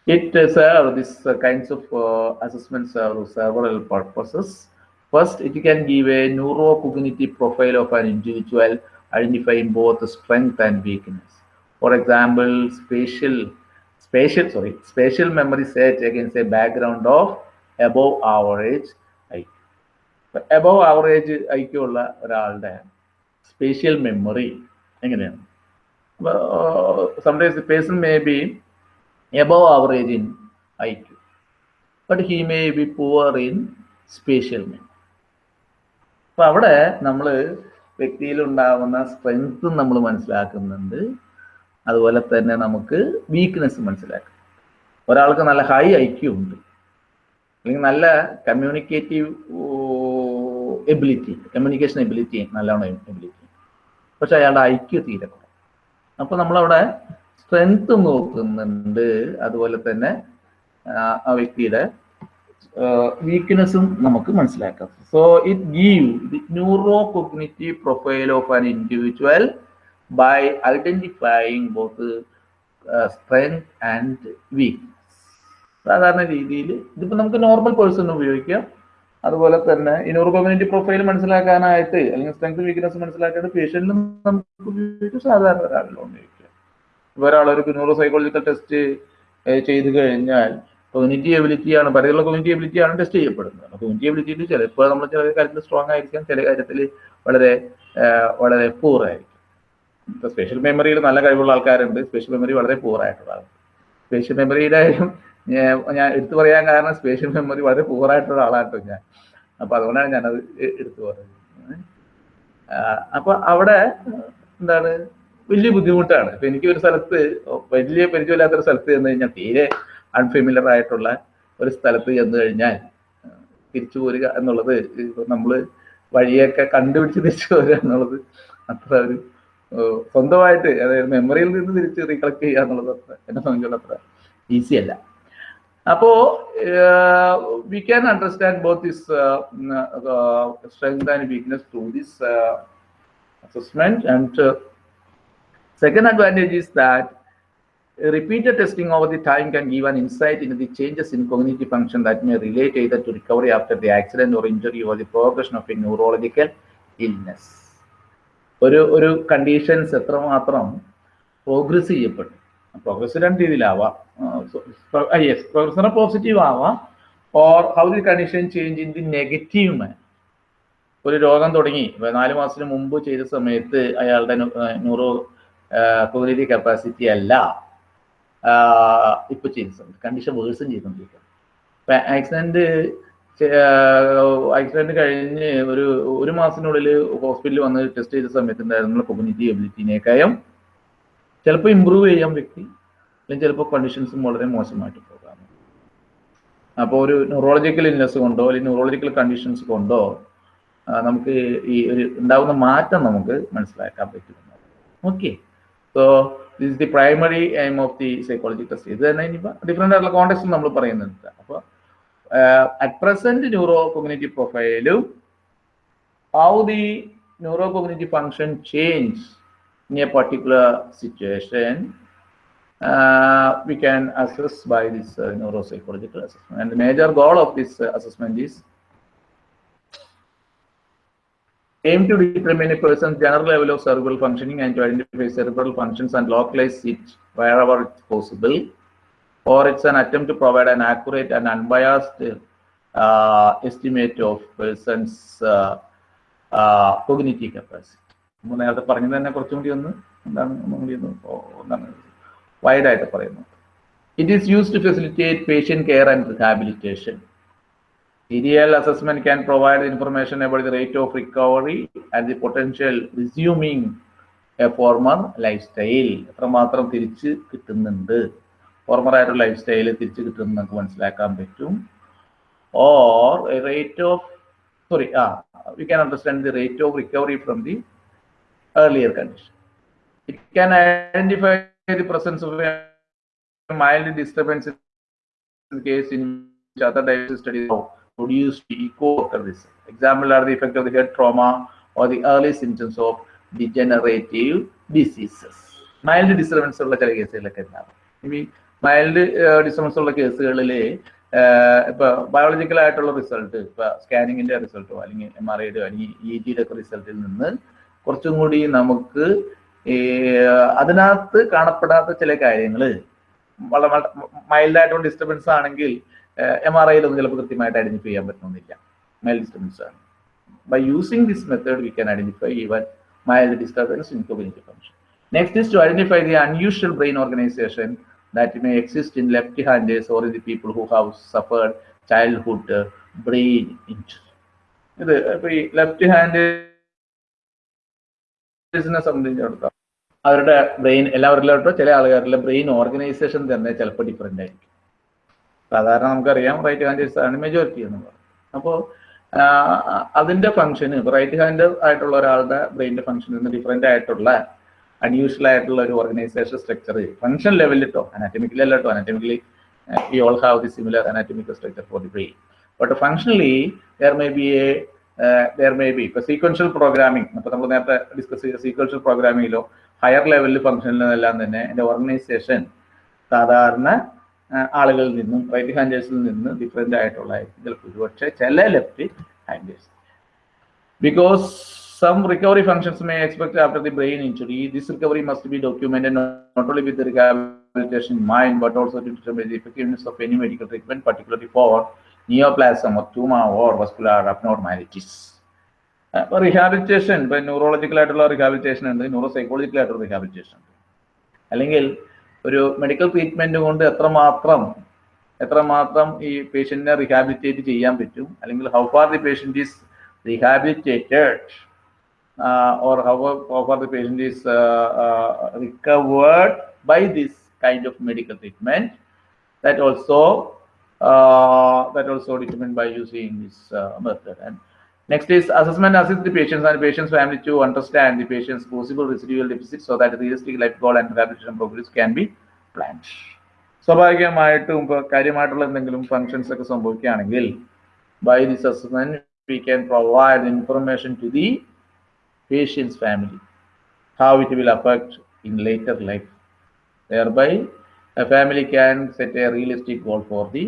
It uh, serve these uh, kinds of uh, assessments serve several purposes. First, it can give a neurocognitive profile of an individual identifying both strength and weakness. For example, spatial, spatial, sorry, spatial memory set against a background of above average IQ. Average ഉള്ള ഒരാളുടെ spatial memory എങ്ങനെയാണ്? Some person may be above average in IQ but he may be poor in spatial memory അപ്പൊ അവിടെ നമ്മൾ വ്യക്തിയിൽ ഉണ്ടാകുന്ന സ്ട്രെങ്ത്തും നമ്മൾ മനസ്സിലാക്കുന്നുണ്ട്. അതുപോലെ തന്നെ നമുക്ക് വീക്ക്നെസ് മനസ്സിലാക്കും. ഒരാൾക്ക് നല്ല ഹൈ ഐക്യു ഉണ്ട്. അല്ലെങ്കിൽ നല്ല കമ്മ്യൂണിക്കേറ്റീവ് എബിലിറ്റി കമ്മ്യൂണിക്കേഷൻ എബിലിറ്റി നല്ലോണം എബിലിറ്റി പക്ഷെ അയാളുടെ ഐക്യു തീരെ കുറവ്. അപ്പൊ നമ്മളവിടെ സ്ട്രെങ്ത് നോക്കുന്നുണ്ട്. അതുപോലെ തന്നെ ആ വ്യക്തിയുടെ വീക്ക്നെസ്സും നമുക്ക് മനസ്സിലാക്കാം. So it give the neuro cognitive profile of an individual by identifying both strength and weakness സാധാരണ രീതിയിൽ ഇതിപ്പോൾ നമുക്ക് നോർമൽ പേഴ്സൺ ഉപയോഗിക്കാം. അതുപോലെ തന്നെ ഇനോർഗോമിനിറ്റി പ്രൊഫൈൽ മനസ്സിലാക്കാനായിട്ട് അല്ലെങ്കിൽ സ്ട്രെങ്ത് വീക്ക്നെസ് മനസ്സിലാക്കിയിട്ട് പേഷ്യന്റിലും നമുക്ക് ഉപയോഗിക്കും സാധാരണ ഒരാളിലും ഉപയോഗിക്കാം ഇപ്പോൾ ഒരാൾ ഒരു ന്യൂറോ സൈക്കോളജിക്കൽ ടെസ്റ്റ് ചെയ്ത് കഴിഞ്ഞാൽ കൊമ്യൂണിറ്റി എബിലിറ്റി ആണ് പലതരത്തിലുള്ള കൊമ്യൂണിറ്റി എബിലിറ്റി ആണ് ടെസ്റ്റ് ചെയ്യപ്പെടുന്നത്. കൊഗ്നിറ്റി എബിലിറ്റിയിൽ ചിലപ്പോൾ നമ്മൾ ചില കാര്യത്തിൽ സ്ട്രോങ് ആയിരിക്കാം ചില കാര്യത്തിൽ വളരെ വളരെ പൂർ ആയിരിക്കും. സ്പെഷ്യൽ മെമ്മറിയിൽ നല്ല കഴിവുള്ള ആൾക്കാരുണ്ട്. സ്പെഷ്യൽ മെമ്മറി വളരെ പൂർ ആയിട്ടുള്ള ആൾക്കാർ. സ്പെഷ്യൽ മെമ്മറിയുടെ കാര്യം ഞാൻ എടുത്തു പറയാൻ കാരണം സ്പേഷ്യൽ മെമ്മറി വളരെ പൂർ ആയിട്ടുള്ള ആളാട്ടോ ഞാൻ. അപ്പൊ അതുകൊണ്ടാണ് ഞാനത് എടുത്തു പറയുന്നത് അപ്പൊ അവിടെ എന്താണ് വലിയ ബുദ്ധിമുട്ടാണ്. ഇപ്പൊ എനിക്ക് ഒരു സ്ഥലത്ത് വലിയ പരിചയമില്ലാത്തൊരു സ്ഥലത്ത് ചെന്ന് കഴിഞ്ഞാൽ തീരെ അൺഫെമിലർ ആയിട്ടുള്ള ഒരു സ്ഥലത്ത് ചെന്ന് കഴിഞ്ഞാൽ തിരിച്ചു പോരുക എന്നുള്ളത് നമ്മൾ വഴിയൊക്കെ കണ്ടുപിടിച്ച് തിരിച്ചു പോരുക എന്നുള്ളത് അത്ര ഒരു സ്വന്തമായിട്ട് അതായത് മെമ്മറിയിൽ നിന്ന് തിരിച്ച് റീകളക്ട് ചെയ്യുക എന്നുള്ളത് എന്നെ സംബന്ധിച്ചുള്ള അത്ര ഈസി അല്ല. അപ്പോ we can understand both this strength and weakness through this assessment and uh, second advantage is that repeated testing over the time can give an insight into the changes in cognitive function that may relate either to recovery after the accident or injury or the progression of a neurological illness ഒരു ഒരു conditions എത്രമാത്രം progress ചെയ്യപ്പെട്ടു progress രണ്ട് രീതിയിലാവാം. Yes progress positive ആവാം. Or how the condition change in the negative man ഒരു രോഗം തുടങ്ങി. നാല് മാസത്തിന് മുമ്പ് ചെയ്ത സമയത്ത് അയാളുടെ ന്യൂറോ കോഗ്നേറ്റീവ് കപ്പാസിറ്റി അല്ല. ഇപ്പൊ ചെയ്ത കണ്ടീഷൻ വേഴ്സും ചെയ്തുകൊണ്ടിരിക്കുക ഇപ്പൊ ആക്സിഡന്റ് ആക്സിഡന്റ് കഴിഞ്ഞ് ഒരു ഒരു മാസത്തിനുള്ളിൽ ഹോസ്പിറ്റലിൽ വന്ന് ടെസ്റ്റ് ചെയ്ത സമയത്ത് ഉണ്ടായിരുന്ന കോഗ്നേറ്റീവ് എബിലിറ്റിനേക്കായും ചിലപ്പോൾ ഇമ്പ്രൂവ് ചെയ്യാൻ വ്യക്തി അല്ലെങ്കിൽ ചിലപ്പോൾ കണ്ടീഷൻസും വളരെ മോശമായിട്ട് പോകാം. അപ്പോൾ ഒരു ന്യൂറോളജിക്കൽ ഇൽനെസ് കൊണ്ടോ അല്ലെങ്കിൽ ന്യൂറോളജിക്കൽ കണ്ടീഷൻസ് കൊണ്ടോ നമുക്ക് ഈ ഒരു ഉണ്ടാകുന്ന മാറ്റം നമുക്ക് മനസ്സിലാക്കാൻ പറ്റും okay so this the primary aim of the psychology test ഇത് തന്നെ ഇനിയിപ്പോൾ ഡിഫറെന്റ് ആയിട്ടുള്ള കോണ്ടെക്സ്റ്റ് നമ്മൾ പറയുന്നുണ്ട്. അപ്പോൾ at present neuro community പ്രൊഫൈലും how the neuro community function change in a particular situation, uh, we can assess by this uh, neuropsychological assessment. And the major goal of this uh, assessment is aim to determine a person's general level of cerebral functioning and to identify cerebral functions and localize it wherever it's possible. Or it's an attempt to provide an accurate and unbiased uh, estimate of person's uh, uh, cognitive capacity. നമ്മൾ നേരത്തെ പറഞ്ഞു തന്നെ കുറച്ചും കൂടി ഒന്ന് എന്താണ് ഒന്നും കൂടി ഒന്ന് എന്താണ് വൈഡ് ആയിട്ട് പറയുന്നു. It is use to facilitate patient care and rehabilitation assessment assessment provide information about the rate of recovery and the potential resuming former lifestyle എത്രമാത്രം തിരിച്ച് കിട്ടുന്നുണ്ട്? ഫോർമർ ആയിട്ടുള്ള ലൈഫ് സ്റ്റൈൽ തിരിച്ച് കിട്ടുന്നു നമുക്ക് മനസ്സിലാക്കാൻ പറ്റും. Or rate of sorry ah we can understand the rate of recovery from the earlier condition. It can identify the presence of a mild disturbance in case in which other diagnosis studies have produced echo occur this. Example are the effect of the head trauma or the early symptoms of degenerative diseases. Mild disturbance ഉള്ള ചില കേസുകളൊക്കെ ഉണ്ടാവും ഇനി mild disturbance ഉള്ള കേസുകളിൽ ഇപ്പൊ biological ആയിട്ടുള്ള result ഇപ്പൊ സ്കാനിങ്ങിന്റെ റിസൾട്ടോ അല്ലെങ്കിൽ എം ആർ ഐയുടെ അല്ലെങ്കിൽ ഇ ജിയുടെ റിസൾട്ടിൽ നിന്ന് കുറച്ചും കൂടി നമുക്ക് അതിനകത്ത് കാണപ്പെടാത്ത ചില കാര്യങ്ങൾ വളരെ മൈൽഡ് ആയിട്ടുള്ള ഡിസ്റ്റർബൻസ് ആണെങ്കിൽ എം ആർ ഐയിലൊന്നും ചിലപ്പോൾ കൃത്യമായിട്ട് ഐഡന്റിഫൈ ചെയ്യാൻ പറ്റുന്നില്ല മൈൽഡ് ഡിസ്റ്റർബൻസ് ആണ്. By using this method we can identify even mild disturbance in cognitive function next is to identify the unusual brain organisation that may exist in left handers or in the people who have suffered childhood brain injury ഇത് ഇപ്പൊ ഈ left hand നെ സംബന്ധിച്ചിടത്തോളം അവരുടെ brain എല്ലാവരിലോട്ടോ ചില ആളുകാരുടെ brain organisation തന്നെ ചിലപ്പോൾ different ആയിരിക്കും. സാധാരണ നമുക്കറിയാം റൈറ്റ് ഹാൻഡേഴ്സ് ആണ് മെജോറിറ്റി എന്ന് പറയുന്നത് അപ്പോൾ അതിന്റെ ഫംഗ്ഷന് റൈറ്റ് ഹാൻഡ് ആയിട്ടുള്ള ഒരാളുടെ ബ്രെയിനിന്റെ ഫംഗ്ഷനിൽ നിന്ന് ഡിഫറെന്റ് ആയിട്ടുള്ള അൺയൂഷ്വൽ ആയിട്ടുള്ള ഒരു ഓർഗനൈസേഷൻ സ്ട്രക്ചർ ഫംഗ്ഷൻ ലെവലിൽ കേട്ടോ anatomically അല്ലട്ടോ anatomically we all have the similar anatomical structure for the brain but functionally there may be a there may be ഇപ്പൊ സീക്വൻഷ്യൽ പ്രോഗ്രാമിംഗ് അപ്പൊ നമ്മൾ നേരത്തെ ഡിസ്കസ് ചെയ്ത സീക്വൻഷ്യൽ പ്രോഗ്രാമിങ്ങിലോ ഹയർ ലെവലിൽ ഫംഗ്ഷനിലെല്ലാം തന്നെ എന്റെ ഓർഗനൈസേഷൻ സാധാരണ ആളുകളിൽ നിന്നും റൈറ്റ് ഹാൻഡേഴ്സിൽ നിന്ന് ഡിഫറെന്റ് ആയിട്ടുള്ള ചിലപ്പോൾ ഒരുപക്ഷെ ചില left handers because some recovery functions may expect after the brain injury. This recovery must be documented not only with the rehabilitation in mind, but also to determine the effectiveness of any medical treatment, particularly for neoplasm or tumor or vascular abnormalities. അപ്പോൾ rehabilitation ഇപ്പൊ neurological ആയിട്ടുള്ള rehabilitation ഉണ്ട് neuro psychological ആയിട്ടുള്ള rehabilitation ഉണ്ട് അല്ലെങ്കിൽ ഒരു medical treatment കൊണ്ട് എത്രമാത്രം എത്രമാത്രം ഈ പേഷ്യന്റിനെ റിഹാബിലിറ്റേറ്റ് ചെയ്യാൻ പറ്റും അല്ലെങ്കിൽ how far the patient is rehabilitated uh, or how, how far the patient is uh, uh, recovered by this kind of medical treatment that also uh, that also determined by using this uh, method and Next is assessment assist the patients and patient's family to understand the patient's possible residual deficit so that realistic life goal and rehabilitation progress can be planned. സ്വാഭാവികമായിട്ടും ഇപ്പോൾ കാര്യമായിട്ടുള്ള എന്തെങ്കിലും functions ഒക്കെ സംഭവിക്കുകയാണെങ്കിൽ by this assessment we can provide information to the patient's family how it will affect in later life. Thereby, a family can set a realistic goal for the.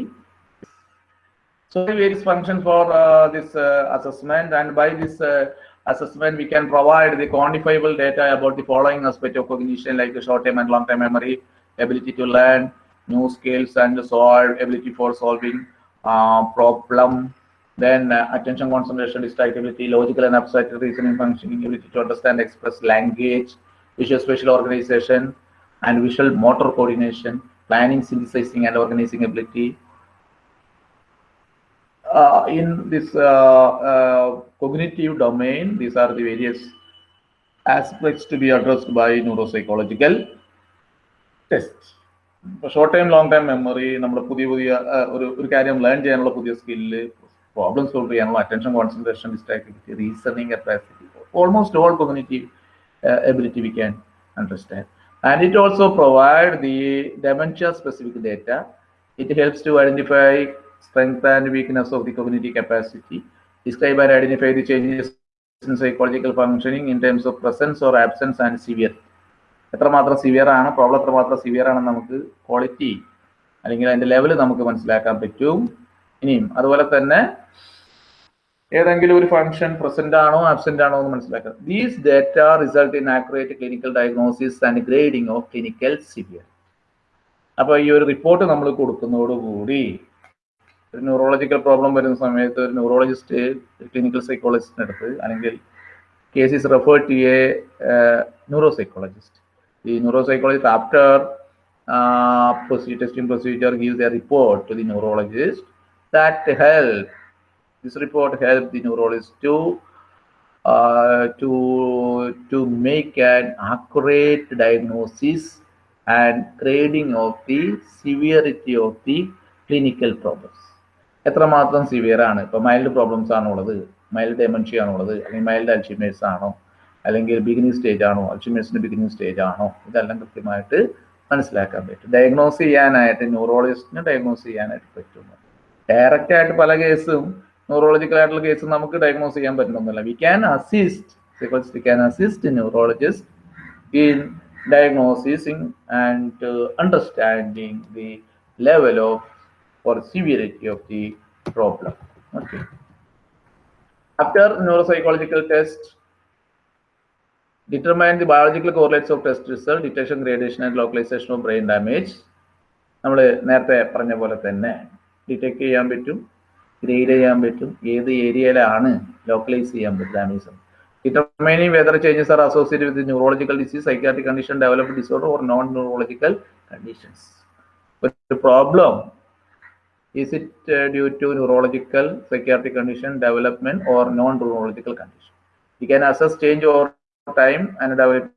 so, various functions for uh, this uh, assessment, and by this uh, assessment, we can provide the quantifiable data about the following aspect of cognition, like the short-term and long-term memory, ability to learn new skills and solve, ability for solving uh, problem, then uh, attention concentration distractibility logical and abstract reasoning functioning ability to understand express language visual spatial organization and visual motor coordination planning synthesizing and organizing ability uh, in this uh, uh, cognitive domain these are the various aspects to be addressed by neuropsychological tests. Short time long time memory നമ്മുടെ പുതിയ പുതിയ ആ, ഒരു ഒരു കാര്യം learn ചെയ്യാനുള്ള പുതിയ skill problem solve ചെയ്യാനുള്ള attention concentration distractivity reasoning capacity almost all cognitive ability we can understand and it also provide the dementia specific data. It helps to identify strength and weakness of the cognitive capacity. Describe and identify the changes in psychological functioning in terms of presence or absence and severe. എത്രമാത്രം severe ആണ്? Problem എത്രമാത്രം severe ആണെന്ന് നമുക്ക് quality അല്ലെങ്കിൽ അതിന്റെ level നമുക്ക് മനസ്സിലാക്കാൻ പറ്റും. ഇനിയും അതുപോലെ തന്നെ ഏതെങ്കിലും ഒരു ഫംഗ്ഷൻ പ്രസന്റ് ആണോ ആബ്സെന്റ് ആണോ എന്ന് മനസ്സിലാക്കാം these data result in accurate clinical diagnosis and grading of clinical severe അപ്പോൾ ഈ ഒരു റിപ്പോർട്ട് നമ്മൾ കൊടുക്കുന്നതോടുകൂടി ഒരു ന്യൂറോളജിക്കൽ പ്രോബ്ലം വരുന്ന സമയത്ത് ഒരു ന്യൂറോളജിസ്റ്റ് ക്ലിനിക്കൽ സൈക്കോളജിസ്റ്റിന് അടുത്ത് അല്ലെങ്കിൽ case is referred to a uh, neuropsychologist. The neuropsychologist, after uh, procedure, testing procedure, gives a report to the neurologist that help. This report helps the neurologist to uh, to to make an accurate diagnosis and grading of the severity of the clinical problems. എത്രമാത്രം severe ആണ്? ഇപ്പൊ mild problems ആണോ ഉള്ളത് mild dementia ആണോ ഉള്ളത് അല്ലെങ്കിൽ mild Alzheimer's ആണോ? അല്ലെങ്കിൽ ബിഗിനിങ് സ്റ്റേജ് ആണോ? അൽഷിമേഴ്സിന്റെ ബിഗിനിങ് സ്റ്റേജ് ആണോ? ഇതെല്ലാം കൃത്യമായിട്ട് മനസ്സിലാക്കാൻ പറ്റും. ഡയഗ്നോസ് ചെയ്യാനായിട്ട് ന്യൂറോളജിസ്റ്റിനെ ഡയഗ്നോസ് ചെയ്യാനായിട്ട് പറ്റുന്നു ഡയറക്റ്റ് ആയിട്ട് പല കേസും ന്യൂറോളജിക്കൽ ആയിട്ടുള്ള കേസും നമുക്ക് ഡയഗ്നോസ് ചെയ്യാൻ പറ്റണമെന്നില്ല we can assist psychologist can assist neurologist in diagnosing and understanding the level of of or severity of the problem. Okay. After neuropsychological test, determine the biological correlates of test result, detection, gradation, and localization of brain damage. നമ്മൾ നേരത്തെ പറഞ്ഞ പോലെ തന്നെ detect ചെയ്യാൻ പറ്റും grade ചെയ്യാൻ പറ്റും ഏത് ഏരിയയിലാണ് ലോക്കലൈസ് ചെയ്യാൻ പറ്റും damage determining whether changes are associated with neurological disease, psychiatric condition, developed disorder, or non-neurological conditions. But the problem is it uh, due to neurological, psychiatric condition, development, or non-neurological condition? We can assess change over time and developing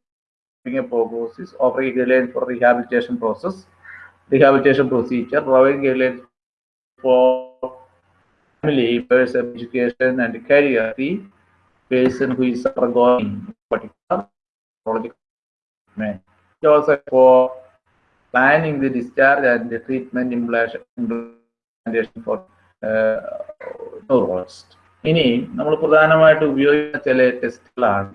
a prognosis, offering guidelines for rehabilitation process, rehabilitation procedure, providing guidelines for family, person, education, and career. The person who is undergoing particular neurological. It also for planning the discharge and the treatment implementation for uh, neurologist. ഇനി നമ്മൾ പ്രധാനമായിട്ട് ഉപയോഗിക്കുന്ന ചില ടെസ്റ്റുകളാണ്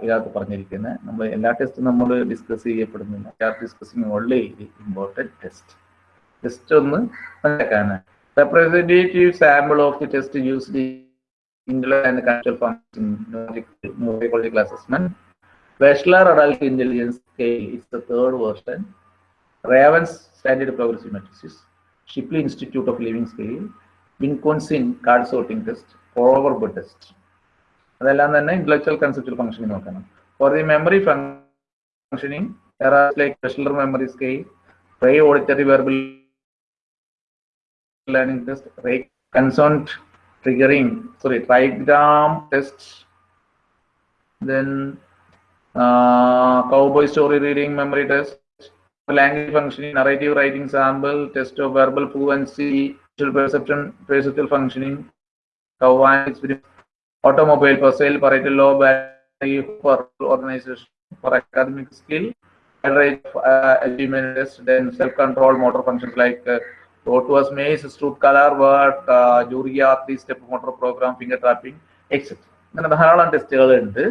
ഇതിനകത്ത് പറഞ്ഞിരിക്കുന്നത് നമ്മൾ എല്ലാ ടെസ്റ്റും നമ്മൾ ഡിസ്കസ് ചെയ്യപ്പെടുന്നില്ല discussing only important test test ഒന്ന് മനസ്സിലാക്കാനാണ് representative sample of the test used intellectual and conceptual function neurological assessment. Wechsler Adult Intelligence Shipley Institute of Living Scale, Vinconsin Card Sorting Test, Overbud Test. അതെല്ലാം തന്നെ intellectual conceptual functioning നോക്കണം for the memory functioning like Wechsler memory scale Rey auditory verbal learning test Rey consonant triggering sorry trigram test then uh, cowboy story reading memory test language functioning narrative writing sample test of verbal fluency visual perception perceptual functioning Kawan experience, automobile for sale, law, battery for organization, for academic skill, average uh, achievement test, then self-control motor functions like uh, what was maze, stroop color work, uh, Juria, three-step motor program, finger trapping, etc. അങ്ങനെ ധാരാളം ടെസ്റ്റുകൾ ഉണ്ട്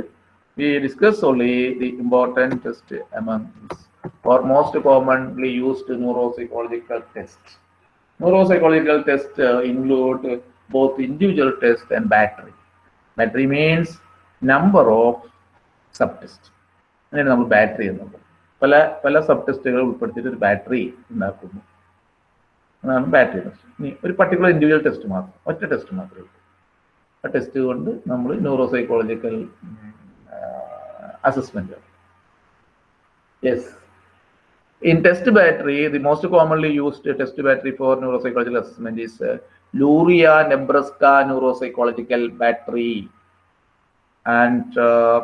we discuss only the important test these or most commonly used neuropsychological tests. Neuropsychological tests uh, include both individual test and battery. Battery means number of subtests. അങ്ങനെയാണ് നമ്മൾ battery എന്നുള്ളത് പല പല sub ടെസ്റ്റുകൾ ഉൾപ്പെടുത്തിയിട്ട് ഒരു ബാറ്ററി ഉണ്ടാക്കുന്നു അതാണ് ബാറ്ററി ടെസ്റ്റ് ഇനി ഒരു പർട്ടിക്കുലർ ഇൻഡിവിജ്വൽ ടെസ്റ്റ് മാത്രം ഒറ്റ ടെസ്റ്റ് മാത്രമേ ഉള്ളൂ ആ ടെസ്റ്റ് കൊണ്ട് നമ്മൾ neuropsychological assessment yes In test battery, the most commonly used test battery for neuropsychological assessment is uh, Luria Nebraska Neuropsychological Battery and uh,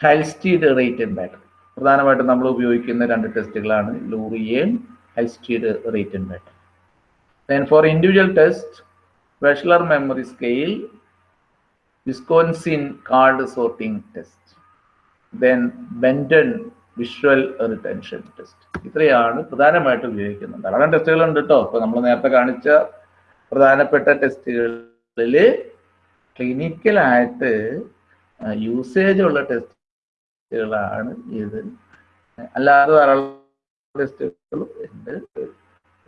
Halstead Reitan battery പ്രധാനമായിട്ടും നമ്മൾ ഉപയോഗിക്കുന്ന രണ്ട് ടെസ്റ്റുകളാണ് ലൂറിയയും Halstead Reitan battery then for individual test Wechsler memory scale Wisconsin card sorting test then Benton visual retention test ഇത്രയാണ് പ്രധാനമായിട്ട് ഉപയോഗിക്കുന്നത്. ധാരാളം ടെസ്റ്റുകളുണ്ട് കേട്ടോ ഇപ്പൊ നമ്മൾ നേരത്തെ കാണിച്ച പ്രധാനപ്പെട്ട ടെസ്റ്റുകളിൽ ക്ലിനിക്കലായിട്ട് യൂസേജ് ഉള്ള ടെസ്റ്റുകളാണ് ഇത്. അല്ലാതെ ധാരാളം ടെസ്റ്റുകളും ഉണ്ട്.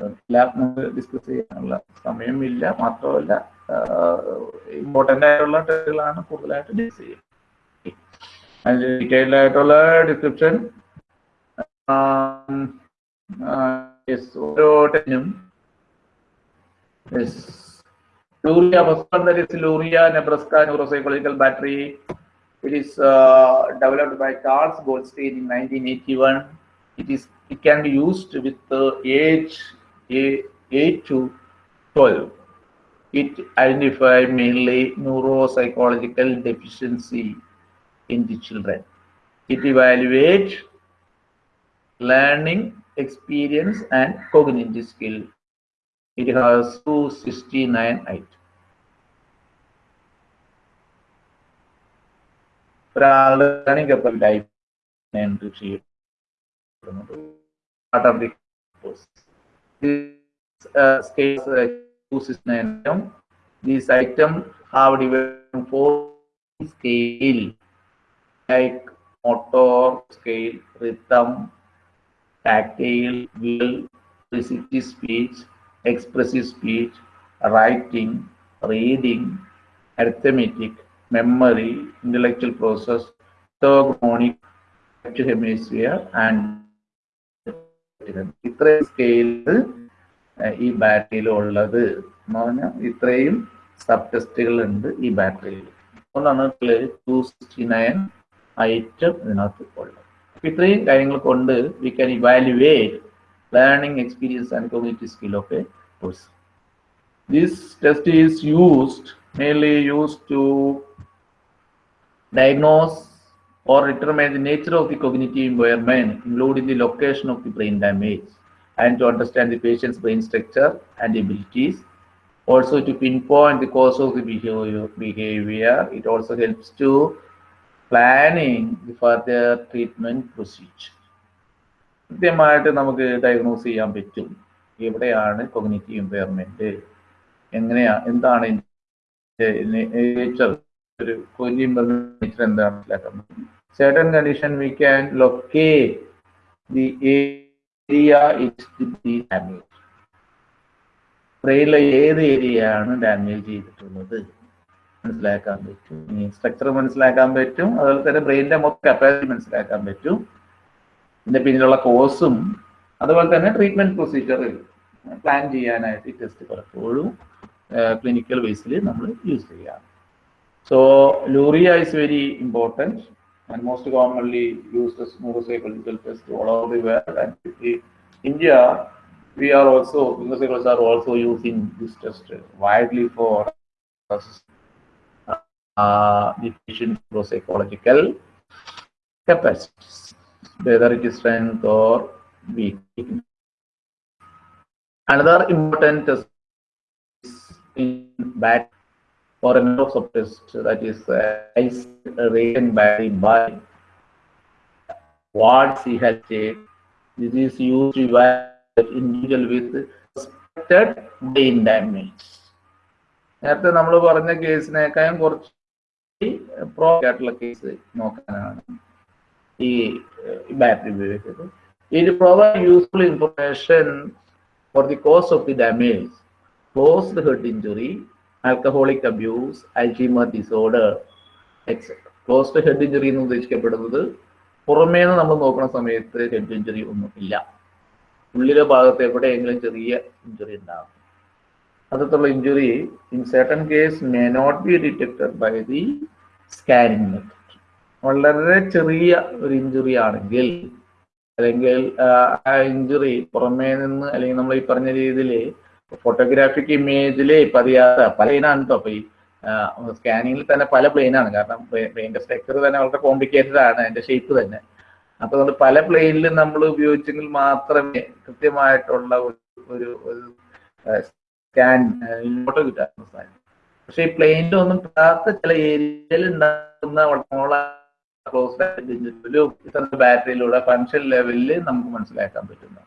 എല്ലാം നമുക്ക് ഡിസ്കസ് ചെയ്യാനുള്ള സമയമില്ല. മാത്രമല്ല ഇമ്പോർട്ടന്റ് ആയിട്ടുള്ള ടെസ്റ്റുകളാണ് കൂടുതലായിട്ട് ഡിസ്കസ് ചെയ്യുന്നത്. അതിൽ ഡീറ്റെയിൽഡ് ആയിട്ടുള്ള ഡിസ്ക്രിപ്ഷൻ ഓരോ ടെസ്റ്റിനും Luria, first one that is Luria Nebraska Neuropsychological Battery. It is uh, developed by Charles Goldstein in 1981. It is it can be used with the age a- 8 to 12. It identify mainly neuropsychological deficiency in the children. It evaluate learning, experience, and cognitive skill. It has 269 items. ഒരാളുടെ learning കപ്പലിലായി entry ചെയ്യപ്പെടുന്നത് part of the course. This uh, scales uh, 269 Like motor scale rhythm tactile visual receptive speech expressive speech writing reading arithmetic memory intellectual process pathognomonic hemisphere and ഇത്രയും സ്കെയിലിൽ ഈ ബാറ്ററിയിൽ ഉള്ളത്. എന്ന് പറഞ്ഞാൽ ഇത്രയും സബ് ടെസ്റ്റുകൾ ഉണ്ട് ഈ ബാറ്ററിയിൽ ഒന്നാണ് ടു സിക്സ്റ്റി നയൻ ഐറ്റം ഇതിനകത്ത് ഉള്ളത് അപ്പൊ ഇത്രയും കാര്യങ്ങൾ കൊണ്ട് we can evaluate learning experience and community skill of a person. This test is used, mainly used to diagnose or determine the nature of the cognitive environment, including the location of the brain damage, and to understand the patient's brain structure and abilities. Also to pinpoint the cause of the behavior, behavior. It also helps to the the treatment procedure. കൃത്യമായിട്ട് നമുക്ക് diagnose ചെയ്യാൻ പറ്റും. എവിടെയാണ് cognitive impairment എങ്ങനെയാ എന്താണ് ഒരു nature എന്താണ് മനസ്സിലാക്കുന്നത്? certain condition we can locate the area is the damage ഏത് ഏരിയയാണ് ഡാമേജ് ചെയ്തിട്ടുള്ളത്? മനസ്സിലാക്കാൻ പറ്റും. ഈ സ്ട്രക്ചർ മനസ്സിലാക്കാൻ പറ്റും. അതുപോലെ തന്നെ ബ്രെയിനിന്റെ മൊത്തം കപ്പാസിറ്റി മനസ്സിലാക്കാൻ പറ്റും. ഇതിന്റെ പിന്നിലുള്ള കോഴ്സും അതുപോലെ തന്നെ ട്രീറ്റ്മെന്റ് പ്രൊസീജിയർ പ്ലാൻ ചെയ്യാനായിട്ട് ഈ ടെസ്റ്റ് പലപ്പോഴും ക്ലിനിക്കൽ ബേസിൽ നമ്മൾ യൂസ് ചെയ്യാം so Luria is very important and most commonly use as neuropsychological test all over the world. And in India, we are also, neuropsychologists are also using this test uh, the patient neuropsychological capacities, whether it is strength or weakness. Another important test is back or a number of subtests that is uh, is rated by by what he has said. This is used to evaluate individual with suspected brain damage. നേരത്തെ നമ്മൾ പറഞ്ഞ കേസിനേക്കാളും കുറച്ച് pro ആയിട്ടുള്ള case നോക്കാനാണ് ഈ battery ഉപയോഗിച്ചത്. ഇത് provide useful information for the cause of the damage closed head injury alcoholic abuse Alzheimer disorder etcetera closed head injury എന്ന് ഉദ്ദേശിക്കപ്പെടുന്നത് പുറമേ നിന്ന് നമ്മൾ നോക്കുന്ന സമയത്ത് ഹെഡ് ഇഞ്ചുറി ഒന്നും ഇല്ല. ഉള്ളിലെ ഭാഗത്ത് എവിടെയെങ്കിലും ചെറിയ ഇഞ്ചുറി ഉണ്ടാകും അത്തരത്തിലുള്ള injury in certain case may not be detected by the scanning method വളരെ ചെറിയ ഒരു ഇഞ്ചുറി ആണെങ്കിൽ അല്ലെങ്കിൽ ആ ഇഞ്ചുറി പുറമേ നിന്ന് അല്ലെങ്കിൽ നമ്മൾ ഈ പറഞ്ഞ രീതിയിൽ ഫോട്ടോഗ്രാഫിക് ഇമേജിൽ പതിയാത്ത പല പ്ലെയിനാണ് കേട്ടോ അപ്പൊ ഈ സ്കാനിങ്ങിൽ തന്നെ പല പ്ലെയിനാണ് കാരണം പ്ലെയിന്റെ സ്ട്രക്ചർ തന്നെ വളരെ കോംപ്ലിക്കേറ്റഡ് ആണ് അതിന്റെ ഷേപ്പ് തന്നെ. അപ്പൊ അതുകൊണ്ട് പല പ്ലെയിനിലും നമ്മൾ ഉപയോഗിച്ചെങ്കിൽ മാത്രമേ കൃത്യമായിട്ടുള്ള ഒരു ഒരു ഫോട്ടോ കിട്ടാൻ സാധിക്കും പക്ഷെ ഈ പ്ലെയിനിൽ ഒന്നും പെടാത്ത ചില ഏരിയയിൽ ഉണ്ടാകുന്ന ക്ലോസ് ബാറ്ററിയിലൂടെ ഫങ്ഷൻ ലെവലിൽ നമുക്ക് മനസ്സിലാക്കാൻ പറ്റുന്നു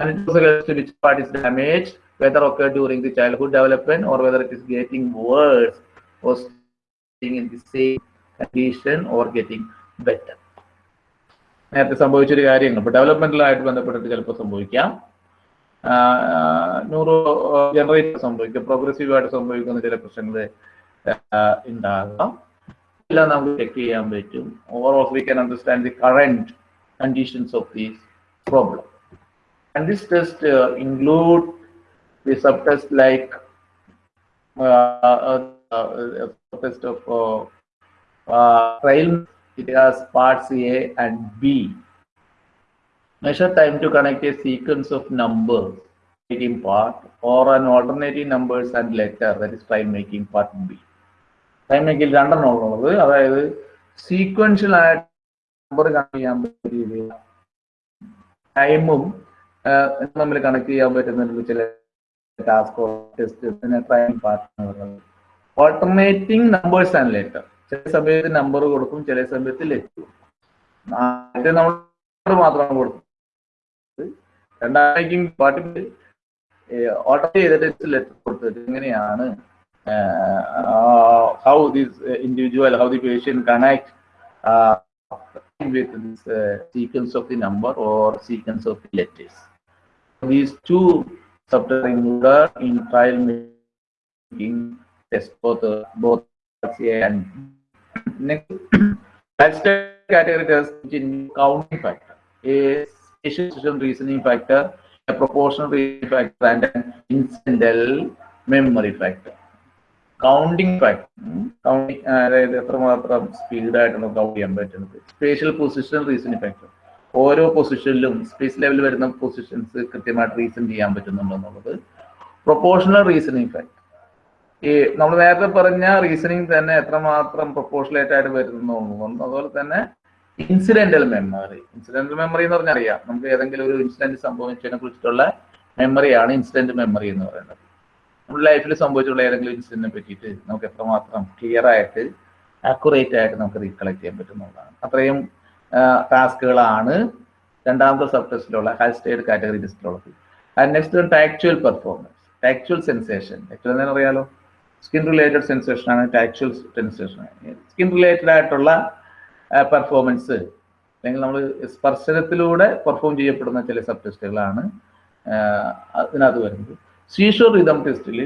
and it also helps to which part is damaged, whether occurred during the childhood development or whether it is getting worse or staying in the same condition or getting better. നേരത്തെ സംഭവിച്ചൊരു കാര്യങ്ങൾ ഇപ്പൊ ഡെവലപ്മെന്റലായിട്ട് ബന്ധപ്പെട്ടിട്ട് ചിലപ്പോൾ സംഭവിക്കാം ന്യൂറോ ജനറേറ്റ് സംഭവിക്കും. Progressive ആയിട്ട് സംഭവിക്കുന്ന ചില പ്രശ്നങ്ങൾ ഉണ്ടാകാം. എല്ലാം നമുക്ക് ചെക്ക് ചെയ്യാൻ പറ്റും. Overall we can understand the current conditions of these problem and this test uh, include the subtest like uh, uh, subtest of trial it has parts A and B. measure time to connect a sequence of numbers making part or an alternative numbers and letter that is time making part B. Time മേക്കിൽ രണ്ടെണ്ണം ഉള്ളത്. അതായത് sequential ആയിട്ട് number connect ചെയ്യാൻ പറ്റിയ രീതിയിൽ ടൈമും തമ്മിൽ connect ചെയ്യാൻ പറ്റുന്ന ചില task test training part alternating numbers and letter ചില സമയത്ത് നമ്പർ കൊടുക്കും ചില സമയത്ത് ലെറ്റർ ആദ്യം നമ്മൾ മാത്രമാണ് കൊടുത്തത് രണ്ടാമേക്കിംഗ് പാർട്ടിൽ ഓർഡർ ചെയ്തിട്ട് ലെറ്റർ കൊടുത്തത് എങ്ങനെയാണ് how this individual how the patient connect with this uh, sequence of the number or sequence of the letters. These two subtest included in trial making test both uh, both A and next last category test in counting factor, a spatial reasoning factor, a proportional reasoning factor, and an incidental memory factor. Counting factor counting അതായത് എത്രമാത്രം സ്പീഡായിട്ട് നമുക്ക് count ചെയ്യാൻ പറ്റുന്നത്? Spatial position reasoning factor ഓരോ പൊസിഷനിലും space level വരുന്ന positions കൃത്യമായിട്ട് reason ചെയ്യാൻ പറ്റുന്നുണ്ടോ എന്നുള്ളത്? പ്രൊപ്പോർഷണൽ റീസണിങ് ഫാക്ട് ഈ നമ്മൾ നേരത്തെ പറഞ്ഞ റീസണിങ് തന്നെ എത്രമാത്രം പ്രൊപ്പോർഷണലേറ്റ് ആയിട്ട് വരുന്നു അതുപോലെ തന്നെ ഇൻസിഡന്റൽ മെമ്മറി ഇൻസിഡന്റൽ മെമ്മറി എന്ന് പറഞ്ഞാൽ അറിയാം. നമുക്ക് ഏതെങ്കിലും ഒരു ഇൻസിഡന്റ് സംഭവിച്ചതിനെ കുറിച്ചിട്ടുള്ള മെമ്മറിയാണ് ഇൻസിഡന്റ് മെമ്മറി എന്ന് പറയുന്നത്. നമ്മുടെ ലൈഫിൽ സംഭവിച്ചിട്ടുള്ള ഏതെങ്കിലും ഇൻസിഡന്റിനെ പറ്റിയിട്ട് നമുക്ക് എത്രമാത്രം ക്ലിയർ ആയിട്ട് ആക്യുറേറ്റ് ആയിട്ട് നമുക്ക് റീകളക്ട് ചെയ്യാൻ പറ്റുന്നതാണ് അത്രയും ടാസ്കുകളാണ് രണ്ടാമത്തെ സബ് ടെസ്റ്റിലുള്ള Halstead category ടെസ്റ്റിലുള്ളത് and next tactual performance tactual sensation tactual എന്താണെന്ന് അറിയാലോ സ്കിൻ റിലേറ്റഡ് സെൻസേഷൻ ആണ് ടാക്ച്വൽ സെൻസേഷൻ സ്കിൻ റിലേറ്റഡ് ആയിട്ടുള്ള പെർഫോമൻസ് അല്ലെങ്കിൽ നമ്മൾ സ്പർശനത്തിലൂടെ പെർഫോം ചെയ്യപ്പെടുന്ന ചില സബ് ടെസ്റ്റുകളാണ് അതിനകത്ത് വരുന്നത്. സീഷോർ റിതം ടെസ്റ്റിൽ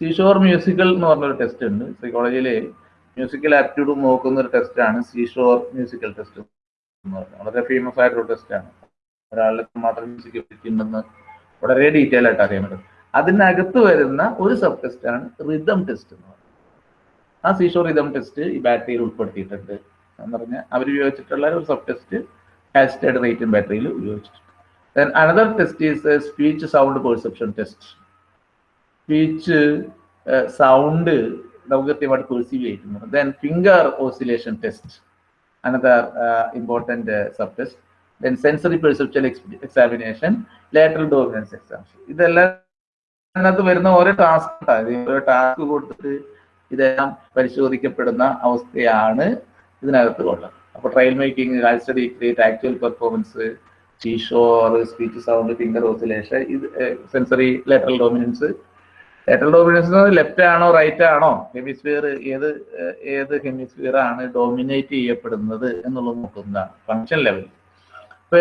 സീഷോർ മ്യൂസിക്കൽ എന്ന് പറഞ്ഞൊരു ടെസ്റ്റ് ഉണ്ട്. സൈക്കോളജിയിൽ മ്യൂസിക്കൽ ആപ്റ്റിറ്റ്യൂഡ് നോക്കുന്ന ഒരു ടെസ്റ്റാണ് സീഷോർ മ്യൂസിക്കൽ ടെസ്റ്റ് എന്ന് പറയുന്നത് വളരെ ഫേമസ് ആയിട്ടൊരു ടെസ്റ്റാണ് ഒരാളുടെ മാത്രം മ്യൂസിക് പറ്റിയിട്ടുണ്ടെന്ന് വളരെ ഡീറ്റെയിൽ ആയിട്ട് അറിയാൻ പറ്റും. അതിനകത്ത് വരുന്ന ഒരു സബ് ടെസ്റ്റാണ് റിതം ടെസ്റ്റ് എന്ന് പറയുന്നത് ആ സീഷോർ റിതം ടെസ്റ്റ് ഈ ബാറ്ററിയിൽ ഉൾപ്പെടുത്തിയിട്ടുണ്ട്. എന്ന് പറഞ്ഞാൽ അവർ ഉപയോഗിച്ചിട്ടുള്ള ഒരു സബ് ടെസ്റ്റ് കാസ്റ്റേഡ് റേറ്റും ബാറ്ററിയിൽ ഉപയോഗിച്ചിട്ടുണ്ട്. Then another test is speech sound perception test speech sound നമുക്ക് കൃത്യമായിട്ട് പെർസീവ് ചെയ്യുന്നു then finger oscillation test another important sub test then sensory perception examination lateral dominance examination ഇതെല്ലാം അതിനകത്ത് വരുന്ന ഓരോ ടാസ്ക് ഓരോ ടാസ്ക് കൊടുത്തിട്ട് ഇതെല്ലാം പരിശോധിക്കപ്പെടുന്ന അവസ്ഥയാണ് ഇതിനകത്ത് കൊള്ളാം. അപ്പൊ ട്രയൽ മേക്കിംഗ് കാൽ സ്റ്റഡി ക്രിയേറ്റ് ആക്ച്വൽ പെർഫോമൻസ് ഷോർ സ്പീച്ച് സൗണ്ട് ഫിംഗർ ഓസിലേഷൻ ഇത് sensory lateral dominance lateral dominance left ആണോ റൈറ്റ് ആണോ? ഹെമിസ്ഫിയർ ഏത് ഏത് ഹെമിസ്ഫിയർ ആണ് ഡോമിനേറ്റ് ചെയ്യപ്പെടുന്നത് എന്നുള്ളത് നോക്കുന്നതാണ് ഫങ്ഷൻ ലെവൽ ഇപ്പൊ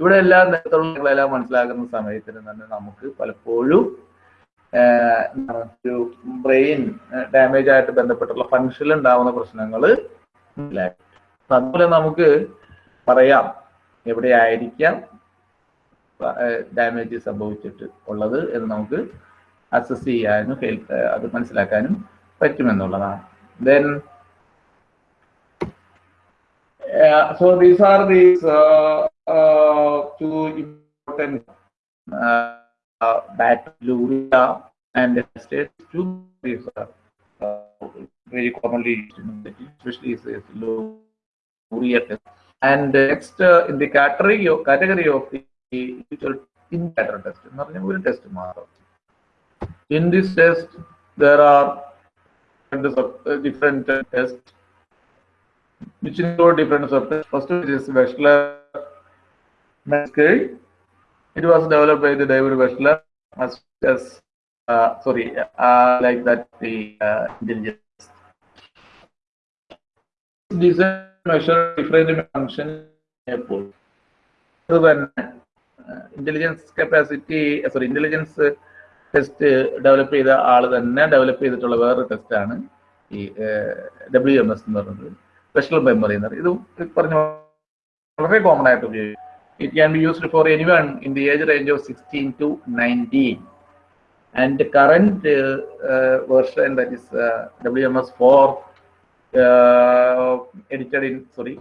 ഇവിടെ എല്ലാ നേരത്തുള്ളതെല്ലാം മനസ്സിലാക്കുന്ന സമയത്തിന് തന്നെ നമുക്ക് പലപ്പോഴും ഒരു ബ്രെയിൻ ഡാമേജ് ആയിട്ട് ബന്ധപ്പെട്ടുള്ള ഫങ്ഷനിൽ ഉണ്ടാവുന്ന അപ്പൊ അതുപോലെ നമുക്ക് പറയാം എവിടെയായിരിക്കാം ഡാമേജ് സംഭവിച്ചിട്ട് ഉള്ളത് എന്ന് നമുക്ക് അസസ് ചെയ്യാനും അത് മനസ്സിലാക്കാനും പറ്റുമെന്നുള്ളതാണ്. Then so these are these two important and state to these are very commonly used, especially is, low Luria And uh, next, uh, in the category of, category of the in vitro test, will test model. In this test, there are uh, different tests which include different subtests. First is Wechsler scale. It was developed by the David Wechsler as, as uh, sorry, uh, like that the uh, intelligence These are measure different function അപ്പോൾ അത് തന്നെ intelligence capacity sorry intelligence test develop ചെയ്ത ആൾ തന്നെ develop ചെയ്തിട്ടുള്ള വേറൊരു ടെസ്റ്റാണ് ഈ ഡബ്ല്യു എം എസ് എന്ന് പറയുന്നത്. സ്പെഷ്യൽ മെമ്മറി എന്ന് പറയുന്നത്. ഇത് പറഞ്ഞ വളരെ കോമൺ ആയിട്ട് ഉപയോഗിക്കും. It can be used for any one in the age range of sixteen to nineteen and the current uh, uh, version that is uh, WMS 4 uh, edited in sorry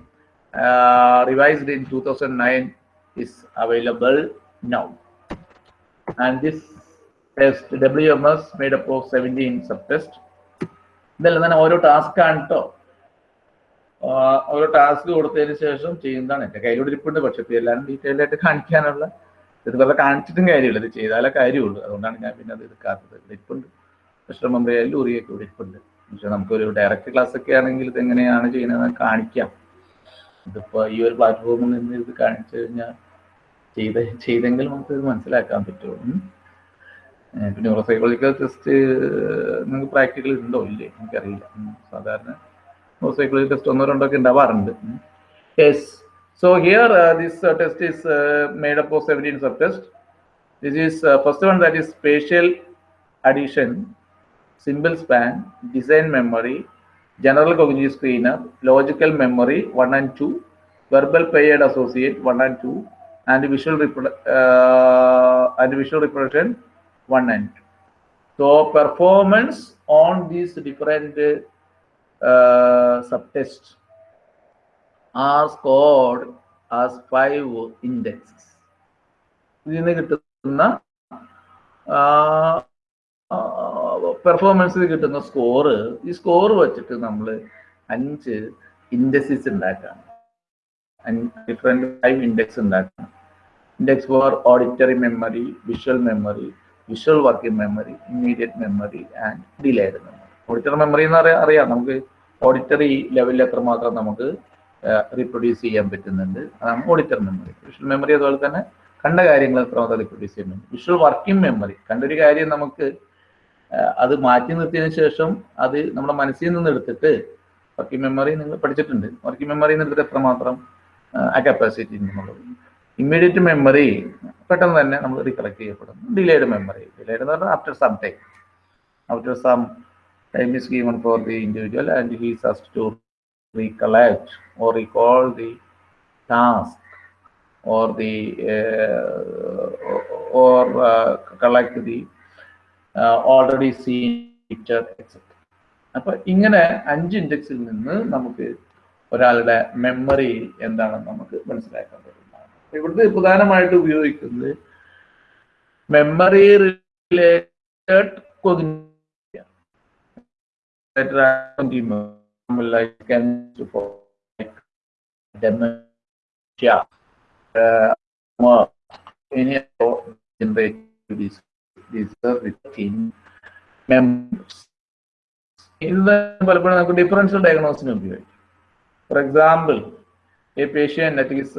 uh, revised in 2009 is available now. And this test WMS made up of 17 subtests. ഇതല്ല ഓരോ task ആണ് കേട്ടോ ഓരോ task കൊടുത്തതിന് ശേഷം ചെയ്യുന്നതാണ്. എന്റെ കയ്യിലൂടെ ഇരിപ്പുണ്ട് പക്ഷെ എല്ലാവരും എല്ലാം ഡീറ്റെയിൽ ആയിട്ട് കാണിക്കാനുള്ള ഇത് വെറുതെ കാണിച്ചിട്ടും കാര്യമില്ല. ഇത് ചെയ്താലേ കാര്യമുള്ളൂ. അതുകൊണ്ടാണ് ഞാൻ പിന്നെ അത് എടുക്കാത്തത്. ഇരിപ്പുണ്ട്. കൃഷ്ണ ആയാലും ഉറിയൊക്കെ ഇരിപ്പുണ്ട്. പക്ഷെ നമുക്കൊരു ഡയറക്റ്റ് ക്ലാസ് ഒക്കെ ആണെങ്കിൽ ഇത് എങ്ങനെയാണ് ചെയ്യുന്നത് കാണിക്കാം. ഇതിപ്പോ ഈ ഒരു പ്ലാറ്റ്ഫോമിൽ നിന്ന് ഇത് കാണിച്ചു കഴിഞ്ഞാൽ ചെയ്ത ചെയ്തെങ്കിൽ നമുക്ക് ഇത് മനസ്സിലാക്കാൻ പറ്റുള്ളൂ. പിന്നെ ന്യൂറോസൈക്കോളജിക്കൽ ടെസ്റ്റ് നിങ്ങൾക്ക് പ്രാക്ടിക്കൽ ഉണ്ടോ? ഇല്ലേ? എനിക്കറിയില്ല. സാധാരണ സാധാരണ ന്യൂറോസൈക്കോളജി ടെസ്റ്റ് ഒന്നോ രണ്ടോ ഒക്കെ ഉണ്ടാവാറുണ്ട്. Yes so here this test is made up of seventeen sub test 17 is first one that is spatial addition symbol span, design memory, general cognitive screener, logical memory 1 and 2, verbal paired associate 1 and 2, and visual repro- uh, and visual reproduction 1 and 2. So performance on these different uh, subtests are scored as five indexes. ഇതിൽ നിന്ന് കിട്ടുന്ന പെർഫോമൻസിൽ കിട്ടുന്ന score ഈ score വെച്ചിട്ട് നമ്മൾ അഞ്ച് indexes ഉണ്ടാക്കാം different five index ഉണ്ടാക്കാം index for auditory memory visual memory visual working memory immediate memory and delayed memory auditory memory എന്ന് പറയാ അറിയാം. നമുക്ക് ഓഡിറ്ററി ലെവലിൽ എത്രമാത്രം നമുക്ക് റീപ്രൊഡ്യൂസ് ചെയ്യാൻ പറ്റുന്നുണ്ട്. അതാണ് ഓഡിറ്റർ മെമ്മറി വിഷ്വൽ മെമ്മറി അതുപോലെ തന്നെ കണ്ട കാര്യങ്ങൾ എത്രമാത്രം റീപ്രൊഡ്യൂസ് ചെയ്യുന്നുണ്ട്. വിഷ്വൽ വർക്കിംഗ് മെമ്മറി കണ്ടൊരു കാര്യം നമുക്ക് അത് മാറ്റി നിർത്തിയതിന് ശേഷം അത് നമ്മുടെ മനസ്സിൽ നിന്ന് എടുത്തിട്ട് വർക്കിംഗ് മെമ്മറി നിങ്ങൾ പഠിച്ചിട്ടുണ്ട്. വർക്കിംഗ് മെമ്മറി നിന്ന് എടുത്തിട്ട് എത്രമാത്രം ആ, കപ്പാസിറ്റി എന്നുള്ളത്. ഇമ്മീഡിയറ്റ് മെമ്മറി പെട്ടെന്ന് തന്നെ നമ്മൾ റീകളക്ട് ചെയ്യപ്പെടും ഡിലേഡ് മെമ്മറി ഡിലേഡ് എന്ന് പറഞ്ഞാൽ after some time after some time is given for the individual and he has to recollect or recall the task or or uh, collect the uh, seen picture etc. അപ്പൊ ഇങ്ങനെ അഞ്ച് ഇൻഡെക്സിൽ നിന്ന് നമുക്ക് ഒരാളുടെ memory എന്താണെന്ന് നമുക്ക് മനസ്സിലാക്കാൻ പറ്റുന്നതാണ് ഇവിടുത്തെ പ്രധാനമായിട്ട് ഉപയോഗിക്കുന്നത് memory related like cancer for like dementia, uh, or any other generative disease. these are within members. ഇത് പലപ്പോഴും നമുക്ക് ഡിഫറൻഷ്യൽ ഡയഗ്നോസിന് ഉപയോഗിക്കും for example a patient that is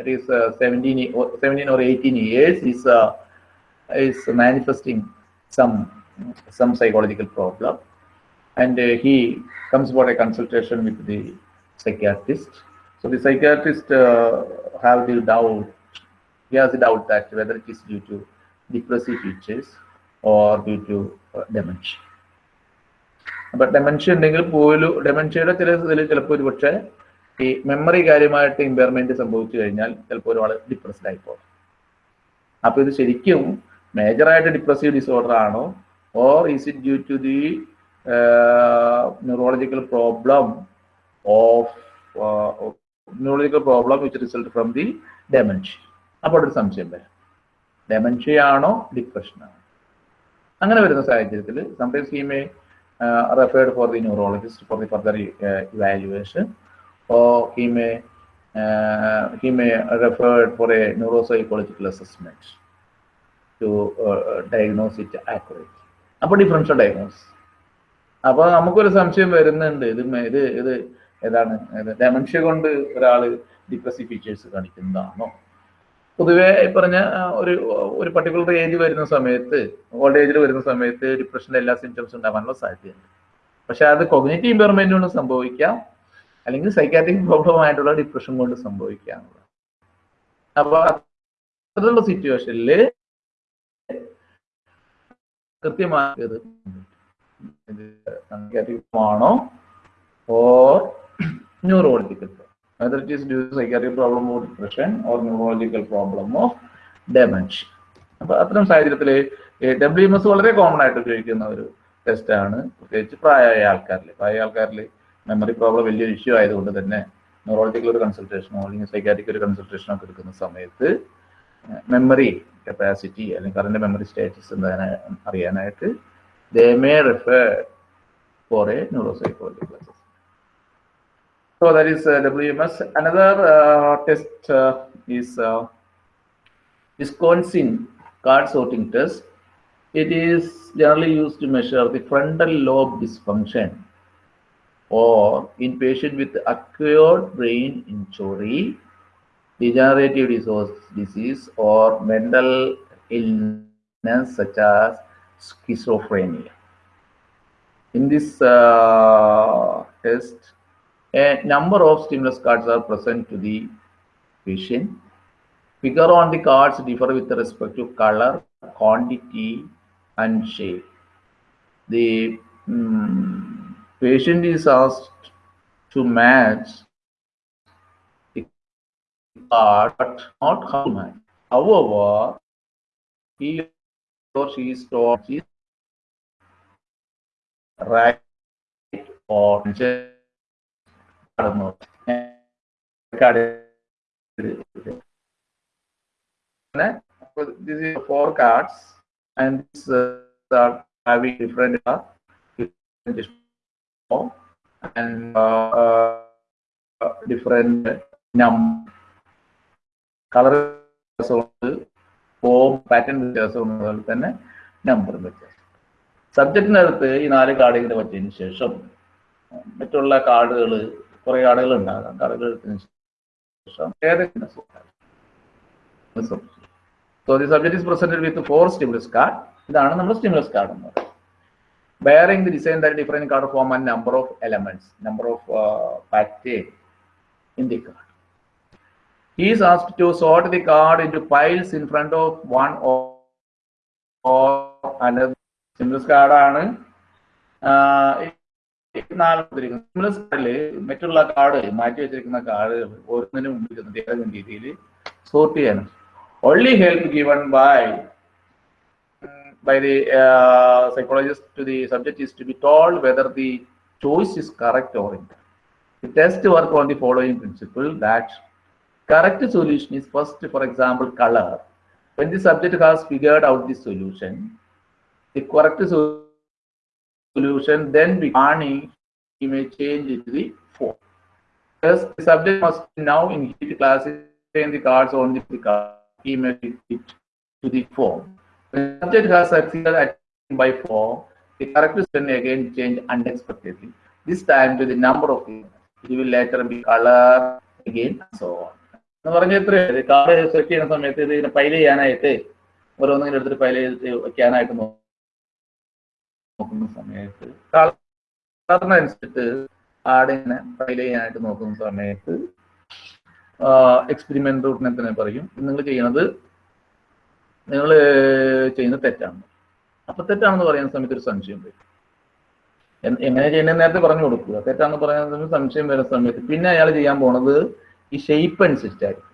it is uh, 17, or 17 or 18 years is uh, is manifesting some some psychological problem and uh, he comes for a consultation with the psychiatrist so the psychiatrist uh, have the doubt he has the doubt that whether it is due to depressive features or due to uh, dementia. അപ്പൊ dementia ഉണ്ടെങ്കിൽ പോലും ഡെമൻഷ്യയുടെ ചില ഇതിൽ ചിലപ്പോൾ ഒരു പക്ഷേ ഈ memory കാര്യമായിട്ട് ഇമ്പയർമെന്റ് സംഭവിച്ചു കഴിഞ്ഞാൽ ചിലപ്പോൾ ഒരാൾ ഡിപ്രസ്ഡ് ആയി പോകും അപ്പൊ ഇത് ശരിക്കും മേജറായിട്ട് ഡിപ്രസീവ് ഡിസോർഡർ ആണോ or is it due to the neurological problem of neurological problem which result from the dementia അപ്പോൾ ഒരു സംശയം വരാം. ഡെമൻഷ്യയാണോ ഡിപ്രഷൻ ആണോ? അങ്ങനെ വരുന്ന സാഹചര്യത്തിൽ sometimes he may referred for the neurologist for the further evaluation or he may he may referred for a neuro psychological assessment to diagnose it it അപ്പോൾ differential diagnose അപ്പോൾ നമുക്കൊരു സംശയം വരുന്നുണ്ട്. ഇത് ഇത് ഇത് ഏതാണ്? ഡെമൻഷ്യ കൊണ്ട് ഒരാൾ ഡിപ്രസീവ് ഫീച്ചേഴ്സ് കാണിക്കുന്നതാണോ? പൊതുവെ പറഞ്ഞ ഒരു ഒരു പർട്ടിക്കുലർ ഏജ് വരുന്ന സമയത്ത് ഓൾഡ് ഏജിൽ വരുന്ന സമയത്ത് ഡിപ്രഷന്റെ എല്ലാ സിംറ്റംസും ഉണ്ടാവാനുള്ള സാധ്യതയുണ്ട്. പക്ഷെ അത് കൊഗ്നേറ്റീവ് ഇമ്പയർമെന്റ് കൊണ്ട് സംഭവിക്കാം. അല്ലെങ്കിൽ സൈക്കാട്രിക് പ്രോബ്ലം ആയിട്ടുള്ള ഡിപ്രഷൻ കൊണ്ട് സംഭവിക്കാം അപ്പൊ അത്തരത്തിലുള്ള സിറ്റുവേഷനിൽ കൃത്യമായത് ആണോ or neurological whether it is due to psychiatric problem of depression or neurological problem of dementia. അപ്പൊ അത്തരം സാഹചര്യത്തിൽ ഡബ്ല്യു എം എസ് വളരെ കോമൺ ആയിട്ട് ഉപയോഗിക്കുന്ന ഒരു ടെസ്റ്റ് ആണ്. പ്രത്യേകിച്ച് പ്രായമായ ആൾക്കാരിൽ പ്രായമായ ആൾക്കാരിൽ മെമ്മറി പ്രോബ്ലം വലിയൊരു ഇഷ്യൂ ആയതുകൊണ്ട് തന്നെ ന്യൂറോളജിക്കൽ ഒരു കൺസൾട്ടേഷനോ അല്ലെങ്കിൽ സൈക്കാട്രിക് ഒരു കൺസൾട്ടേഷനോ ഒക്കെ എടുക്കുന്ന സമയത്ത് മെമ്മറി കപ്പാസിറ്റി അല്ലെങ്കിൽ കറണ്ട് മെമ്മറി സ്റ്റാറ്റസ് എന്താ അറിയാനായിട്ട് they may refer for a neuro psychology assessment So that is uh, WMS. Another uh, test uh, is Wisconsin card sorting test. It is generally used to measure the frontal lobe dysfunction or in patient with acquired brain injury, degenerative disease, disease or mental illness such as schizophrenia. In this uh, test, a number of stimulus cards are present to the patient. Figure on the cards differ with respect to color, quantity, and shape. The mm, patient is asked to match the card, but not how. However, he or she is taught right or കടന്നു. this is four cards and these uh, are having different uh, different and uh, uh, different form pattern വ്യത്യാസമുണ്ട് അതുപോലെ തന്നെ number വ്യത്യാസം. സബ്ജക്റ്റിനകത്ത് ഈ നാല് card ഇങ്ങനെ പറ്റിയതിന് ശേഷം മറ്റുള്ള കാർഡുകൾ കുറെ കാർഡുകൾ ഉണ്ടാകാം കാർഡുകൾ എടുത്തതിന് ശേഷം ഏതെങ്കിലും so the subject is presented with four stimulus card ഇതാണ് നമ്മുടെ സ്റ്റിമുലസ് കാർഡ് എന്ന് പറയുന്നത് bearing the design that different card form and number of elements, number of uh, pattern in the card. He is asked to sort the card into piles in front of one or, or another. Stimulus card ആണ് stimulus കാർഡില് മറ്റുള്ള card മാറ്റി വെച്ചിരിക്കുന്ന കാർഡുകൾ ഓരോന്നിനും മുമ്പിൽ ചെന്നിട്ട് ഏതെങ്കിലും രീതിയിൽ സോർട്ട് ചെയ്യാനും only help given by by the uh, psychologist to the subject is to be told whether the choice is correct or incorrect. The test work on the following principle that correct solution is first, for example, color. When the subject has figured out the solution, the correct so- solution then be garnished, he may change it to the form. Thus, the subject must now in his class in the cards on the card. He may pick it to the form. When the subject has succeeded at by form, the corrective spelling again change unexpectedly. This time to the number of elements. It will later be color again and so on. എന്ന് പറഞ്ഞ എത്ര card select ചെയ്യുന്ന സമയത്ത് ഇത് ഇങ്ങനെ file ചെയ്യാനായിട്ട് ഓരോന്നിങ്ങനെ എടുത്തിട്ട് file ചെയ്ത് വെക്കാനായിട്ട് നോ- നോക്കുന്ന സമയത്ത് കളറിനനുസരിച്ച് ആടിനെ ഫയൽ ചെയ്യാനായിട്ട് നോക്കുന്ന സമയത്ത് എക്സ്പെരിമെന്റ് റൂട്ടിനെ തന്നെ പറയും. നിങ്ങൾ ചെയ്യണത് നിങ്ങൾ ചെയ്യുന്നത് തെറ്റാണ്. അപ്പൊ തെറ്റാണെന്ന് പറയുന്ന സമയത്ത് ഒരു സംശയം വരും. എങ്ങനെ ചെയ്യണേ നേരത്തെ പറഞ്ഞു കൊടുക്കുക. തെറ്റാണെന്ന് പറയുന്ന സമയത്ത് സംശയം വരുന്ന സമയത്ത് പിന്നെ അയാൾ ചെയ്യാൻ പോണത് ഈ ഷെയ്പ്പ് അനുസരിച്ചായിരിക്കും.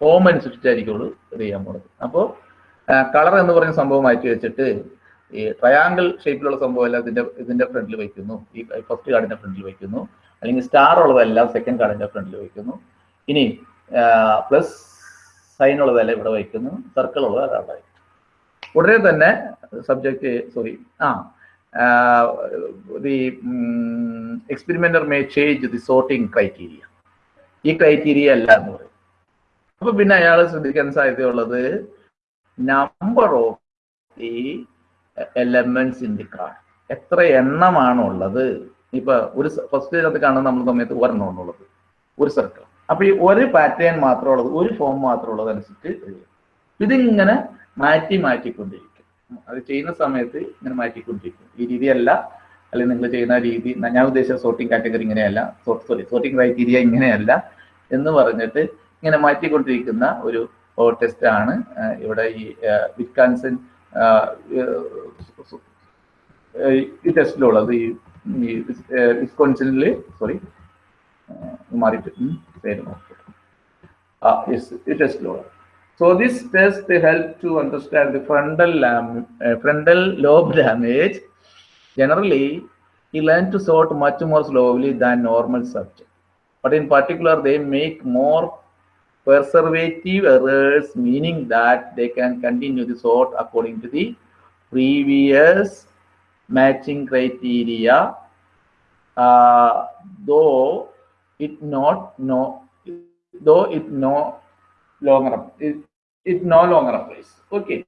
ഫോം അനുസരിച്ചായിരിക്കുള്ളൂ ഇത് ചെയ്യാൻ പോണത്. അപ്പോൾ കളർ എന്ന് പറയുന്ന സംഭവം മാറ്റി വെച്ചിട്ട് ഈ ട്രയാങ്കിൾ ഷേപ്പിലുള്ള സംഭവം എല്ലാം ഇതിന്റെ ഇതിന്റെ ഫ്രണ്ടിൽ വയ്ക്കുന്നു. ഈ ഫസ്റ്റ് കാർഡിന്റെ ഫ്രണ്ടിൽ വയ്ക്കുന്നു. അല്ലെങ്കിൽ സ്റ്റാർ ഉള്ളതെല്ലാം സെക്കൻഡ് കാർഡിന്റെ ഫ്രണ്ടിൽ വയ്ക്കുന്നു. ഇനി പ്ലസ് സൈൻ ഉള്ളതെല്ലാം ഇവിടെ വയ്ക്കുന്നു. സർക്കിൾ ഉള്ളത് അതാണ് ഉടനെ തന്നെ സബ്ജക്റ്റ് സോറി ആ the experimenter may change the sorting criteria ഈ ക്രൈറ്റീരിയ അല്ല എന്ന് പറയും. അപ്പൊ പിന്നെ അയാൾ ശ്രദ്ധിക്കാൻ സാധ്യതയുള്ളത് number of the elements in the card എത്ര എണ്ണമാണ് ഉള്ളത് ഇപ്പൊ ഒരു ഫസ്റ്റ് അത് കാണുന്ന നമ്മുടെ സമയത്ത് ഒരെണ്ണമാണ് ഉള്ളത് ഒരു സർക്കിൾ അപ്പൊ ഈ ഒരു പാറ്റേൺ മാത്രം ഉള്ളത് ഒരു ഫോം മാത്രം ഉള്ളത് അനുസരിച്ച് എഴുതും. ഇതിങ്ങനെ മാറ്റി മാറ്റിക്കൊണ്ടിരിക്കും. അത് ചെയ്യുന്ന സമയത്ത് ഇങ്ങനെ മാറ്റിക്കൊണ്ടിരിക്കും. ഈ രീതിയല്ല. അല്ലെങ്കിൽ നിങ്ങൾ ചെയ്യുന്ന രീതി ഞാൻ ഉദ്ദേശിച്ച സോർട്ടിംഗ് കാറ്റഗറി ഇങ്ങനെയല്ല. സോറി സോർട്ടിംഗ് ക്രൈറ്റീരിയ ഇങ്ങനെയല്ല എന്ന് പറഞ്ഞിട്ട് ഇങ്ങനെ മാറ്റിക്കൊണ്ടിരിക്കുന്ന ഒരു ടെസ്റ്റ് ആണ് ഇവിടെ ഈ വിസ്കാൻസൺ ഈ ടെസ്റ്റിലുള്ളത് ഈ ഈ വിസ്കോൺസിനിൽ സോറി മാറിയിട്ട് ഉം, പേര് നോക്കി ആ യെസ് ഈ ടെസ്റ്റിലുള്ളത് So this test help to understand the frontal lam- uh, frontal lobe damage. Generally, he learn to sort much more slowly than normal subject. But in particular, they make more preservative errors, meaning that they can continue the sort according to the previous matching criteria, uh, though it not no though it no longer it, it no longer applies. Okay.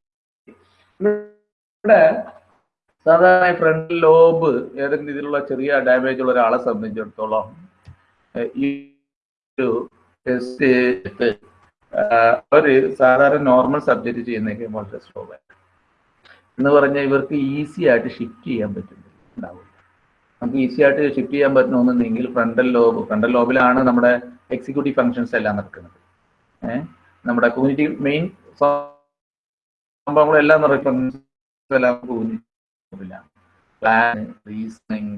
ഇവിടെ സാധാരണ front lobe ഏതെങ്കിലും രീതിയിലുള്ള ചെറിയ damage ഉള്ള ഒരാളെ സംബന്ധിച്ചിടത്തോളം ഈ ഒരു ടെസ്റ്റ് അവർ സാധാരണ നോർമൽ സബ്ജക്റ്റ് ചെയ്യുന്ന വളരെ സ്ലോ എന്ന് പറഞ്ഞാൽ ഇവർക്ക് ഈസി ആയിട്ട് ഷിഫ്റ്റ് ചെയ്യാൻ പറ്റുന്നില്ല നമുക്ക് ഈസി ആയിട്ട് ഷിഫ്റ്റ് ചെയ്യാൻ പറ്റണമെന്നുണ്ടെങ്കിൽ ഫ്രണ്ടൽ ലോബ് ഫ്രണ്ടൽ ലോബിലാണ് നമ്മുടെ എക്സിക്യൂട്ടീവ് ഫങ്ഷൻസ് എല്ലാം നടക്കുന്നത്. ഏഹ് നമ്മുടെ കമ്മ്യൂണിറ്റി മെയിൻ സംഭവങ്ങളെല്ലാം എല്ലാം പ്ലാൻ റീസണിങ്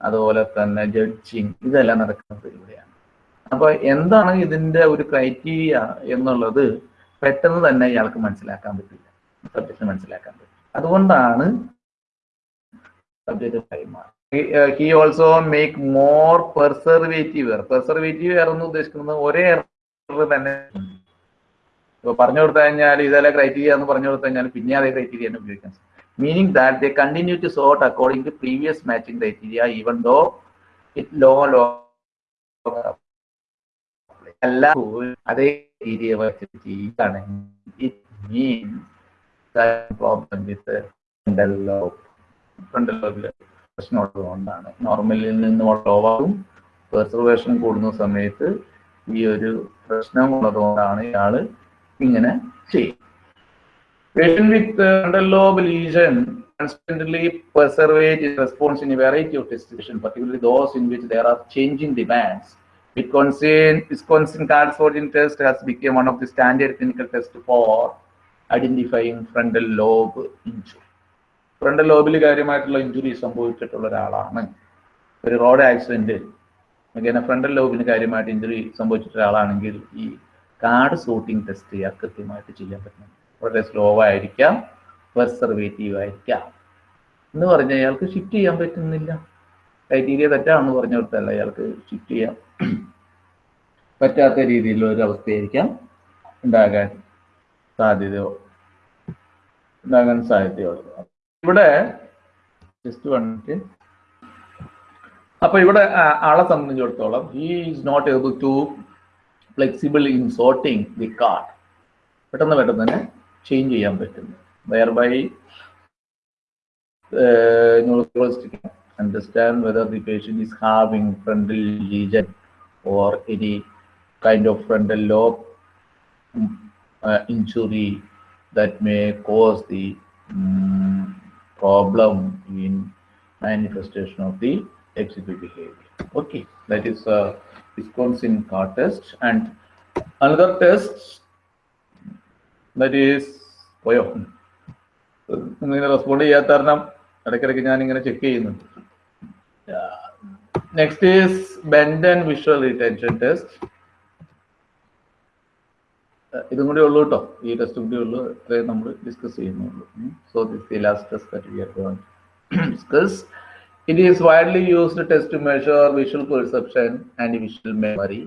അതുപോലെ തന്നെ ജഡ്ജിങ് ഇതെല്ലാം നടക്കുന്നത് ഇവിടെയാണ്. അപ്പൊ എന്താണ് ഇതിന്റെ ഒരു ക്രൈറ്റീരിയ എന്നുള്ളത് പെട്ടെന്ന് തന്നെ ഇയാൾക്ക് മനസ്സിലാക്കാൻ പറ്റില്ല. സബ്ജക്റ്റ് മനസ്സിലാക്കാൻ പറ്റും അതുകൊണ്ടാണ് സബ്ജക്റ്റ് കൈമാറി he also make more perseverative error perseverative error എന്ന് ഉദ്ദേശിക്കുന്നത് ഒരേ എയർ തന്നെ. ഇപ്പൊ പറഞ്ഞു കൊടുത്തു കഴിഞ്ഞാൽ ഇതല്ല ക്രൈറ്റീരിയ എന്ന് പറഞ്ഞു കൊടുത്തു കഴിഞ്ഞാൽ പിന്നെ അതേ ക്രൈറ്റീരിയ തന്നെ ഉപയോഗിക്കാൻ meaning that they continue to sort according to previous matching criteria even though it low low പ്രശ്നമുള്ളതുകൊണ്ടാണ്. നോർമലിൽ നിന്ന് ലോ പെർസർവേഷൻ കൂടുന്ന സമയത്ത് ഈ ഒരു പ്രശ്നം ഉള്ളതുകൊണ്ടാണ് ഇയാൾ ഇങ്ങനെ ചെയ്യും patient with lobe lesion response in variety of distribution those in which there are changing demands Wisconsin, Wisconsin card sorting test has become one of the standard clinical tests for identifying frontal lobe injury. ഫ്രണ്ടൽ ലോബിൽ കാര്യമായിട്ടുള്ള injury സംഭവിച്ചിട്ടുള്ള ഒരാളാണ്. ഒരു road accident അങ്ങനെ frontal ലോബിന് കാര്യമായിട്ട് injury സംഭവിച്ചിട്ടുള്ള ഒരാളാണെങ്കിൽ ഈ കാർഡ് സോട്ടിംഗ് ടെസ്റ്റ് ചെയ്യാൻ കൃത്യമായിട്ട് ചെയ്യാൻ പറ്റും. വളരെ സ്ലോ ആയിരിക്കാം പെർസർവേറ്റീവ് ആയിരിക്കാം. എന്ന് പറഞ്ഞാൽ അയാൾക്ക് ഷിഫ്റ്റ് ചെയ്യാൻ പറ്റുന്നില്ല. ക്രൈറ്റീരിയ തെറ്റാണെന്ന് പറഞ്ഞ കൊടുത്തല്ല അയാൾക്ക് ഷിഫ്റ്റ് ചെയ്യാൻ പറ്റാത്ത രീതിയിലുള്ള ഒരു അവസ്ഥയായിരിക്കാം ഉണ്ടാകാൻ സാധ്യത ഉണ്ടാകാൻ സാധ്യതയുള്ളത്. ഇവിടെ ജസ്റ്റ് വന്നിട്ട് അപ്പൊ ഇവിടെ ആളെ സംബന്ധിച്ചിടത്തോളം he is not able to flexible in sorting the card പെട്ടെന്ന് പെട്ടെന്ന് തന്നെ ചേഞ്ച് ചെയ്യാൻ പറ്റുന്നു. Where by understand whether the patient is having frontal lesion. or any kind of frontal lobe mm, uh, injury that may cause the mm, problem in manifestation of the executive behavior. Okay, that is uh, Wisconsin car test and another test that is പോയോ നിങ്ങൾ respond ചെയ്യാത്ത കാരണം ഇടയ്ക്കിടയ്ക്ക് ഞാൻ ഇങ്ങനെ check ചെയ്യുന്നുണ്ട് next is bend and visual retention test ഇതും കൂടി ഉള്ളൂ കേട്ടോ ഈ ടെസ്റ്റും കൂടി ഉള്ളൂ. ഇത്രയും നമ്മൾ ഡിസ്കസ് ചെയ്യുന്നുള്ളൂ. So this the last test that we are going discuss it is widely used test to measure visual perception and visual memory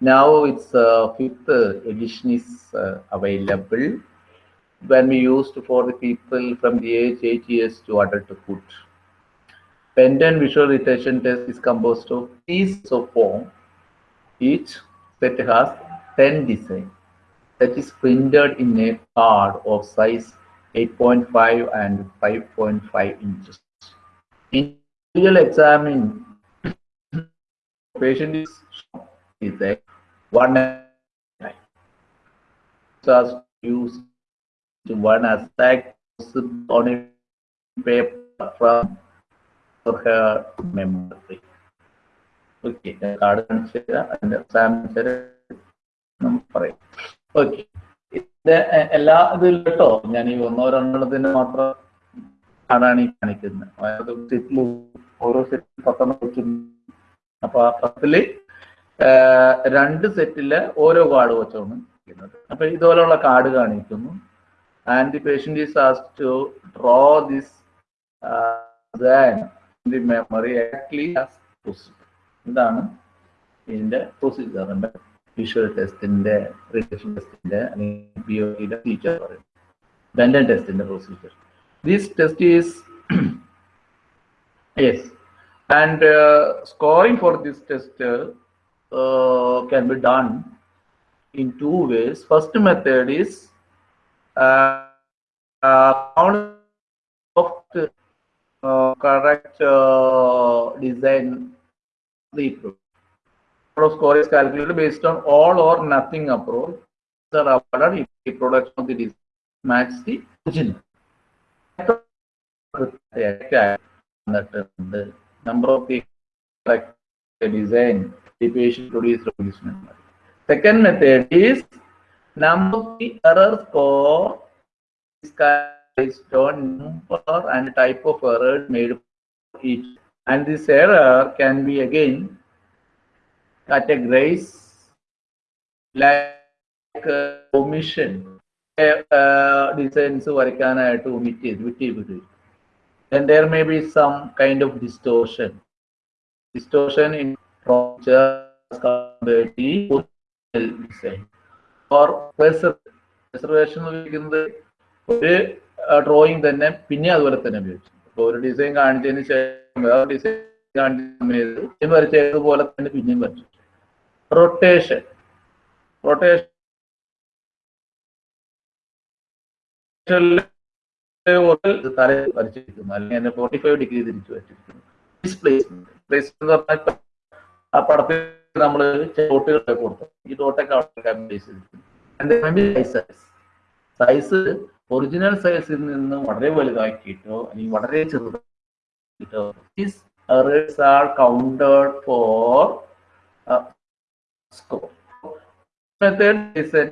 now its uh, fifth edition is uh, available. When we used for the people from the age 8 years to adulthood. Pendant visual retention test is composed of pieces of form. Each set has 10 design that is printed in a card of size 8.5 and 5.5 inches. Individual examine patient is is a one as used to one aspect on a paper from for her memory. Okay card കാണിച്ചു അതിന്റെ exam നമുക്ക് പറയാം. Okay ഇത് എല്ലാ ഇതിലും കേട്ടോ ഞാൻ ഈ ഒന്നോ രണ്ടെണ്ണത്തിന് മാത്രം കാർഡാണ് ഈ കാണിക്കുന്നത്. അതായത് സെറ്റിൽ ഓരോ സെറ്റിൽ പത്തെണ്ണം വെച്ചിട്ടുണ്ട് അപ്പൊ ആ പത്തിൽ രണ്ട് സെറ്റിലെ ഓരോ കാർഡ് വെച്ചാണ് ഇരിക്കുന്നത് അപ്പൊ ഇതുപോലുള്ള കാർഡ് കാണിക്കുന്നു. And the patient is as to draw this the memory actually ഇതാണ് ഇതിന്റെ പ്രൊസീജിയറിന്റെ വിഷ്വൽ ടെസ്റ്റിന്റെ റിലേഷൻ ടെസ്റ്റിന്റെ അല്ലെങ്കിൽ ബി ഒ ഡിയുടെ ഫീച്ചർ പറയും ബെൻഡൻ ടെസ്റ്റിന്റെ procedure this test is yes and uh, scoring for this test uh, uh, can be done in two ways. First method is uh, uh, count of uh, correct uh, design the approach. Score is calculated based on all or nothing approach. Are awarded if the production of the design match the original. number of the correct design the patient produce replacement. Second method is number of the error score is based on number and type of error made for each. And this error can be again categorized like uh, omission. Uh, designs വരയ്ക്കാനായിട്ട് omit ചെയ്ത് വിട്ട് വിട്ട് then there may be some kind of distortion. Distortion in design or preservation ഉപയോഗിക്കുന്നത് ഒരു drawing തന്നെ പിന്നെ അതുപോലെ തന്നെ ഉപയോഗിച്ചു. അപ്പോൾ ഒരു ഡിസൈൻ കാണിച്ചതിന് ശേഷം വേറെ ഡിസൈൻ കാണിച്ച വരച്ചതുപോലെ തന്നെ പിന്നെയും വരച്ചു. റൊട്ടേഷൻ റൊട്ടേഷൻ തല വരച്ചിരിക്കുന്നു. അല്ലെങ്കിൽ ഫോർട്ടി ഫൈവ് ഡിഗ്രി തിരിച്ചു വരച്ചിരിക്കുന്നു. ഡിസ്പ്ലേസ്മെന്റ് പ്ലേസ്മെന്റ് എന്ന് പറഞ്ഞാൽ ആ പടത്തിൽ നമ്മൾ ഡോട്ടുകളൊക്കെ കൊടുത്തു. ഈ ഡോട്ടൊക്കെ സൈസ് സൈസ് ഒറിജിനൽ സൈസിൽ നിന്ന് വളരെ വലുതാക്കിയിട്ടോ അല്ലെങ്കിൽ വളരെ ചെറുതാക്കിയിട്ടോ these errors are counted for uh, score. Method is a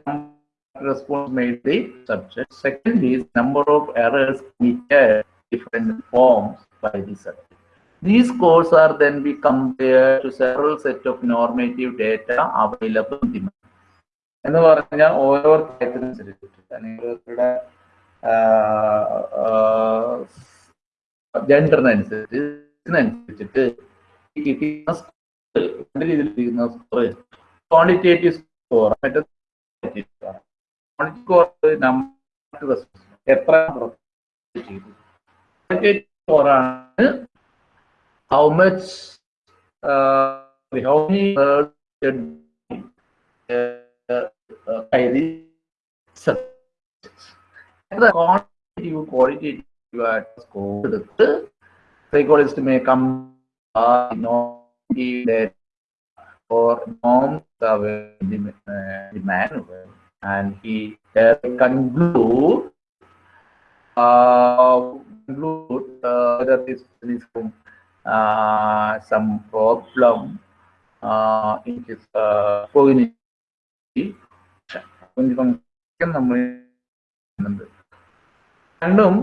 response made the subject. Second is number of errors committed different forms by the subject. These scores are then be compared to several set of normative data available in the എന്ന് പറഞ്ഞാൽ ഓരോ കാര്യത്തിനനുസരിച്ചിട്ട് അല്ലെങ്കിൽ ജെൻഡറിനനുസരിച്ച് ഇതിനനുസരിച്ചിട്ട് കിട്ടുന്ന score രണ്ട് രീതിയിൽ ഇരിക്കുന്ന score quantitative score മറ്റേ score number എത്ര സ്കോറാണ് how much how many subjects. The quantitative, qualitative uh, score എടുത്ത് psychologist may come uh, know that or norms are the, uh, the manual and he uh, conclude uh, conclude uh, whether this is uh, some problem uh, in his uh, cognitive function നമ്മൾ ചെയ്യുന്നുണ്ട്. രണ്ടും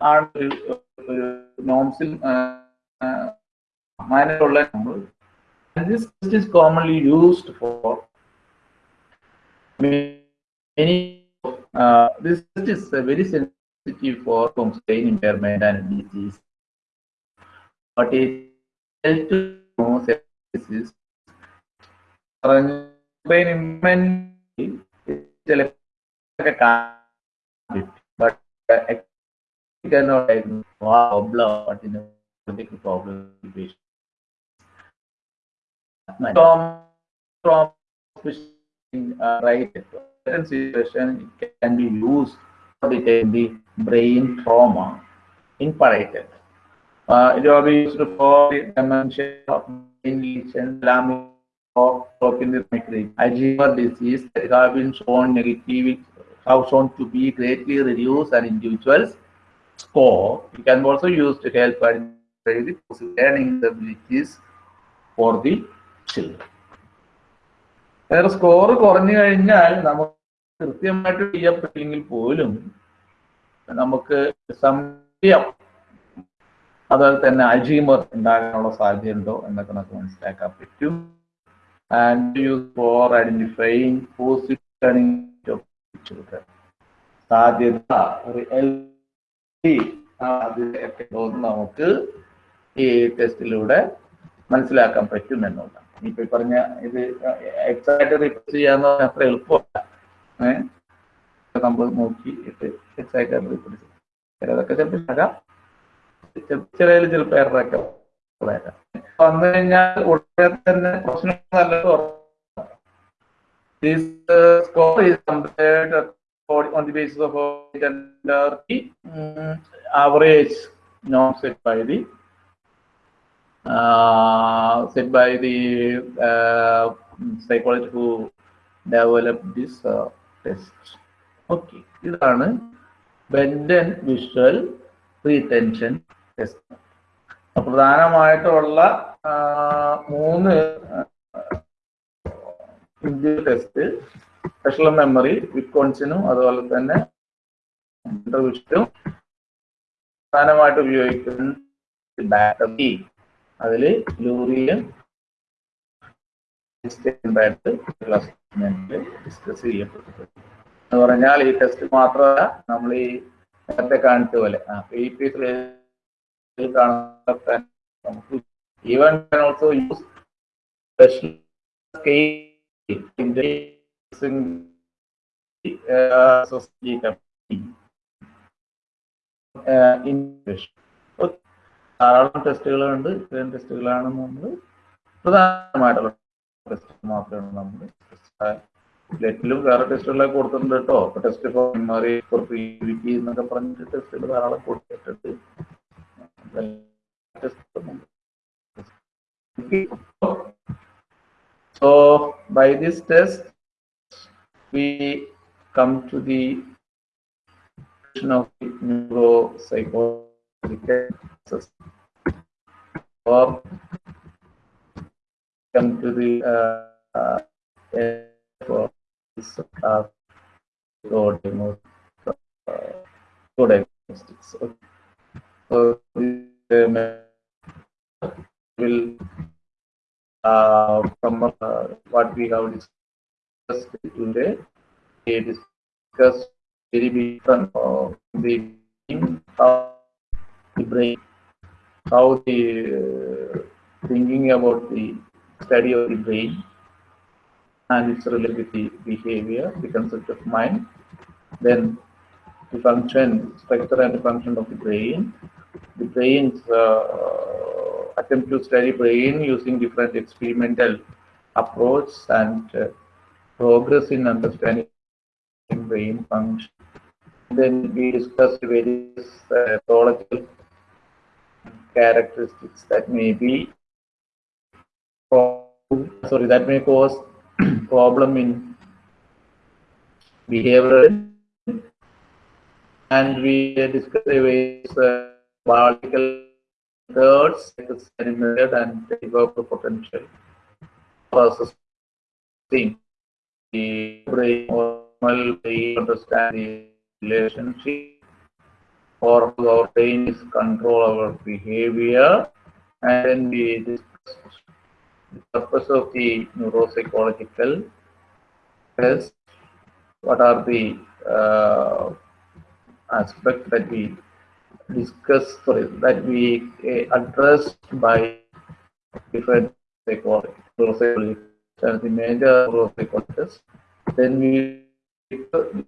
ആണ് ഒരു ഒരു നോംസിൽ മാനുള്ള നമ്മൾ this test is commonly used for many uh, this test is uh, very sensitive for brain impairment and disease but it helps to know sepsis brain impairment bit, but uh, you cannot diagnose problem, but in a big problem patient. From, from uh, right certain situation, it can be used to detect the brain trauma in parietal. Uh, it will be used for the dementia of brain lesion, lamina, or broken the migraine. Disease it has been shown negative have shown to be greatly reduced an individual's score. It can also use to help identify the learning abilities for the children. വേറെ score കുറഞ്ഞു കഴിഞ്ഞാൽ നമുക്ക് കൃത്യമായിട്ട് ചെയ്യപ്പെട്ടില്ലെങ്കിൽ പോലും നമുക്ക് സംശയം അതുപോലെ തന്നെ അൽജീമർ ഉണ്ടാകാനുള്ള സാധ്യതയുണ്ടോ എന്നൊക്കെ നമുക്ക് മനസ്സിലാക്കാൻ പറ്റും and use for identifying positive children സാധ്യത അതിലൊക്കെ നമുക്ക് ഈ ടെസ്റ്റിലൂടെ മനസ്സിലാക്കാൻ പറ്റും എന്നുള്ളതാണ്. ഇപ്പൊ പറഞ്ഞ ഇത് എക്സാക്ട് റിപ്പീറ്റ് ചെയ്യാന്ന് പറഞ്ഞാൽ അത്ര എളുപ്പമല്ല. ഏഹ് നമ്മൾ നോക്കിയിട്ട് എക്സാക്ട് റിപ്പീറ്റ് ചെയ്യും. ചിലതൊക്കെ ചിലപ്പോൾ ആകാം ചിലതിൽ ചിലപ്പോൾ എററൊക്കെ വരാം. വന്നു കഴിഞ്ഞാൽ ഉടനെ തന്നെ പ്രശ്നം നല്ലത് This uh, score is compared for, on the basis of under the um, average norm set by the uh, set by the uh, psychologist who developed this uh, test. Okay, ഇതാണ് ബെൻഡൻ വിഷ്വൽ റീടെൻഷൻ ടെസ്റ്റ് പ്രധാനമായിട്ടുള്ള മൂന്ന് test special memory വിക്കോൺസിനും അതുപോലെ തന്നെ വിഷ്ണും പ്രധാനമായിട്ട് ഉപയോഗിക്കുന്ന battery അതിൽ ലൂറിയൻ discuss ചെയ്യപ്പെട്ടത് എന്ന് പറഞ്ഞാൽ ഈ ടെസ്റ്റ് മാത്രമല്ല നമ്മൾ ഈ നേരത്തെ കാണിച്ച പോലെ പി പീസിൽ കാണുന്ന നമുക്ക് even also use special in the ധാരാളം ടെസ്റ്റുകളുണ്ട്. ഇത്രയും ടെസ്റ്റുകളാണ് നമ്മൾ പ്രധാനമായിട്ടുള്ള ടെസ്റ്റ് മാത്രമാണ് നമ്മൾ ലെറ്റിലും വേറെ ടെസ്റ്റുകളൊക്കെ കൊടുത്തിട്ടുണ്ട് കേട്ടോ. അപ്പൊ ടെസ്റ്റ് ക്രിയേറ്റിവിറ്റി എന്നൊക്കെ പറഞ്ഞിട്ട് ടെസ്റ്റുകൾ ധാരാളം കൊടുത്തിട്ടുണ്ട്. So by this test, we come to the question of neuropsychological or come to the uh, uh, for this uh, diagnostics. Uh. Okay. So uh, will uh, from uh, what we have discussed today. We discussed very different uh, the how the brain, how the uh, thinking about the study of the brain and its related with the behavior, the concept of mind, then the function, structure and the function of the brain, the brain's uh, attempt to study brain using different experimental approach and uh, progress in understanding brain function. Then we discussed various uh, characteristics that may be sorry that may cause problem in behavior and we discussed various uh, biological thirds method and develop potential. Processing the brain normal brain understand the relationship. Or our brain is control our behavior. And then we discuss the purpose of the neuropsychological test. What are the uh, aspects that we discuss sorry that we uh, addressed by different neuropsychologists and the major neuropsychologists then we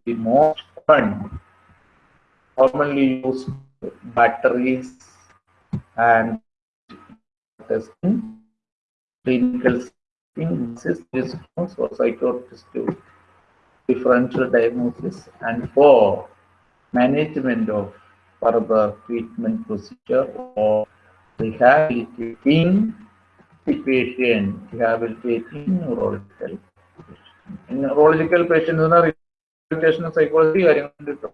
the most common commonly used batteries and testing clinical systems for psychiatrists to differential diagnosis and for management of further treatment procedure or rehabilitating the patient, rehabilitating neurological patient. Neurological patient എന്ന rehabilitation psychology കാര്യങ്ങൾ കിട്ടും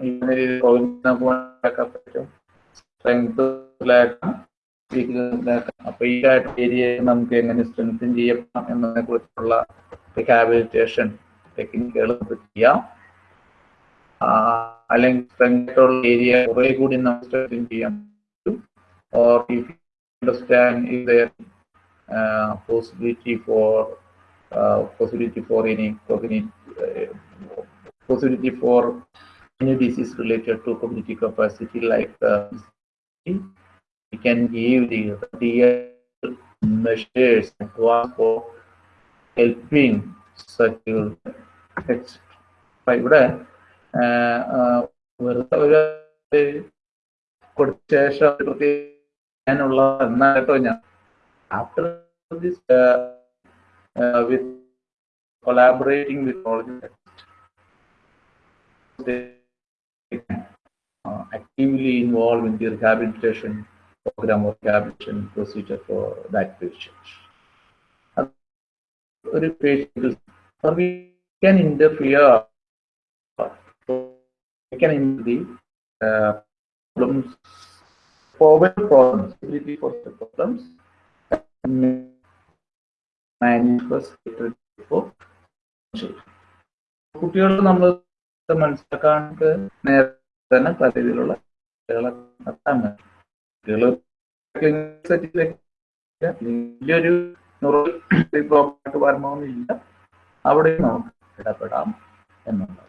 ഇങ്ങനെ പറ്റും strength അപ്പൊ ഈ area നമുക്ക് എങ്ങനെ strengthen ചെയ്യാം എന്നതിനെ കുറിച്ചുള്ള റിഹാബിലിറ്റേഷൻ ടെക്നിക്കുകൾ ചെയ്യാം അല്ലെങ്കിൽ സ്ട്രെങ്ത്തുള്ള ഏരിയ കുറെ കൂടി നമുക്ക് സ്ട്രെങ്തൻ ചെയ്യാൻ പറ്റും or if understand is there possibility for possibility for any cognitive uh, possibility for any disease related to cognitive capacity like uh, we can give the real measures for helping such ഇവിടെ വെറുതെ ഒരു കൊടുത്ത ശേഷം പ്രത്യേകിച്ചുള്ള എന്നാ കേട്ടോ ഞാൻ after this with collaborating with all they uh, actively involved in the rehabilitation program or rehabilitation procedure for that patient. ഒരു patient or we can interfere we can in the uh, problems forward problems for the problems കുട്ടികൾ നമ്മൾ മനസ്സിലാക്കാണ്ട് നേരത്തെ തന്നെ പല രീതിയിലുള്ള കുട്ടികളെ നടത്താൻ വലിയൊരു ന്യൂറൽ പ്രോബ്ലമായിട്ട് വരണമെന്നില്ല അവിടെ നമുക്ക് ഇടപെടാം എന്നുള്ളത്.